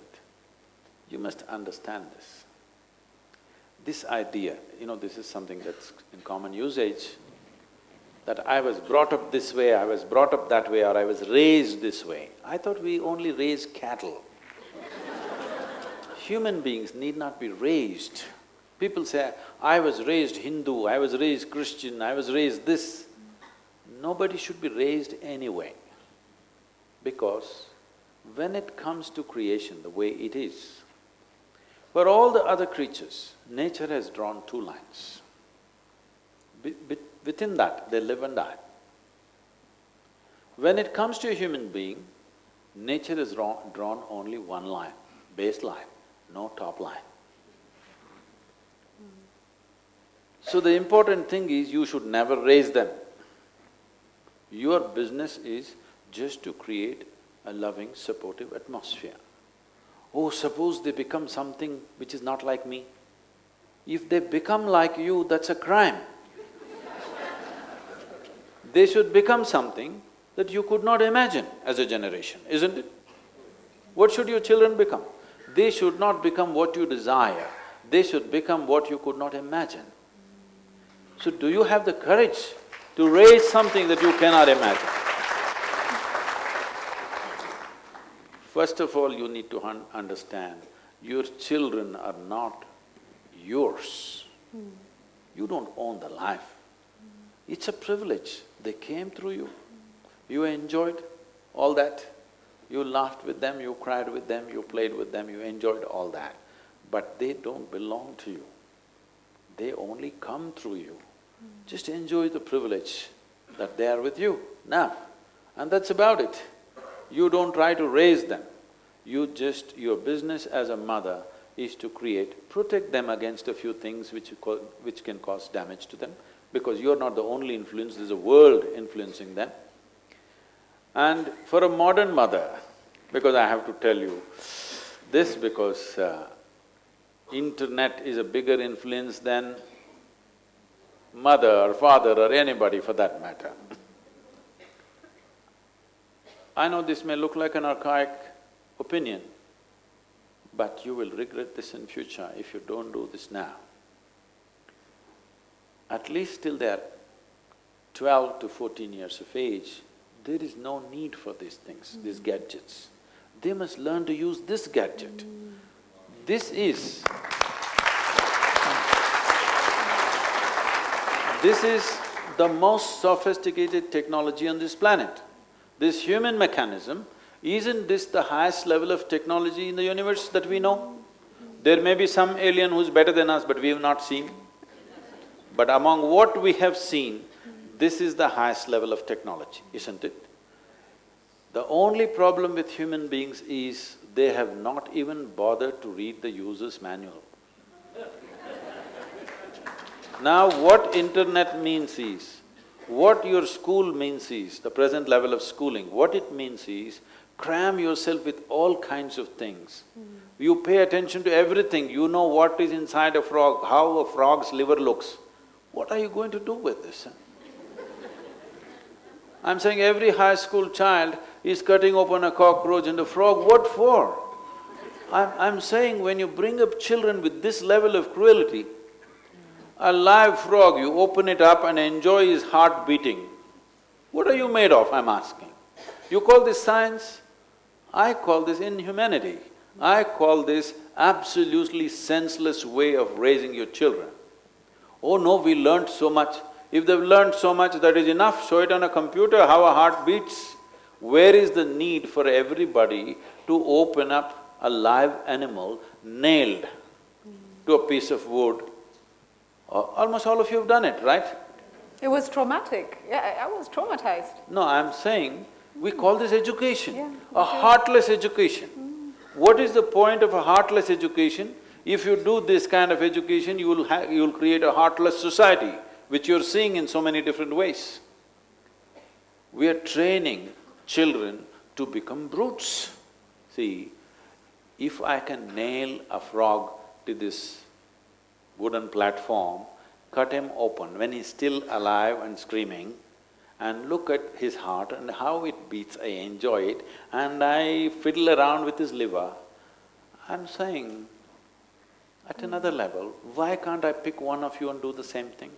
you must understand this. This idea, you know, this is something that's in common usage, that I was brought up this way, I was brought up that way, or I was raised this way. I thought we only raise cattle. Human beings need not be raised. People say, I was raised Hindu, I was raised Christian, I was raised this. Nobody should be raised anyway. Because when it comes to creation the way it is, for all the other creatures, nature has drawn two lines. Be- within that, they live and die. When it comes to a human being, nature has drawn, drawn only one line, baseline, no top line. So the important thing is you should never raise them. Your business is just to create a loving, supportive atmosphere. Oh, suppose they become something which is not like me. If they become like you, that's a crime. they should become something that you could not imagine as a generation, isn't it? What should your children become? They should not become what you desire, they should become what you could not imagine. So do you have the courage to raise something that you cannot imagine? First of all, you need to un understand, your children are not yours. You don't own the life. It's a privilege. They came through you. You enjoyed all that. You laughed with them, you cried with them, you played with them, you enjoyed all that. But they don't belong to you. They only come through you. Just enjoy the privilege that they are with you now. And that's about it. You don't try to raise them. You just… your business as a mother is to create, protect them against a few things which, which can cause damage to them, because you're not the only influence, there's a world influencing them. And for a modern mother, because I have to tell you this because uh, internet is a bigger influence than mother or father or anybody for that matter. I know this may look like an archaic opinion, but you will regret this in future if you don't do this now. At least till they're twelve to fourteen years of age, there is no need for these things, these mm. gadgets. They must learn to use this gadget. This is… This is the most sophisticated technology on this planet. This human mechanism, isn't this the highest level of technology in the universe that we know? There may be some alien who's better than us, but we have not seen. But among what we have seen, this is the highest level of technology, isn't it? The only problem with human beings is they have not even bothered to read the user's manual. Now what internet means is, what your school means is, the present level of schooling, what it means is, cram yourself with all kinds of things. Hmm. You pay attention to everything, you know what is inside a frog, how a frog's liver looks. What are you going to do with this? I'm saying every high school child is cutting open a cockroach and a frog, what for? I'm, I'm saying when you bring up children with this level of cruelty, a live frog, you open it up and enjoy his heart beating. What are you made of, I'm asking? You call this science? I call this inhumanity. I call this absolutely senseless way of raising your children. Oh no, we learned so much. If they've learned so much, that is enough, show it on a computer how a heart beats. Where is the need for everybody to open up a live animal nailed to a piece of wood Almost all of you have done it, right? It was traumatic. Yeah, I was traumatized. No, I'm saying we call this education, yeah, a heartless education. Mm. What is the point of a heartless education? If you do this kind of education, you will ha- you will create a heartless society, which you're seeing in so many different ways. We are training children to become brutes. See, if I can nail a frog to this wooden platform, cut him open when he's still alive and screaming, and look at his heart and how it beats, I enjoy it, and I fiddle around with his liver, I'm saying, at another level, why can't I pick one of you and do the same thing?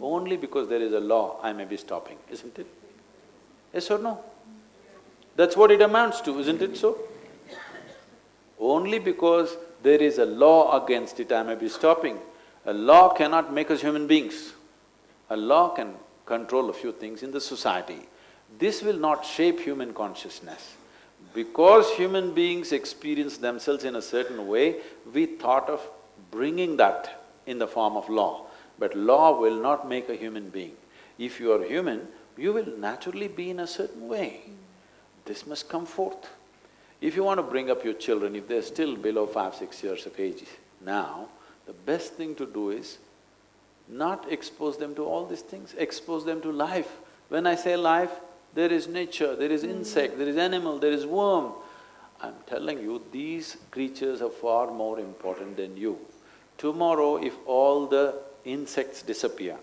Only because there is a law, I may be stopping, isn't it? Yes or no? That's what it amounts to, isn't it so? Only because there is a law against it, I may be stopping. A law cannot make us human beings. A law can control a few things in the society. This will not shape human consciousness. Because human beings experience themselves in a certain way, we thought of bringing that in the form of law. But law will not make a human being. If you are human, you will naturally be in a certain way. This must come forth. If you want to bring up your children, if they're still below five, six years of age now, the best thing to do is not expose them to all these things, expose them to life. When I say life, there is nature, there is insect, there is animal, there is worm. I'm telling you, these creatures are far more important than you. Tomorrow, if all the insects disappear,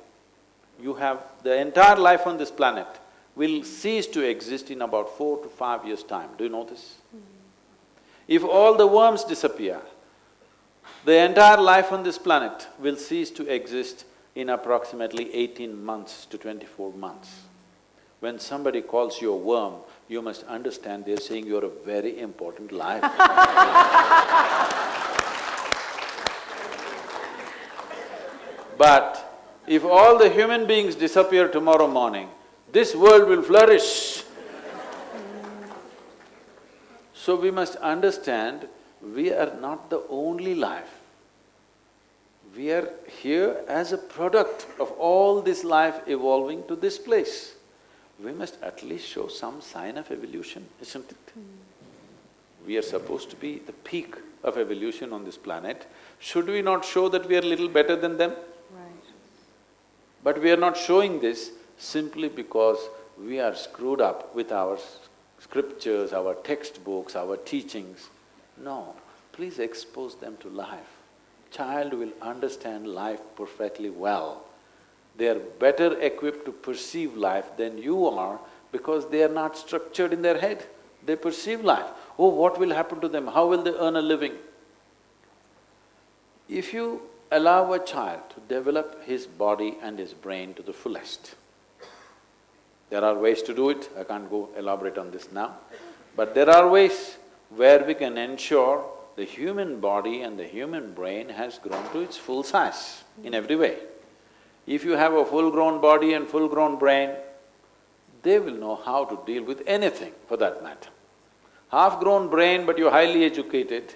you have… the entire life on this planet will cease to exist in about four to five years' time. Do you know this? If all the worms disappear, the entire life on this planet will cease to exist in approximately eighteen months to twenty-four months. When somebody calls you a worm, you must understand they're saying you're a very important life But if all the human beings disappear tomorrow morning, this world will flourish. So we must understand, we are not the only life. We are here as a product of all this life evolving to this place. We must at least show some sign of evolution, isn't it? We are supposed to be the peak of evolution on this planet. Should we not show that we are little better than them? But we are not showing this simply because we are screwed up with our scriptures, our textbooks, our teachings. No, please expose them to life. Child will understand life perfectly well. They are better equipped to perceive life than you are because they are not structured in their head. They perceive life. Oh, what will happen to them? How will they earn a living? If you allow a child to develop his body and his brain to the fullest, there are ways to do it, I can't go elaborate on this now, but there are ways where we can ensure the human body and the human brain has grown to its full size in every way. If you have a full-grown body and full-grown brain, they will know how to deal with anything for that matter. Half-grown brain but you're highly educated,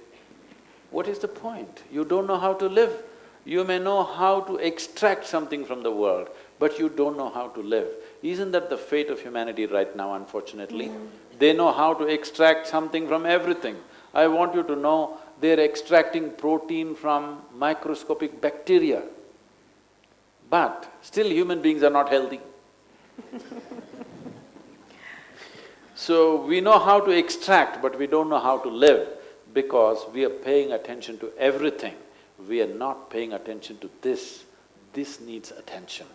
what is the point? You don't know how to live. You may know how to extract something from the world, but you don't know how to live. Isn't that the fate of humanity right now, unfortunately? They know how to extract something from everything. I want you to know, they're extracting protein from microscopic bacteria. But still human beings are not healthy. so, we know how to extract, but we don't know how to live because we are paying attention to everything. We are not paying attention to this. This needs attention,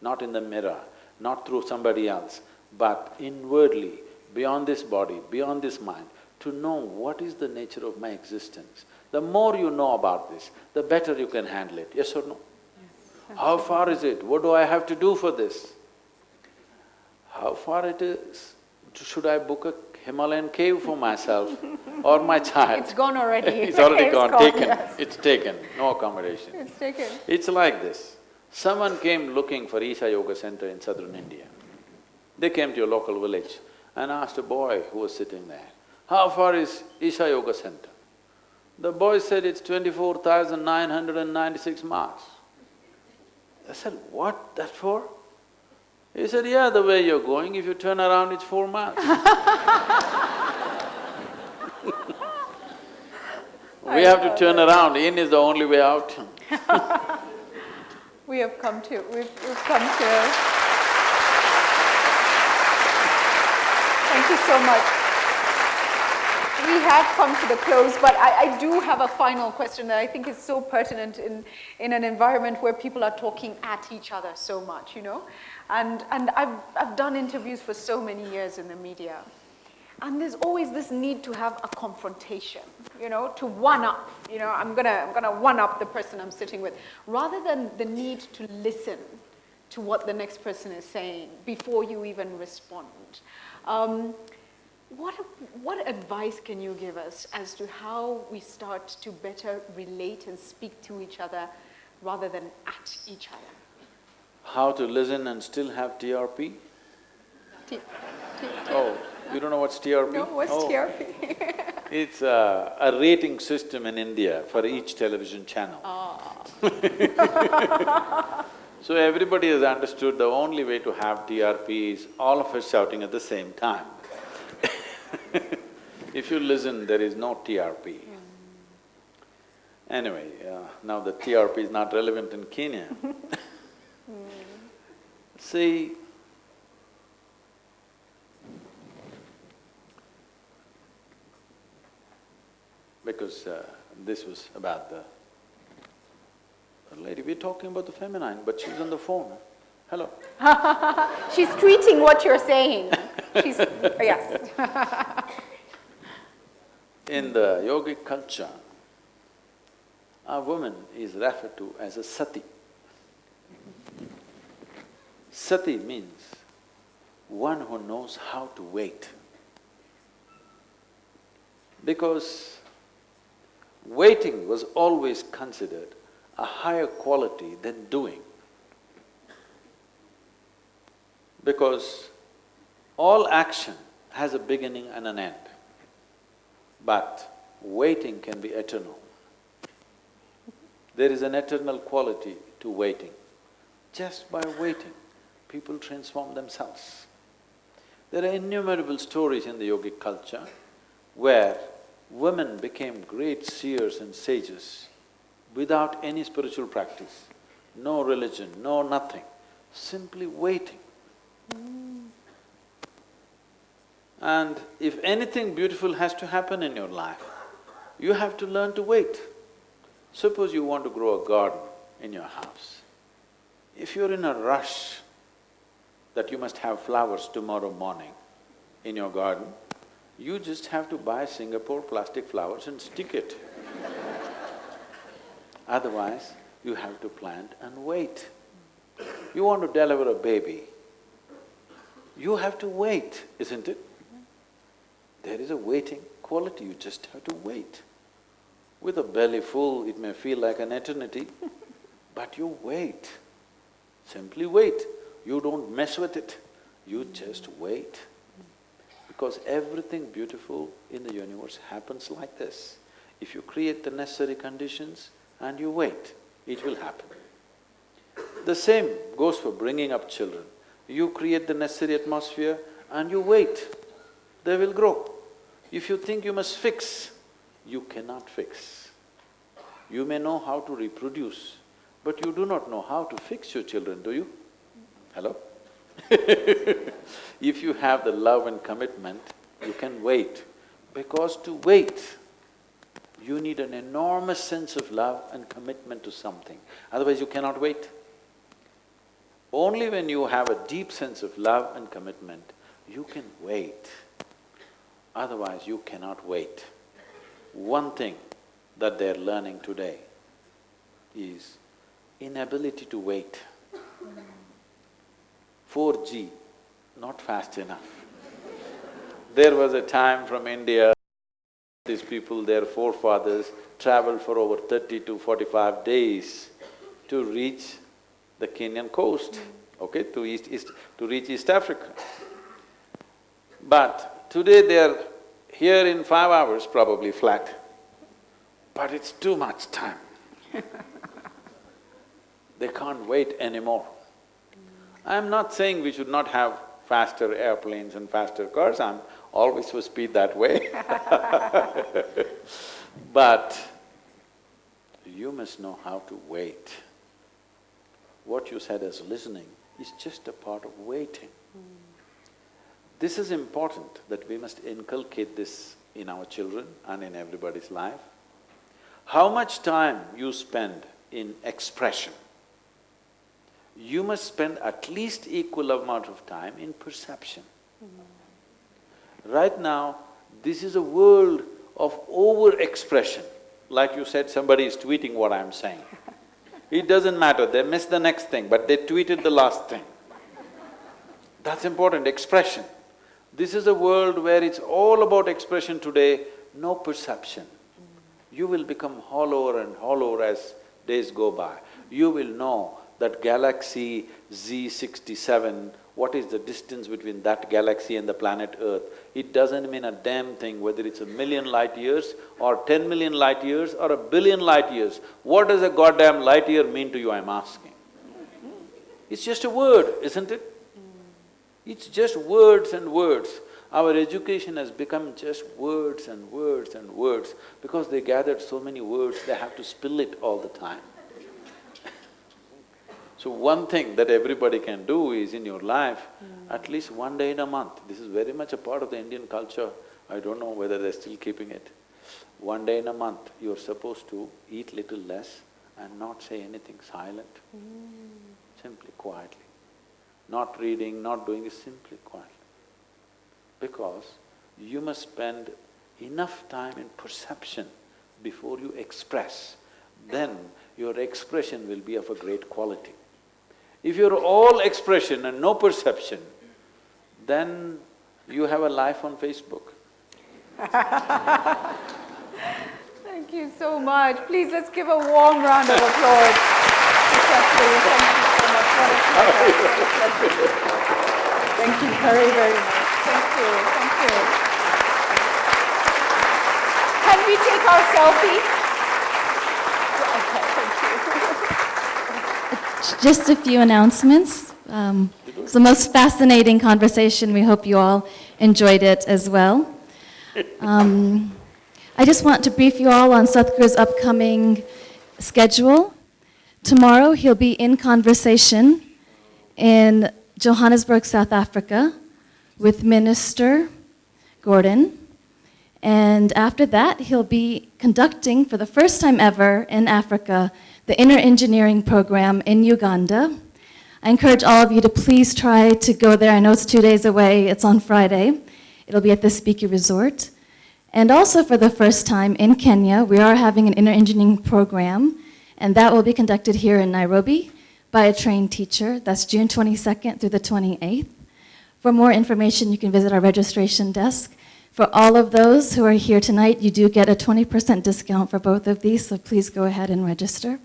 not in the mirror, not through somebody else, but inwardly, beyond this body, beyond this mind, to know what is the nature of my existence. The more you know about this, the better you can handle it, yes or no? Yes, How far is it? What do I have to do for this? How far it is? Should I book a Himalayan cave for myself or my child? It's gone already. it's already gone, gone, taken, yes. it's taken, no accommodation. It's taken. It's like this. Someone came looking for Isha Yoga Center in southern India. They came to your local village and asked a boy who was sitting there, how far is Isha Yoga Center? The boy said it's twenty-four thousand nine hundred and ninety-six miles. I said, what, that for? He said, yeah, the way you're going, if you turn around, it's four miles. We have to turn around, in is the only way out. We have come to, we've, we've come to. Thank you so much. We have come to the close, but I, I do have a final question that I think is so pertinent in, in an environment where people are talking at each other so much, you know? And, and I've, I've done interviews for so many years in the media. And there's always this need to have a confrontation, you know, to one up. You know, I'm gonna, I'm gonna one up the person I'm sitting with, rather than the need to listen to what the next person is saying before you even respond. Um, what, what advice can you give us as to how we start to better relate and speak to each other rather than at each other? How to listen and still have TRP? T- T- Oh, you don't know what's TRP? No, what's Oh. TRP? It's a, a rating system in India for each television channel. Ah. So everybody has understood the only way to have TRP is all of us shouting at the same time. If you listen, there is no TRP. Hmm. Anyway, uh, now the TRP is not relevant in Kenya. Hmm. See, because uh, this was about the, the lady, we're talking about the feminine, but she's on the phone. Hello. She's tweeting what you're saying. She's, yes. In the yogic culture, a woman is referred to as a sati. Sati means one who knows how to wait. Because waiting was always considered a higher quality than doing. Because all action has a beginning and an end, but waiting can be eternal. There is an eternal quality to waiting. Just by waiting, people transform themselves. There are innumerable stories in the yogic culture where women became great seers and sages without any spiritual practice, no religion, no nothing, simply waiting. And if anything beautiful has to happen in your life, you have to learn to wait. Suppose you want to grow a garden in your house. If you're in a rush that you must have flowers tomorrow morning in your garden, you just have to buy Singapore plastic flowers and stick it. Otherwise, you have to plant and wait. You want to deliver a baby, you have to wait, isn't it? There is a waiting quality, you just have to wait. With a belly full, it may feel like an eternity, but you wait. Simply wait. You don't mess with it, you just wait. Because everything beautiful in the universe happens like this. If you create the necessary conditions and you wait, it will happen. The same goes for bringing up children. You create the necessary atmosphere and you wait, they will grow. If you think you must fix, you cannot fix. You may know how to reproduce, but you do not know how to fix your children, do you? Hello? If you have the love and commitment, you can wait. Because to wait, you need an enormous sense of love and commitment to something, otherwise you cannot wait. Only when you have a deep sense of love and commitment, you can wait. Otherwise, you cannot wait. One thing that they're learning today is inability to wait. 4G, not fast enough. There was a time from India, these people, their forefathers, traveled for over thirty to forty-five days to reach the Kenyan coast, okay, to East, East… to reach East Africa. But today they are here in five hours, probably flat, but it's too much time. They can't wait anymore. I'm not saying we should not have faster airplanes and faster cars, I'm always for speed that way But you must know how to wait. What you said as listening is just a part of waiting. Hmm. This is important that we must inculcate this in our children and in everybody's life. How much time you spend in expression, you must spend at least equal amount of time in perception. Right now, this is a world of over-expression. Like you said, somebody is tweeting what I'm saying. It doesn't matter, they miss the next thing, but they tweeted the last thing. That's important, expression. This is a world where it's all about expression today, no perception. You will become hollower and hollower as days go by. You will know that galaxy Z sixty-seven, what is the distance between that galaxy and the planet Earth? It doesn't mean a damn thing whether it's a million light years or ten million light years or a billion light years. What does a goddamn light year mean to you, I'm asking? It's just a word, isn't it? It's just words and words. Our education has become just words and words and words. Because they gathered so many words, they have to spill it all the time. So one thing that everybody can do is in your life, hmm. at least one day in a month, this is very much a part of the Indian culture, I don't know whether they're still keeping it. One day in a month, you're supposed to eat little less and not say anything silent, hmm. simply quietly. Not reading, not doing simply quietly. Because you must spend enough time in perception before you express, then your expression will be of a great quality. If you're all expression and no perception, then you have a life on Facebook. Thank you so much. Please, let's give a warm round of applause. Thank you so much. Thank you very, very much. Thank you, thank you. Can we take our selfie? Okay, thank you. Just a few announcements. Um, It's the most fascinating conversation. We hope you all enjoyed it as well. Um, I just want to brief you all on Sadhguru's upcoming schedule. Tomorrow, he'll be in conversation in Johannesburg, South Africa, with Minister Gordhan. And after that, he'll be conducting, for the first time ever in Africa, the Inner Engineering Program in Uganda. I encourage all of you to please try to go there. I know it's two days away, it's on Friday. It'll be at the Speke Resort. And also for the first time in Kenya, we are having an inner engineering program, and that will be conducted here in Nairobi by a trained teacher. That's June 22nd through the 28th. For more information, you can visit our registration desk. For all of those who are here tonight, you do get a 20% discount for both of these, so please go ahead and register.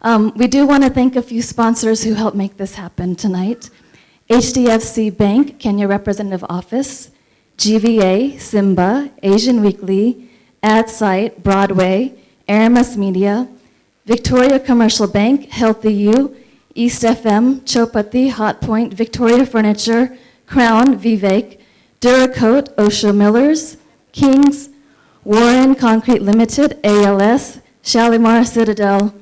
Um, we do want to thank a few sponsors who helped make this happen tonight. HDFC Bank, Kenya Representative Office, GVA, Simba, Asian Weekly, AdSite, Broadway, Aramis Media, Victoria Commercial Bank, Healthy You, East FM, Chopati, Hotpoint, Victoria Furniture, Crown, Vivek, Duracoat, Osho Millers, Kings, Warren Concrete Limited, ALS, Shalimar Citadel,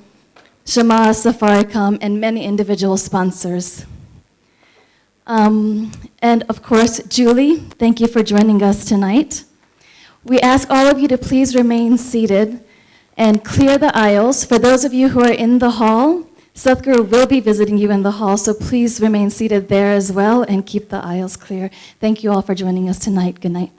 Shema Safaricom, and many individual sponsors. Um, and of course, Julie, thank you for joining us tonight. We ask all of you to please remain seated and clear the aisles. For those of you who are in the hall, Sadhguru will be visiting you in the hall, so please remain seated there as well and keep the aisles clear. Thank you all for joining us tonight. Good night.